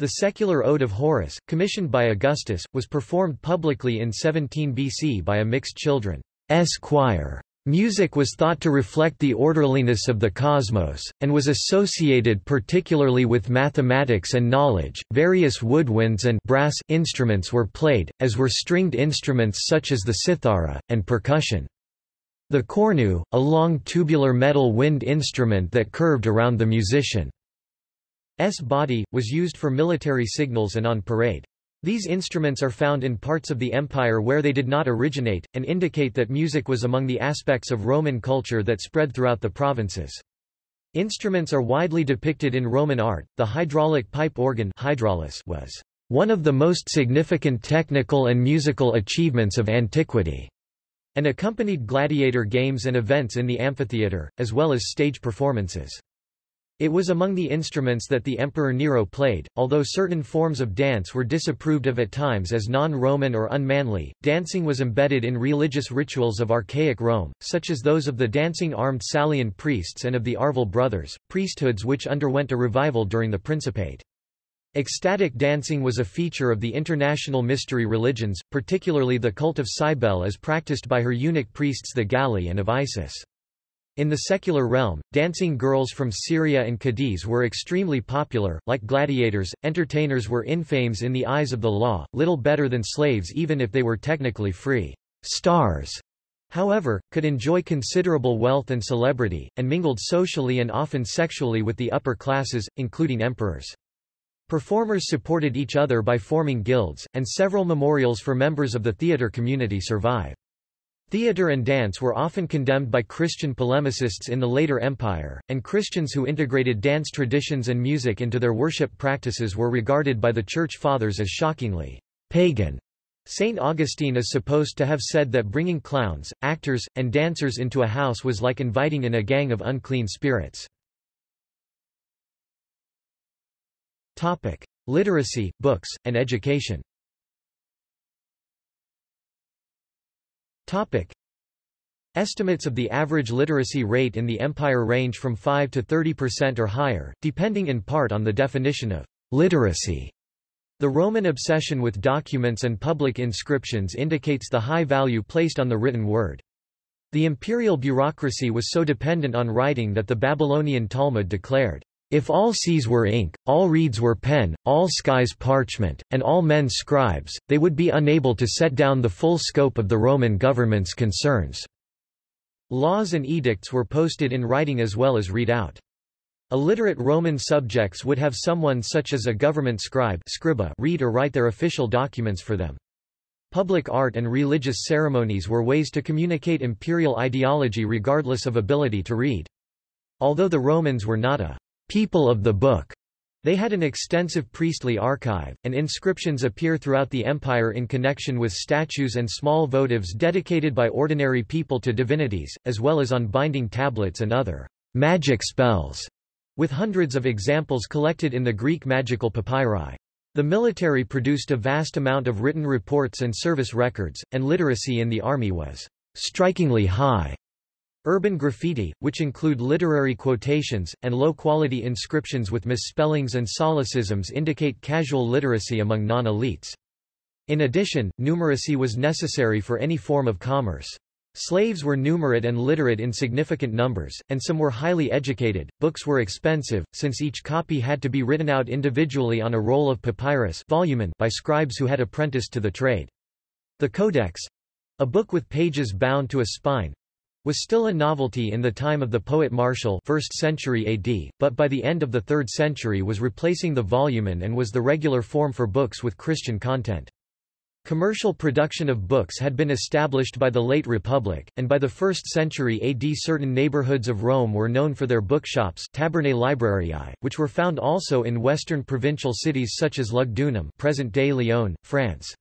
The secular ode of Horace, commissioned by Augustus, was performed publicly in 17 BC by a mixed children's choir. Music was thought to reflect the orderliness of the cosmos, and was associated particularly with mathematics and knowledge. Various woodwinds and brass instruments were played, as were stringed instruments such as the cithara, and percussion. The cornu, a long tubular metal wind instrument that curved around the musician. body, was used for military signals and on parade. These instruments are found in parts of the empire where they did not originate, and indicate that music was among the aspects of Roman culture that spread throughout the provinces. Instruments are widely depicted in Roman art. The hydraulic pipe organ was one of the most significant technical and musical achievements of antiquity, and accompanied gladiator games and events in the amphitheatre, as well as stage performances. It was among the instruments that the Emperor Nero played, although certain forms of dance were disapproved of at times as non-Roman or unmanly. Dancing was embedded in religious rituals of archaic Rome, such as those of the dancing armed Salian priests and of the Arval brothers, priesthoods which underwent a revival during the Principate. Ecstatic dancing was a feature of the international mystery religions, particularly the cult of Cybele as practiced by her eunuch priests the Galli and of Isis. In the secular realm, dancing girls from Syria and Cadiz were extremely popular. Like gladiators, entertainers were infames in the eyes of the law, little better than slaves even if they were technically free. Stars, however, could enjoy considerable wealth and celebrity, and mingled socially and often sexually with the upper classes, including emperors. Performers supported each other by forming guilds, and several memorials for members of the theatre community survive. Theatre and dance were often condemned by Christian polemicists in the later empire, and Christians who integrated dance traditions and music into their worship practices were regarded by the Church Fathers as shockingly pagan. St. Augustine is supposed to have said that bringing clowns, actors, and dancers into a house was like inviting in a gang of unclean spirits. Topic. Literacy, books, and education Topic. Estimates of the average literacy rate in the empire range from 5 to 30% or higher, depending in part on the definition of literacy. The Roman obsession with documents and public inscriptions indicates the high value placed on the written word. The imperial bureaucracy was so dependent on writing that the Babylonian Talmud declared, if all seas were ink, all reeds were pen, all skies parchment, and all men scribes, they would be unable to set down the full scope of the Roman government's concerns. Laws and edicts were posted in writing as well as read out. Illiterate Roman subjects would have someone such as a government scribe scriba read or write their official documents for them. Public art and religious ceremonies were ways to communicate imperial ideology regardless of ability to read. Although the Romans were not a people of the book. They had an extensive priestly archive, and inscriptions appear throughout the empire in connection with statues and small votives dedicated by ordinary people to divinities, as well as on binding tablets and other magic spells, with hundreds of examples collected in the Greek magical papyri. The military produced a vast amount of written reports and service records, and literacy in the army was strikingly high. Urban graffiti, which include literary quotations, and low-quality inscriptions with misspellings and solecisms indicate casual literacy among non-elites. In addition, numeracy was necessary for any form of commerce. Slaves were numerate and literate in significant numbers, and some were highly educated. Books were expensive, since each copy had to be written out individually on a roll of papyrus volumen by scribes who had apprenticed to the trade. The Codex—a book with pages bound to a spine, was still a novelty in the time of the poet Martial 1st century AD, but by the end of the 3rd century was replacing the volumen and was the regular form for books with Christian content. Commercial production of books had been established by the late Republic, and by the 1st century AD certain neighborhoods of Rome were known for their bookshops tabernae librariae, which were found also in western provincial cities such as Lugdunum present-day Lyon, France.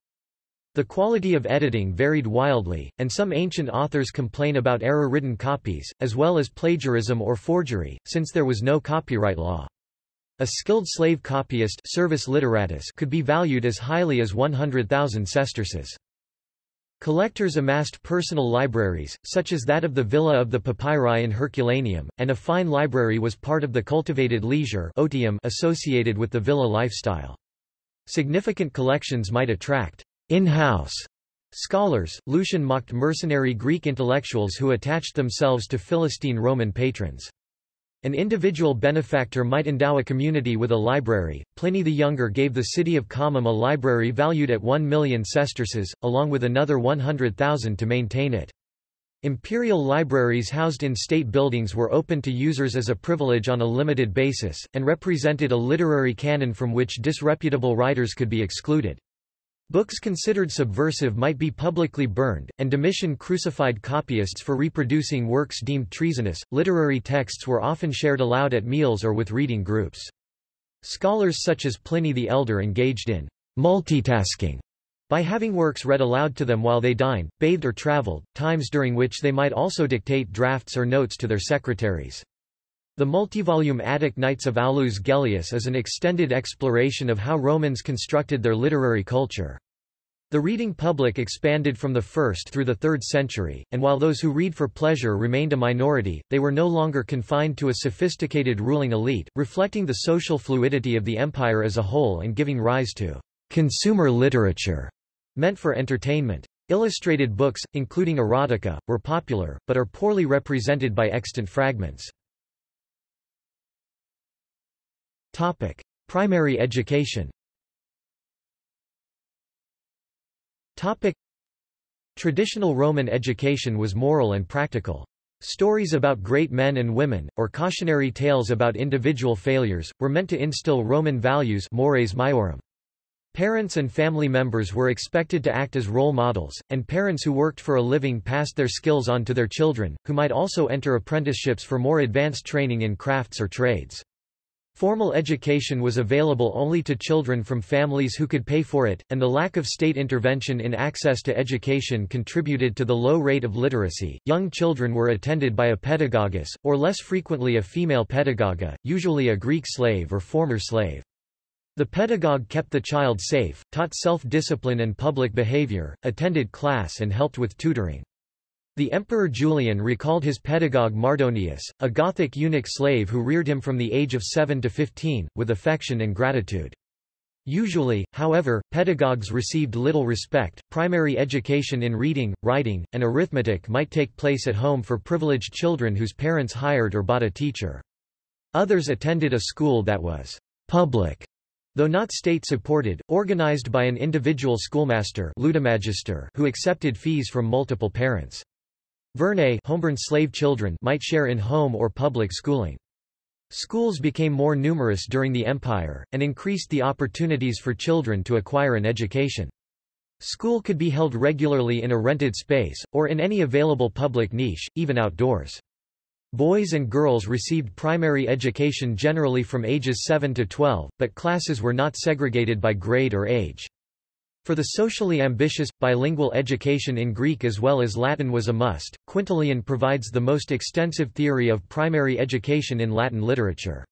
The quality of editing varied wildly, and some ancient authors complain about error-ridden copies, as well as plagiarism or forgery, since there was no copyright law. A skilled slave copyist servus litteratus could be valued as highly as 100,000 sesterces. Collectors amassed personal libraries, such as that of the Villa of the Papyri in Herculaneum, and a fine library was part of the cultivated leisure otium associated with the villa lifestyle. Significant collections might attract in-house scholars. Lucian mocked mercenary Greek intellectuals who attached themselves to Philistine Roman patrons. An individual benefactor might endow a community with a library. Pliny the Younger gave the city of Comum a library valued at 1 million sesterces, along with another 100,000 to maintain it. Imperial libraries housed in state buildings were open to users as a privilege on a limited basis, and represented a literary canon from which disreputable writers could be excluded. Books considered subversive might be publicly burned, and Domitian crucified copyists for reproducing works deemed treasonous. Literary texts were often shared aloud at meals or with reading groups. Scholars such as Pliny the Elder engaged in multitasking by having works read aloud to them while they dined, bathed or traveled, times during which they might also dictate drafts or notes to their secretaries. The multivolume Attic Nights of Aulus Gellius is an extended exploration of how Romans constructed their literary culture. The reading public expanded from the 1st through the 3rd century, and while those who read for pleasure remained a minority, they were no longer confined to a sophisticated ruling elite, reflecting the social fluidity of the empire as a whole and giving rise to consumer literature, meant for entertainment. Illustrated books, including erotica, were popular, but are poorly represented by extant fragments. Topic: Primary education. Topic: Traditional Roman education was moral and practical. Stories about great men and women, or cautionary tales about individual failures, were meant to instill Roman values mores maiorum. Parents and family members were expected to act as role models, and parents who worked for a living passed their skills on to their children, who might also enter apprenticeships for more advanced training in crafts or trades. Formal education was available only to children from families who could pay for it, and the lack of state intervention in access to education contributed to the low rate of literacy. Young children were attended by a pedagogus, or less frequently a female pedagoga, usually a Greek slave or former slave. The pedagogue kept the child safe, taught self-discipline and public behavior, attended class and helped with tutoring. The Emperor Julian recalled his pedagogue Mardonius, a Gothic eunuch slave who reared him from the age of 7 to 15, with affection and gratitude. Usually, however, pedagogues received little respect. Primary education in reading, writing, and arithmetic might take place at home for privileged children whose parents hired or bought a teacher. Others attended a school that was public, though not state-supported, organized by an individual schoolmaster who accepted fees from multiple parents. Vernæ homeborn slave children might share in home or public schooling. Schools became more numerous during the empire, and increased the opportunities for children to acquire an education. School could be held regularly in a rented space, or in any available public niche, even outdoors. Boys and girls received primary education generally from ages 7 to 12, but classes were not segregated by grade or age. For the socially ambitious, bilingual education in Greek as well as Latin was a must. Quintilian provides the most extensive theory of primary education in Latin literature.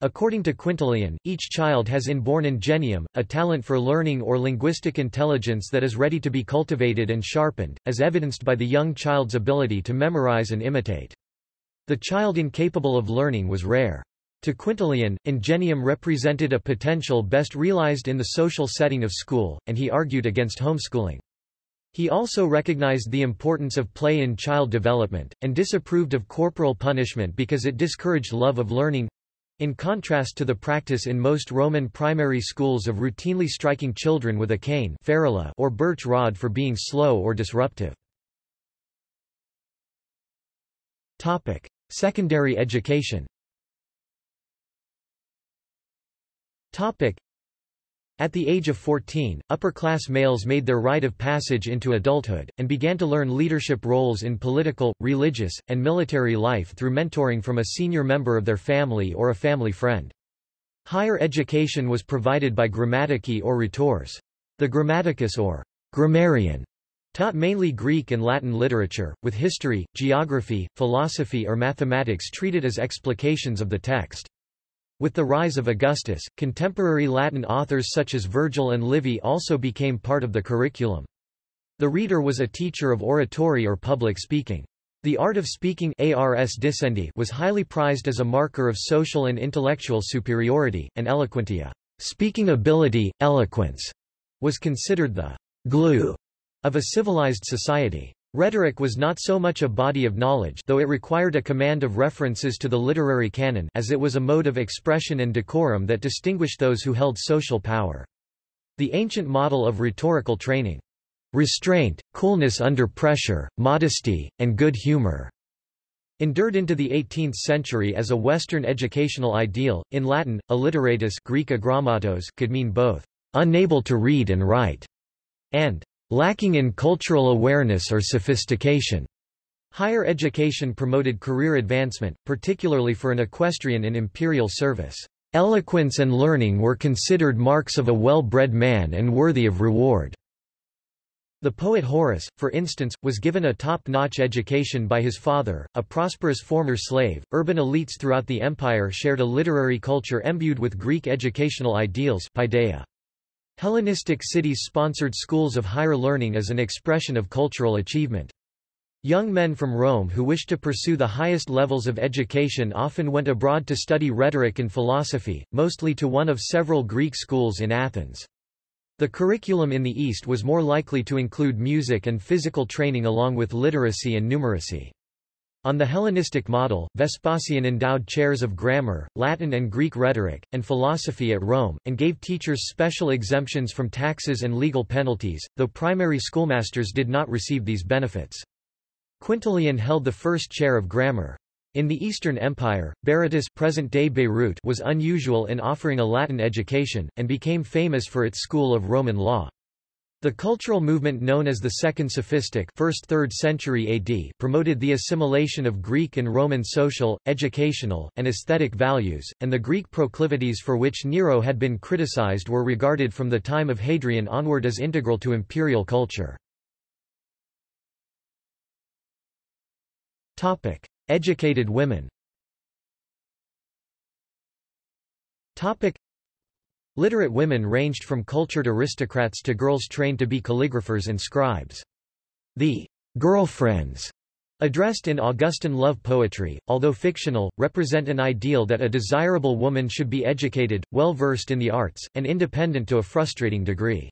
According to Quintilian, each child has inborn ingenium, a talent for learning or linguistic intelligence that is ready to be cultivated and sharpened, as evidenced by the young child's ability to memorize and imitate. The child incapable of learning was rare. To Quintilian, ingenium represented a potential best realized in the social setting of school, and he argued against homeschooling. He also recognized the importance of play in child development, and disapproved of corporal punishment because it discouraged love of learning. In contrast to the practice in most Roman primary schools of routinely striking children with a cane or birch rod for being slow or disruptive. Topic. Secondary education At the age of 14, upper-class males made their rite of passage into adulthood, and began to learn leadership roles in political, religious, and military life through mentoring from a senior member of their family or a family friend. Higher education was provided by grammatici or rhetors. The grammaticus or grammarian taught mainly Greek and Latin literature, with history, geography, philosophy or mathematics treated as explications of the text. With the rise of Augustus, contemporary Latin authors such as Virgil and Livy also became part of the curriculum. The rhetor was a teacher of oratory or public speaking. The art of speaking ars dicendi was highly prized as a marker of social and intellectual superiority, and eloquentia speaking ability, eloquence, was considered the glue of a civilized society. Rhetoric was not so much a body of knowledge though it required a command of references to the literary canon as it was a mode of expression and decorum that distinguished those who held social power. The ancient model of rhetorical training restraint, coolness under pressure, modesty, and good humor. Endured into the 18th century as a Western educational ideal, in Latin, illiteratus Greek agrammatos could mean both unable to read and write and lacking in cultural awareness or sophistication. Higher education promoted career advancement, particularly for an equestrian in imperial service. Eloquence and learning were considered marks of a well-bred man and worthy of reward. The poet Horace, for instance, was given a top-notch education by his father, a prosperous former slave. Urban elites throughout the empire shared a literary culture imbued with Greek educational ideals paideia. Hellenistic cities sponsored schools of higher learning as an expression of cultural achievement. Young men from Rome who wished to pursue the highest levels of education often went abroad to study rhetoric and philosophy, mostly to one of several Greek schools in Athens. The curriculum in the East was more likely to include music and physical training along with literacy and numeracy. On the Hellenistic model, Vespasian endowed chairs of grammar, Latin and Greek rhetoric, and philosophy at Rome, and gave teachers special exemptions from taxes and legal penalties, though primary schoolmasters did not receive these benefits. Quintilian held the first chair of grammar. In the Eastern Empire, Berytus present-day Beirut was unusual in offering a Latin education, and became famous for its school of Roman law. The cultural movement known as the Second Sophistic 1st 3rd century AD promoted the assimilation of Greek and Roman social, educational, and aesthetic values, and the Greek proclivities for which Nero had been criticized were regarded from the time of Hadrian onward as integral to imperial culture. Topic. Educated women Topic. Literate women ranged from cultured aristocrats to girls trained to be calligraphers and scribes. The girlfriends addressed in Augustan love poetry, although fictional, represent an ideal that a desirable woman should be educated, well-versed in the arts, and independent to a frustrating degree.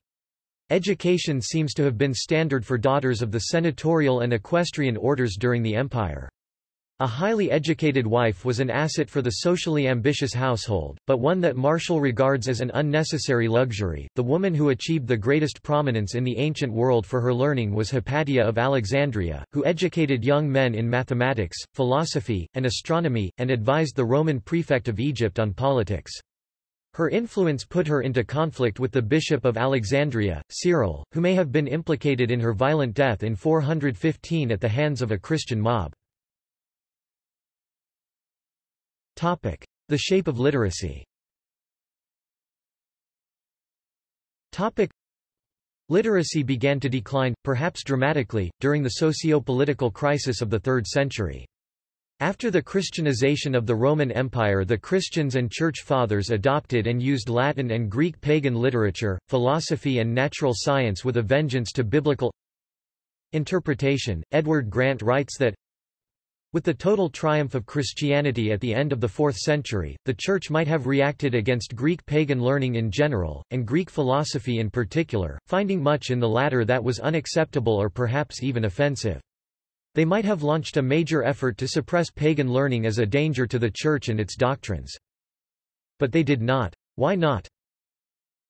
Education seems to have been standard for daughters of the senatorial and equestrian orders during the empire. A highly educated wife was an asset for the socially ambitious household, but one that Martial regards as an unnecessary luxury. The woman who achieved the greatest prominence in the ancient world for her learning was Hypatia of Alexandria, who educated young men in mathematics, philosophy, and astronomy, and advised the Roman prefect of Egypt on politics. Her influence put her into conflict with the bishop of Alexandria, Cyril, who may have been implicated in her violent death in 415 at the hands of a Christian mob. Topic: The shape of literacy. Topic: Literacy began to decline, perhaps dramatically, during the socio-political crisis of the 3rd century. After the Christianization of the Roman Empire the Christians and Church Fathers adopted and used Latin and Greek pagan literature, philosophy and natural science with a vengeance to biblical interpretation. Edward Grant writes that with the total triumph of Christianity at the end of the 4th century, the Church might have reacted against Greek pagan learning in general, and Greek philosophy in particular, finding much in the latter that was unacceptable or perhaps even offensive. They might have launched a major effort to suppress pagan learning as a danger to the Church and its doctrines. But they did not. Why not?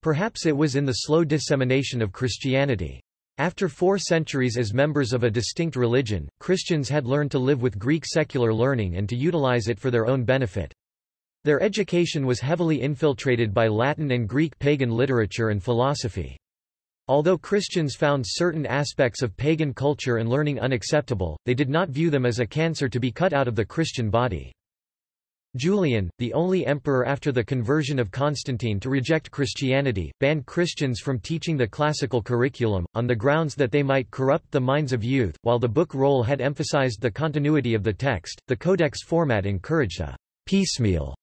Perhaps it was in the slow dissemination of Christianity. After four centuries as members of a distinct religion, Christians had learned to live with Greek secular learning and to utilize it for their own benefit. Their education was heavily infiltrated by Latin and Greek pagan literature and philosophy. Although Christians found certain aspects of pagan culture and learning unacceptable, they did not view them as a cancer to be cut out of the Christian body. Julian, the only emperor after the conversion of Constantine to reject Christianity, banned Christians from teaching the classical curriculum, on the grounds that they might corrupt the minds of youth. While the book roll had emphasized the continuity of the text, the codex format encouraged a piecemeal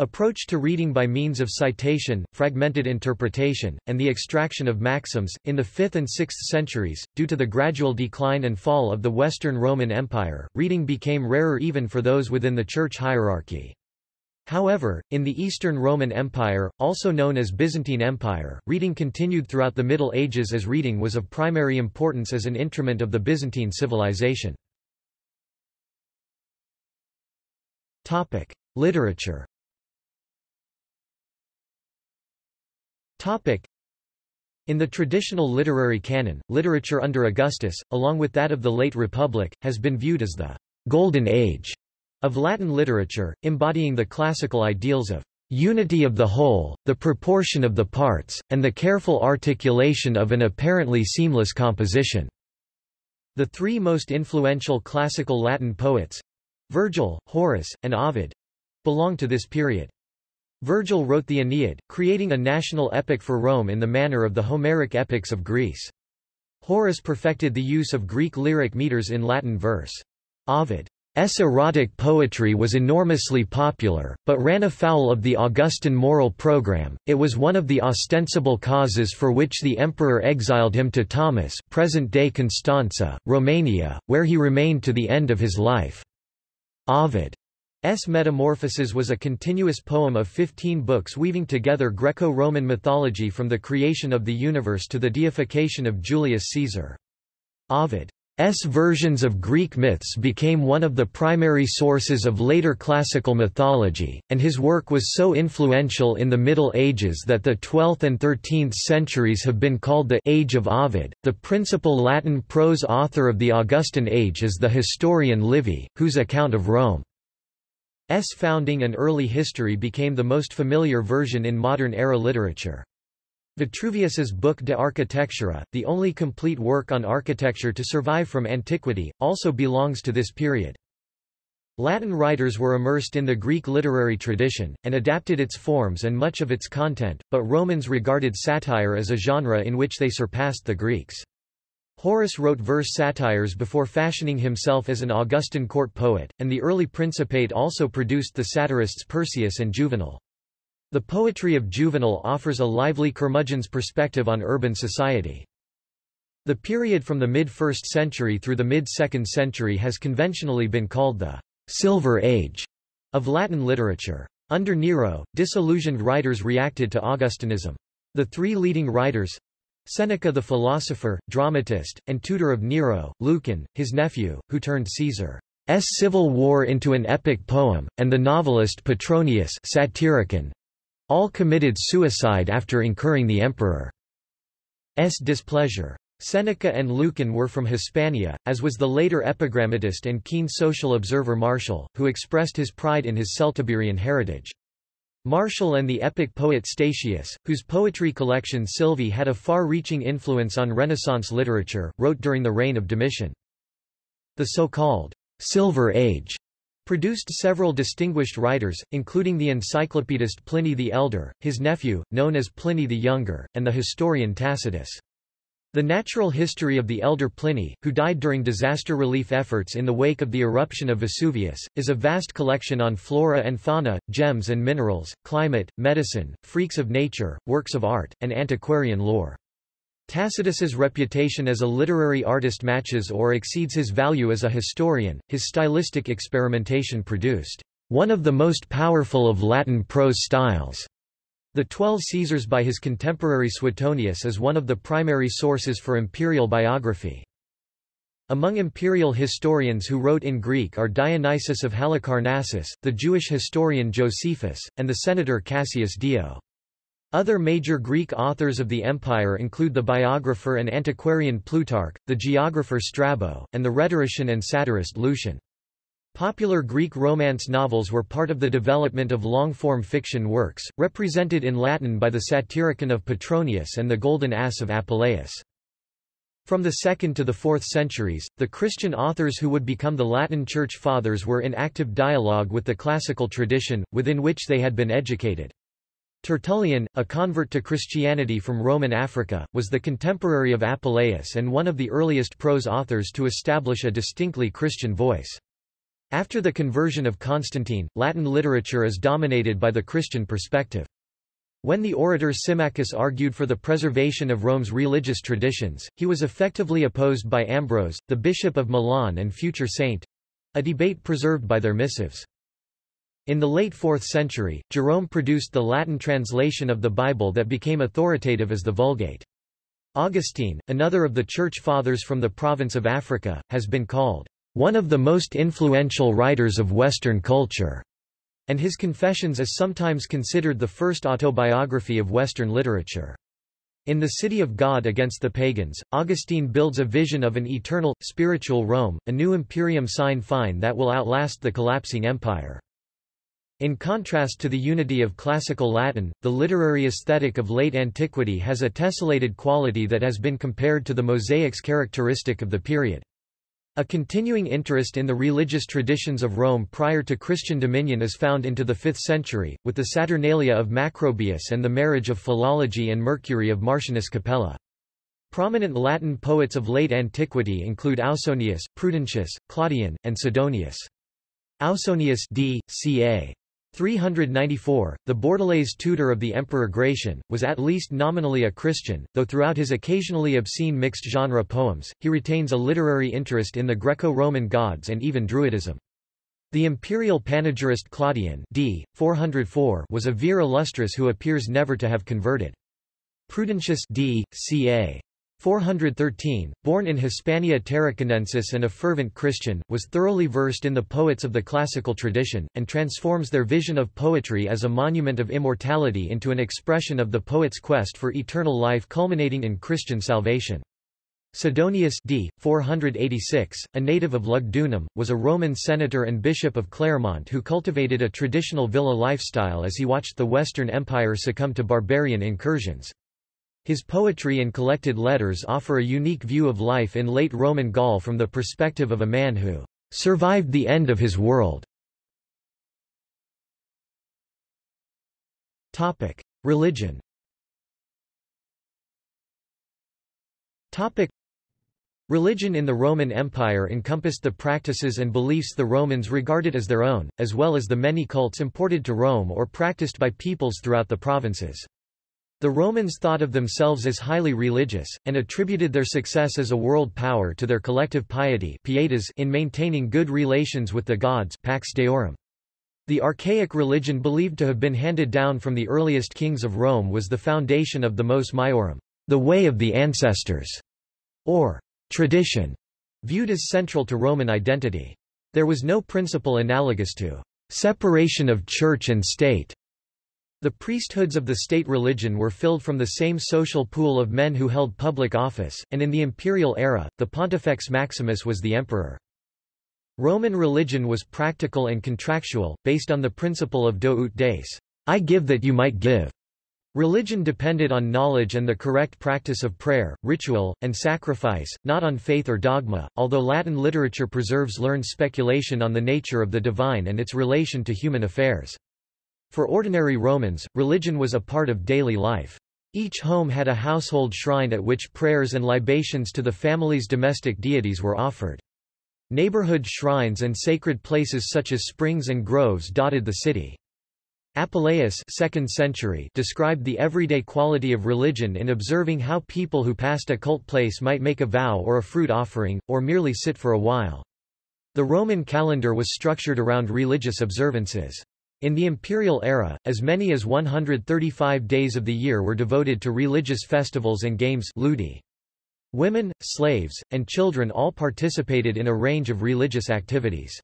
approach to reading by means of citation, fragmented interpretation, and the extraction of maxims. In the 5th and 6th centuries, due to the gradual decline and fall of the Western Roman Empire, reading became rarer even for those within the church hierarchy. However, in the Eastern Roman Empire, also known as Byzantine Empire, reading continued throughout the Middle Ages as reading was of primary importance as an instrument of the Byzantine civilization. Literature In the traditional literary canon, literature under Augustus, along with that of the late Republic, has been viewed as the «golden age» of Latin literature, embodying the classical ideals of unity of the whole, the proportion of the parts, and the careful articulation of an apparently seamless composition. The three most influential classical Latin poets—Virgil, Horace, and Ovid—belong to this period. Virgil wrote the Aeneid, creating a national epic for Rome in the manner of the Homeric epics of Greece. Horace perfected the use of Greek lyric meters in Latin verse. Ovid's erotic poetry was enormously popular, but ran afoul of the Augustan moral program. It was one of the ostensible causes for which the emperor exiled him to Tomis, present-day Constanza, Romania, where he remained to the end of his life. Ovid S. Metamorphoses was a continuous poem of 15 books weaving together Greco-Roman mythology from the creation of the universe to the deification of Julius Caesar. Ovid's versions of Greek myths became one of the primary sources of later classical mythology, and his work was so influential in the Middle Ages that the 12th and 13th centuries have been called the Age of Ovid. The principal Latin prose author of the Augustan age is the historian Livy, whose account of Rome S founding and early history became the most familiar version in modern-era literature. Vitruvius's book De Architectura, the only complete work on architecture to survive from antiquity, also belongs to this period. Latin writers were immersed in the Greek literary tradition, and adapted its forms and much of its content, but Romans regarded satire as a genre in which they surpassed the Greeks. Horace wrote verse satires before fashioning himself as an Augustan court poet, and the early Principate also produced the satirists Persius and Juvenal. The poetry of Juvenal offers a lively curmudgeon's perspective on urban society. The period from the mid-1st century through the mid-2nd century has conventionally been called the «Silver Age» of Latin literature. Under Nero, disillusioned writers reacted to Augustanism. The three leading writers, Seneca the philosopher, dramatist, and tutor of Nero, Lucan, his nephew, who turned Caesar's civil war into an epic poem, and the novelist Petronius Satyricon, all committed suicide after incurring the emperor's displeasure. Seneca and Lucan were from Hispania, as was the later epigrammatist and keen social observer Martial, who expressed his pride in his Celtiberian heritage. Martial and the epic poet Statius, whose poetry collection Sylvae had a far-reaching influence on Renaissance literature, wrote during the reign of Domitian. The so-called Silver Age produced several distinguished writers, including the encyclopedist Pliny the Elder, his nephew, known as Pliny the Younger, and the historian Tacitus. The natural history of the elder Pliny, who died during disaster relief efforts in the wake of the eruption of Vesuvius, is a vast collection on flora and fauna, gems and minerals, climate, medicine, freaks of nature, works of art, and antiquarian lore. Tacitus's reputation as a literary artist matches or exceeds his value as a historian. His stylistic experimentation produced one of the most powerful of Latin prose styles. The Twelve Caesars by his contemporary Suetonius is one of the primary sources for imperial biography. Among imperial historians who wrote in Greek are Dionysius of Halicarnassus, the Jewish historian Josephus, and the senator Cassius Dio. Other major Greek authors of the empire include the biographer and antiquarian Plutarch, the geographer Strabo, and the rhetorician and satirist Lucian. Popular Greek Romance novels were part of the development of long-form fiction works, represented in Latin by the Satyricon of Petronius and the Golden Ass of Apuleius. From the 2nd to the 4th centuries, the Christian authors who would become the Latin Church Fathers were in active dialogue with the classical tradition, within which they had been educated. Tertullian, a convert to Christianity from Roman Africa, was the contemporary of Apuleius and one of the earliest prose authors to establish a distinctly Christian voice. After the conversion of Constantine, Latin literature is dominated by the Christian perspective. When the orator Symmachus argued for the preservation of Rome's religious traditions, he was effectively opposed by Ambrose, the bishop of Milan and future saint—a debate preserved by their missives. In the late 4th century, Jerome produced the Latin translation of the Bible that became authoritative as the Vulgate. Augustine, another of the Church Fathers from the province of Africa, has been called one of the most influential writers of Western culture, and his Confessions is sometimes considered the first autobiography of Western literature. In The City of God Against the Pagans, Augustine builds a vision of an eternal, spiritual Rome, a new imperium sine fine that will outlast the collapsing empire. In contrast to the unity of classical Latin, the literary aesthetic of late antiquity has a tessellated quality that has been compared to the mosaics characteristic of the period. A continuing interest in the religious traditions of Rome prior to Christian dominion is found into the 5th century, with the Saturnalia of Macrobius and the marriage of Philology and Mercury of Martianus Capella. Prominent Latin poets of late antiquity include Ausonius, Prudentius, Claudian, and Sidonius. Ausonius d. ca. 394, the Bordelaise tutor of the Emperor Gratian, was at least nominally a Christian, though throughout his occasionally obscene mixed-genre poems, he retains a literary interest in the Greco-Roman gods and even Druidism. The imperial panegyrist Claudian d. 404 was a vir illustris who appears never to have converted. Prudentius d. ca. 413, born in Hispania Tarraconensis and a fervent Christian, was thoroughly versed in the poets of the classical tradition, and transforms their vision of poetry as a monument of immortality into an expression of the poet's quest for eternal life culminating in Christian salvation. Sidonius d. 486, a native of Lugdunum, was a Roman senator and bishop of Clermont who cultivated a traditional villa lifestyle as he watched the Western Empire succumb to barbarian incursions. His poetry and collected letters offer a unique view of life in late Roman Gaul from the perspective of a man who survived the end of his world. Topic: Religion. Topic: Religion in the Roman Empire encompassed the practices and beliefs the Romans regarded as their own, as well as the many cults imported to Rome or practiced by peoples throughout the provinces. The Romans thought of themselves as highly religious, and attributed their success as a world power to their collective piety in maintaining good relations with the gods Pax Deorum. The archaic religion believed to have been handed down from the earliest kings of Rome was the foundation of the Mos Maiorum, the way of the ancestors, or tradition, viewed as central to Roman identity. There was no principle analogous to separation of church and state the priesthoods of the state religion were filled from the same social pool of men who held public office, and in the imperial era, the Pontifex Maximus was the emperor. Roman religion was practical and contractual, based on the principle of do ut des, I give that you might give. Religion depended on knowledge and the correct practice of prayer, ritual, and sacrifice, not on faith or dogma, although Latin literature preserves learned speculation on the nature of the divine and its relation to human affairs. For ordinary Romans, religion was a part of daily life. Each home had a household shrine at which prayers and libations to the family's domestic deities were offered. Neighborhood shrines and sacred places such as springs and groves dotted the city. Apuleius 2nd century described the everyday quality of religion in observing how people who passed a cult place might make a vow or a fruit offering, or merely sit for a while. The Roman calendar was structured around religious observances. In the imperial era, as many as 135 days of the year were devoted to religious festivals and games ludi. Women, slaves, and children all participated in a range of religious activities.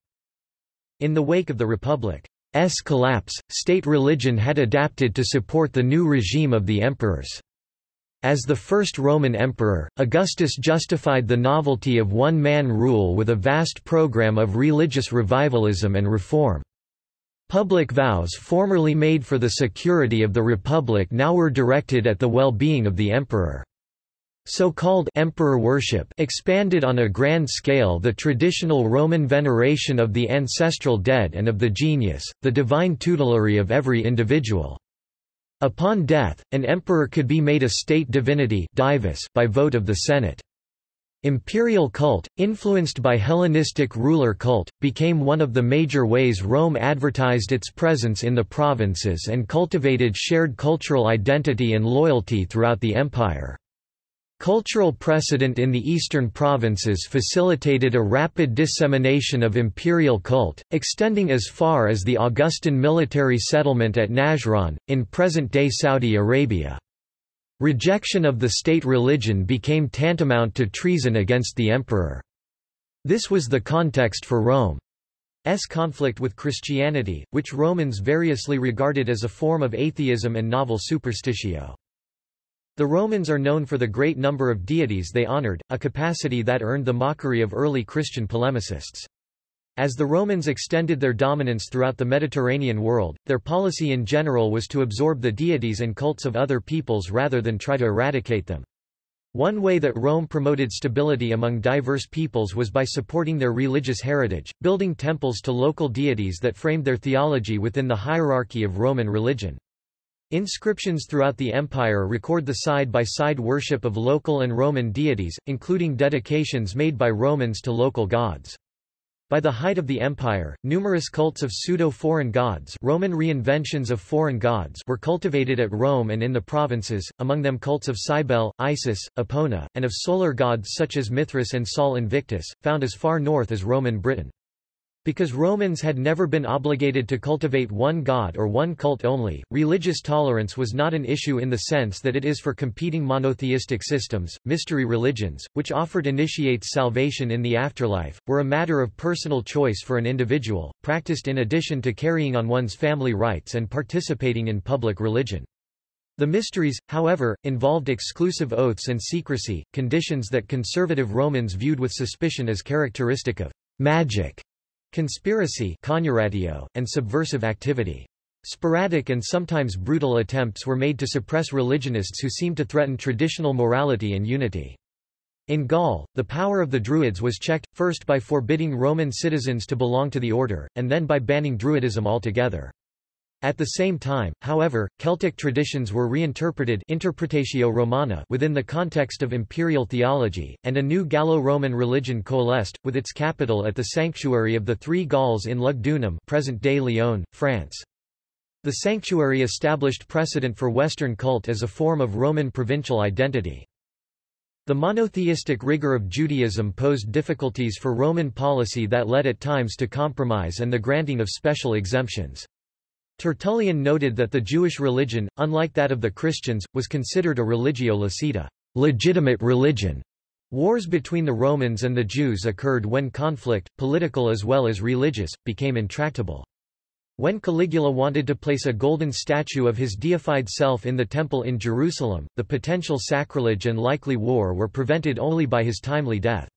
In the wake of the Republic's collapse, state religion had adapted to support the new regime of the emperors. As the first Roman emperor, Augustus justified the novelty of one-man rule with a vast program of religious revivalism and reform. Public vows formerly made for the security of the Republic now were directed at the well-being of the emperor. So-called emperor worship expanded on a grand scale the traditional Roman veneration of the ancestral dead and of the genius, the divine tutelary of every individual. Upon death, an emperor could be made a state divinity by vote of the Senate. Imperial cult, influenced by Hellenistic ruler cult, became one of the major ways Rome advertised its presence in the provinces and cultivated shared cultural identity and loyalty throughout the empire. Cultural precedent in the eastern provinces facilitated a rapid dissemination of imperial cult, extending as far as the Augustan military settlement at Najran, in present-day Saudi Arabia. Rejection of the state religion became tantamount to treason against the emperor. This was the context for Rome's conflict with Christianity, which Romans variously regarded as a form of atheism and novel superstitio. The Romans are known for the great number of deities they honored, a capacity that earned the mockery of early Christian polemicists. As the Romans extended their dominance throughout the Mediterranean world, their policy in general was to absorb the deities and cults of other peoples rather than try to eradicate them. One way that Rome promoted stability among diverse peoples was by supporting their religious heritage, building temples to local deities that framed their theology within the hierarchy of Roman religion. Inscriptions throughout the empire record the side-by-side -side worship of local and Roman deities, including dedications made by Romans to local gods. By the height of the empire, numerous cults of pseudo-foreign gods Roman reinventions of foreign gods were cultivated at Rome and in the provinces, among them cults of Cybele, Isis, Epona, and of solar gods such as Mithras and Sol Invictus, found as far north as Roman Britain. Because Romans had never been obligated to cultivate one god or one cult only, religious tolerance was not an issue in the sense that it is for competing monotheistic systems. Mystery religions, which offered initiates salvation in the afterlife, were a matter of personal choice for an individual, practiced in addition to carrying on one's family rites and participating in public religion. The mysteries, however, involved exclusive oaths and secrecy, conditions that conservative Romans viewed with suspicion as characteristic of magic conspiracy and subversive activity. Sporadic and sometimes brutal attempts were made to suppress religionists who seemed to threaten traditional morality and unity. In Gaul, the power of the Druids was checked, first by forbidding Roman citizens to belong to the order, and then by banning Druidism altogether. At the same time, however, Celtic traditions were reinterpreted Interpretatio Romana within the context of imperial theology, and a new Gallo-Roman religion coalesced, with its capital at the sanctuary of the Three Gauls in Lugdunum present-day Lyon, France. The sanctuary established precedent for Western cult as a form of Roman provincial identity. The monotheistic rigor of Judaism posed difficulties for Roman policy that led at times to compromise and the granting of special exemptions. Tertullian noted that the Jewish religion, unlike that of the Christians, was considered a religio licita legitimate religion. Wars between the Romans and the Jews occurred when conflict, political as well as religious, became intractable. When Caligula wanted to place a golden statue of his deified self in the temple in Jerusalem, the potential sacrilege and likely war were prevented only by his timely death.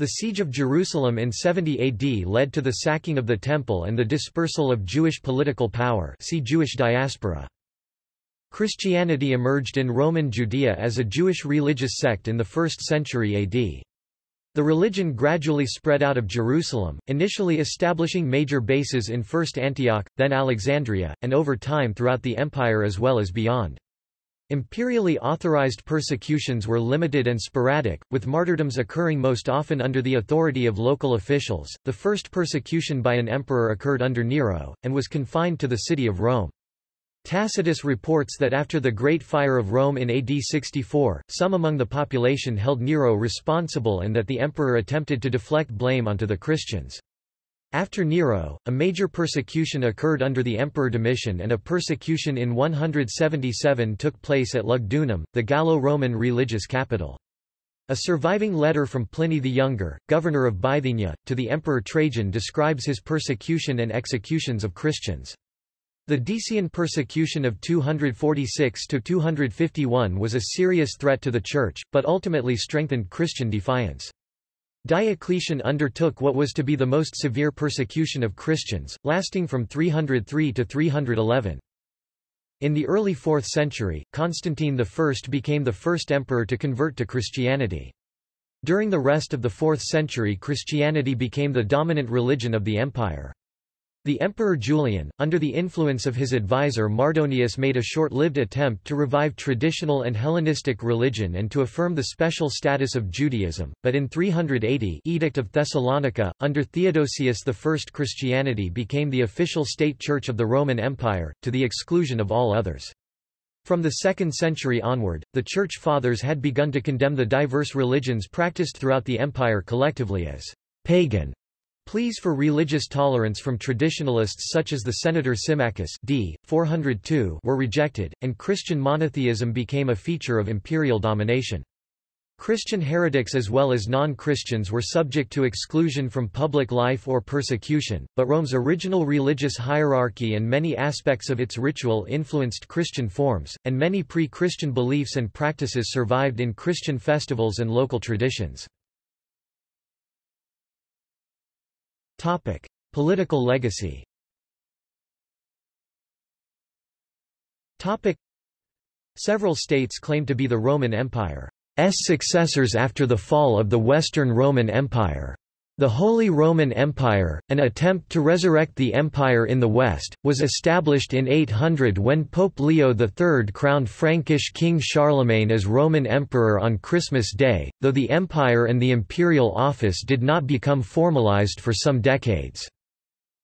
The siege of Jerusalem in 70 AD led to the sacking of the temple and the dispersal of Jewish political power see Jewish diaspora. Christianity emerged in Roman Judea as a Jewish religious sect in the 1st century AD. The religion gradually spread out of Jerusalem, initially establishing major bases in first Antioch, then Alexandria, and over time throughout the empire as well as beyond. Imperially authorized persecutions were limited and sporadic, with martyrdoms occurring most often under the authority of local officials. The first persecution by an emperor occurred under Nero, and was confined to the city of Rome. Tacitus reports that after the Great Fire of Rome in AD 64, some among the population held Nero responsible and that the emperor attempted to deflect blame onto the Christians. After Nero, a major persecution occurred under the Emperor Domitian and a persecution in 177 took place at Lugdunum, the Gallo-Roman religious capital. A surviving letter from Pliny the Younger, governor of Bithynia, to the Emperor Trajan describes his persecution and executions of Christians. The Decian persecution of 246–251 was a serious threat to the Church, but ultimately strengthened Christian defiance. Diocletian undertook what was to be the most severe persecution of Christians, lasting from 303 to 311. In the early 4th century, Constantine I became the first emperor to convert to Christianity. During the rest of the 4th century Christianity became the dominant religion of the empire. The Emperor Julian, under the influence of his advisor Mardonius made a short-lived attempt to revive traditional and Hellenistic religion and to affirm the special status of Judaism, but in 380 Edict of Thessalonica, under Theodosius I Christianity became the official state church of the Roman Empire, to the exclusion of all others. From the 2nd century onward, the Church Fathers had begun to condemn the diverse religions practiced throughout the empire collectively as pagan Pleas for religious tolerance from traditionalists such as the Senator Symmachus d. 402 were rejected, and Christian monotheism became a feature of imperial domination. Christian heretics as well as non-Christians were subject to exclusion from public life or persecution, but Rome's original religious hierarchy and many aspects of its ritual influenced Christian forms, and many pre-Christian beliefs and practices survived in Christian festivals and local traditions. Political legacy Topic: Several states claim to be the Roman Empire. S successors after the fall of the Western Roman Empire. The Holy Roman Empire, an attempt to resurrect the empire in the West, was established in 800 when Pope Leo III crowned Frankish King Charlemagne as Roman Emperor on Christmas Day, though the empire and the imperial office did not become formalized for some decades.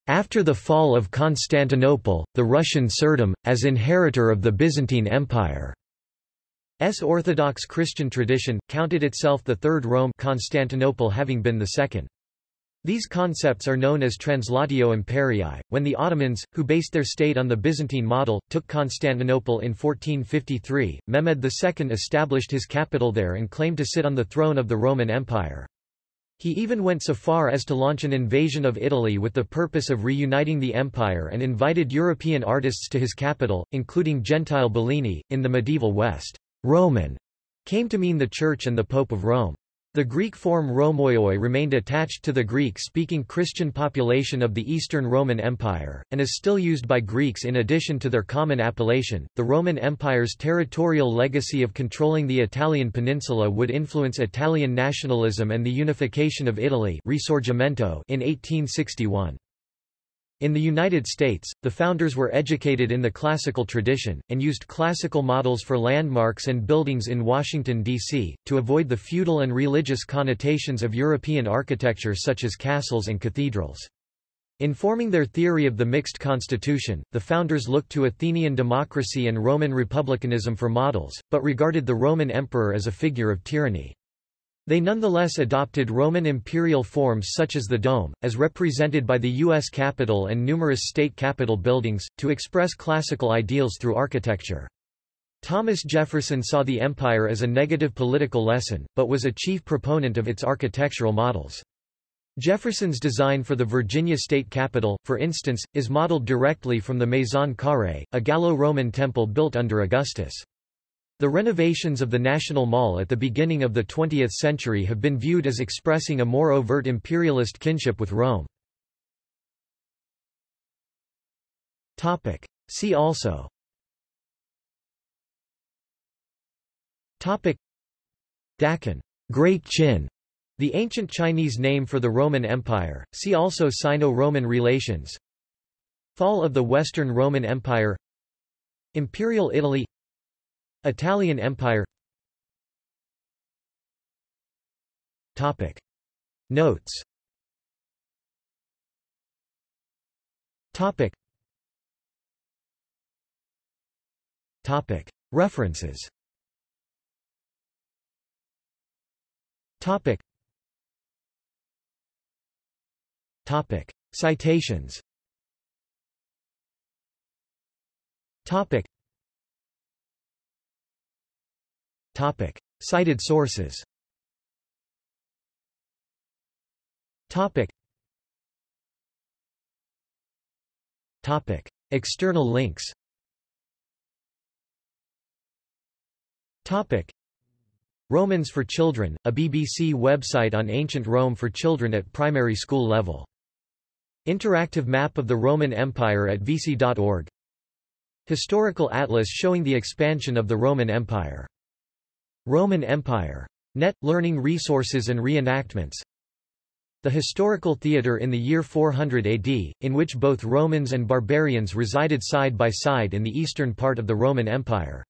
After the fall of Constantinople, the Russian Tsardom, as inheritor of the Byzantine Empire, S. Orthodox Christian tradition, counted itself the Third Rome Constantinople having been the second. These concepts are known as translatio imperii. When the Ottomans, who based their state on the Byzantine model, took Constantinople in 1453, Mehmed II established his capital there and claimed to sit on the throne of the Roman Empire. He even went so far as to launch an invasion of Italy with the purpose of reuniting the empire and invited European artists to his capital, including Gentile Bellini, in the medieval West. Roman came to mean the Church and the Pope of Rome. The Greek form Romaioi remained attached to the Greek-speaking Christian population of the Eastern Roman Empire, and is still used by Greeks in addition to their common appellation. The Roman Empire's territorial legacy of controlling the Italian peninsula would influence Italian nationalism and the unification of Italy Risorgimento in 1861. In the United States, the founders were educated in the classical tradition, and used classical models for landmarks and buildings in Washington, D.C., to avoid the feudal and religious connotations of European architecture such as castles and cathedrals. In forming their theory of the mixed constitution, the founders looked to Athenian democracy and Roman republicanism for models, but regarded the Roman emperor as a figure of tyranny. They nonetheless adopted Roman imperial forms such as the dome, as represented by the U.S. Capitol and numerous state capitol buildings, to express classical ideals through architecture. Thomas Jefferson saw the empire as a negative political lesson, but was a chief proponent of its architectural models. Jefferson's design for the Virginia state capitol, for instance, is modeled directly from the Maison Carrée, a Gallo-Roman temple built under Augustus. The renovations of the National Mall at the beginning of the 20th century have been viewed as expressing a more overt imperialist kinship with Rome. Topic. See also. Topic. Daqin. Great Qin, the ancient Chinese name for the Roman Empire, see also Sino-Roman relations. Fall of the Western Roman Empire. Imperial Italy Italian Empire Topic. Notes Topic. Topic. References Topic. Topic. Citations Topic. Topic. Cited sources Topic. Topic. External links Topic. Romans for Children, a BBC website on ancient Rome for children at primary school level. Interactive map of the Roman Empire at vici.org Historical atlas showing the expansion of the Roman Empire Roman Empire. Net, learning resources and reenactments The historical theatre in the year 400 AD, in which both Romans and barbarians resided side by side in the eastern part of the Roman Empire.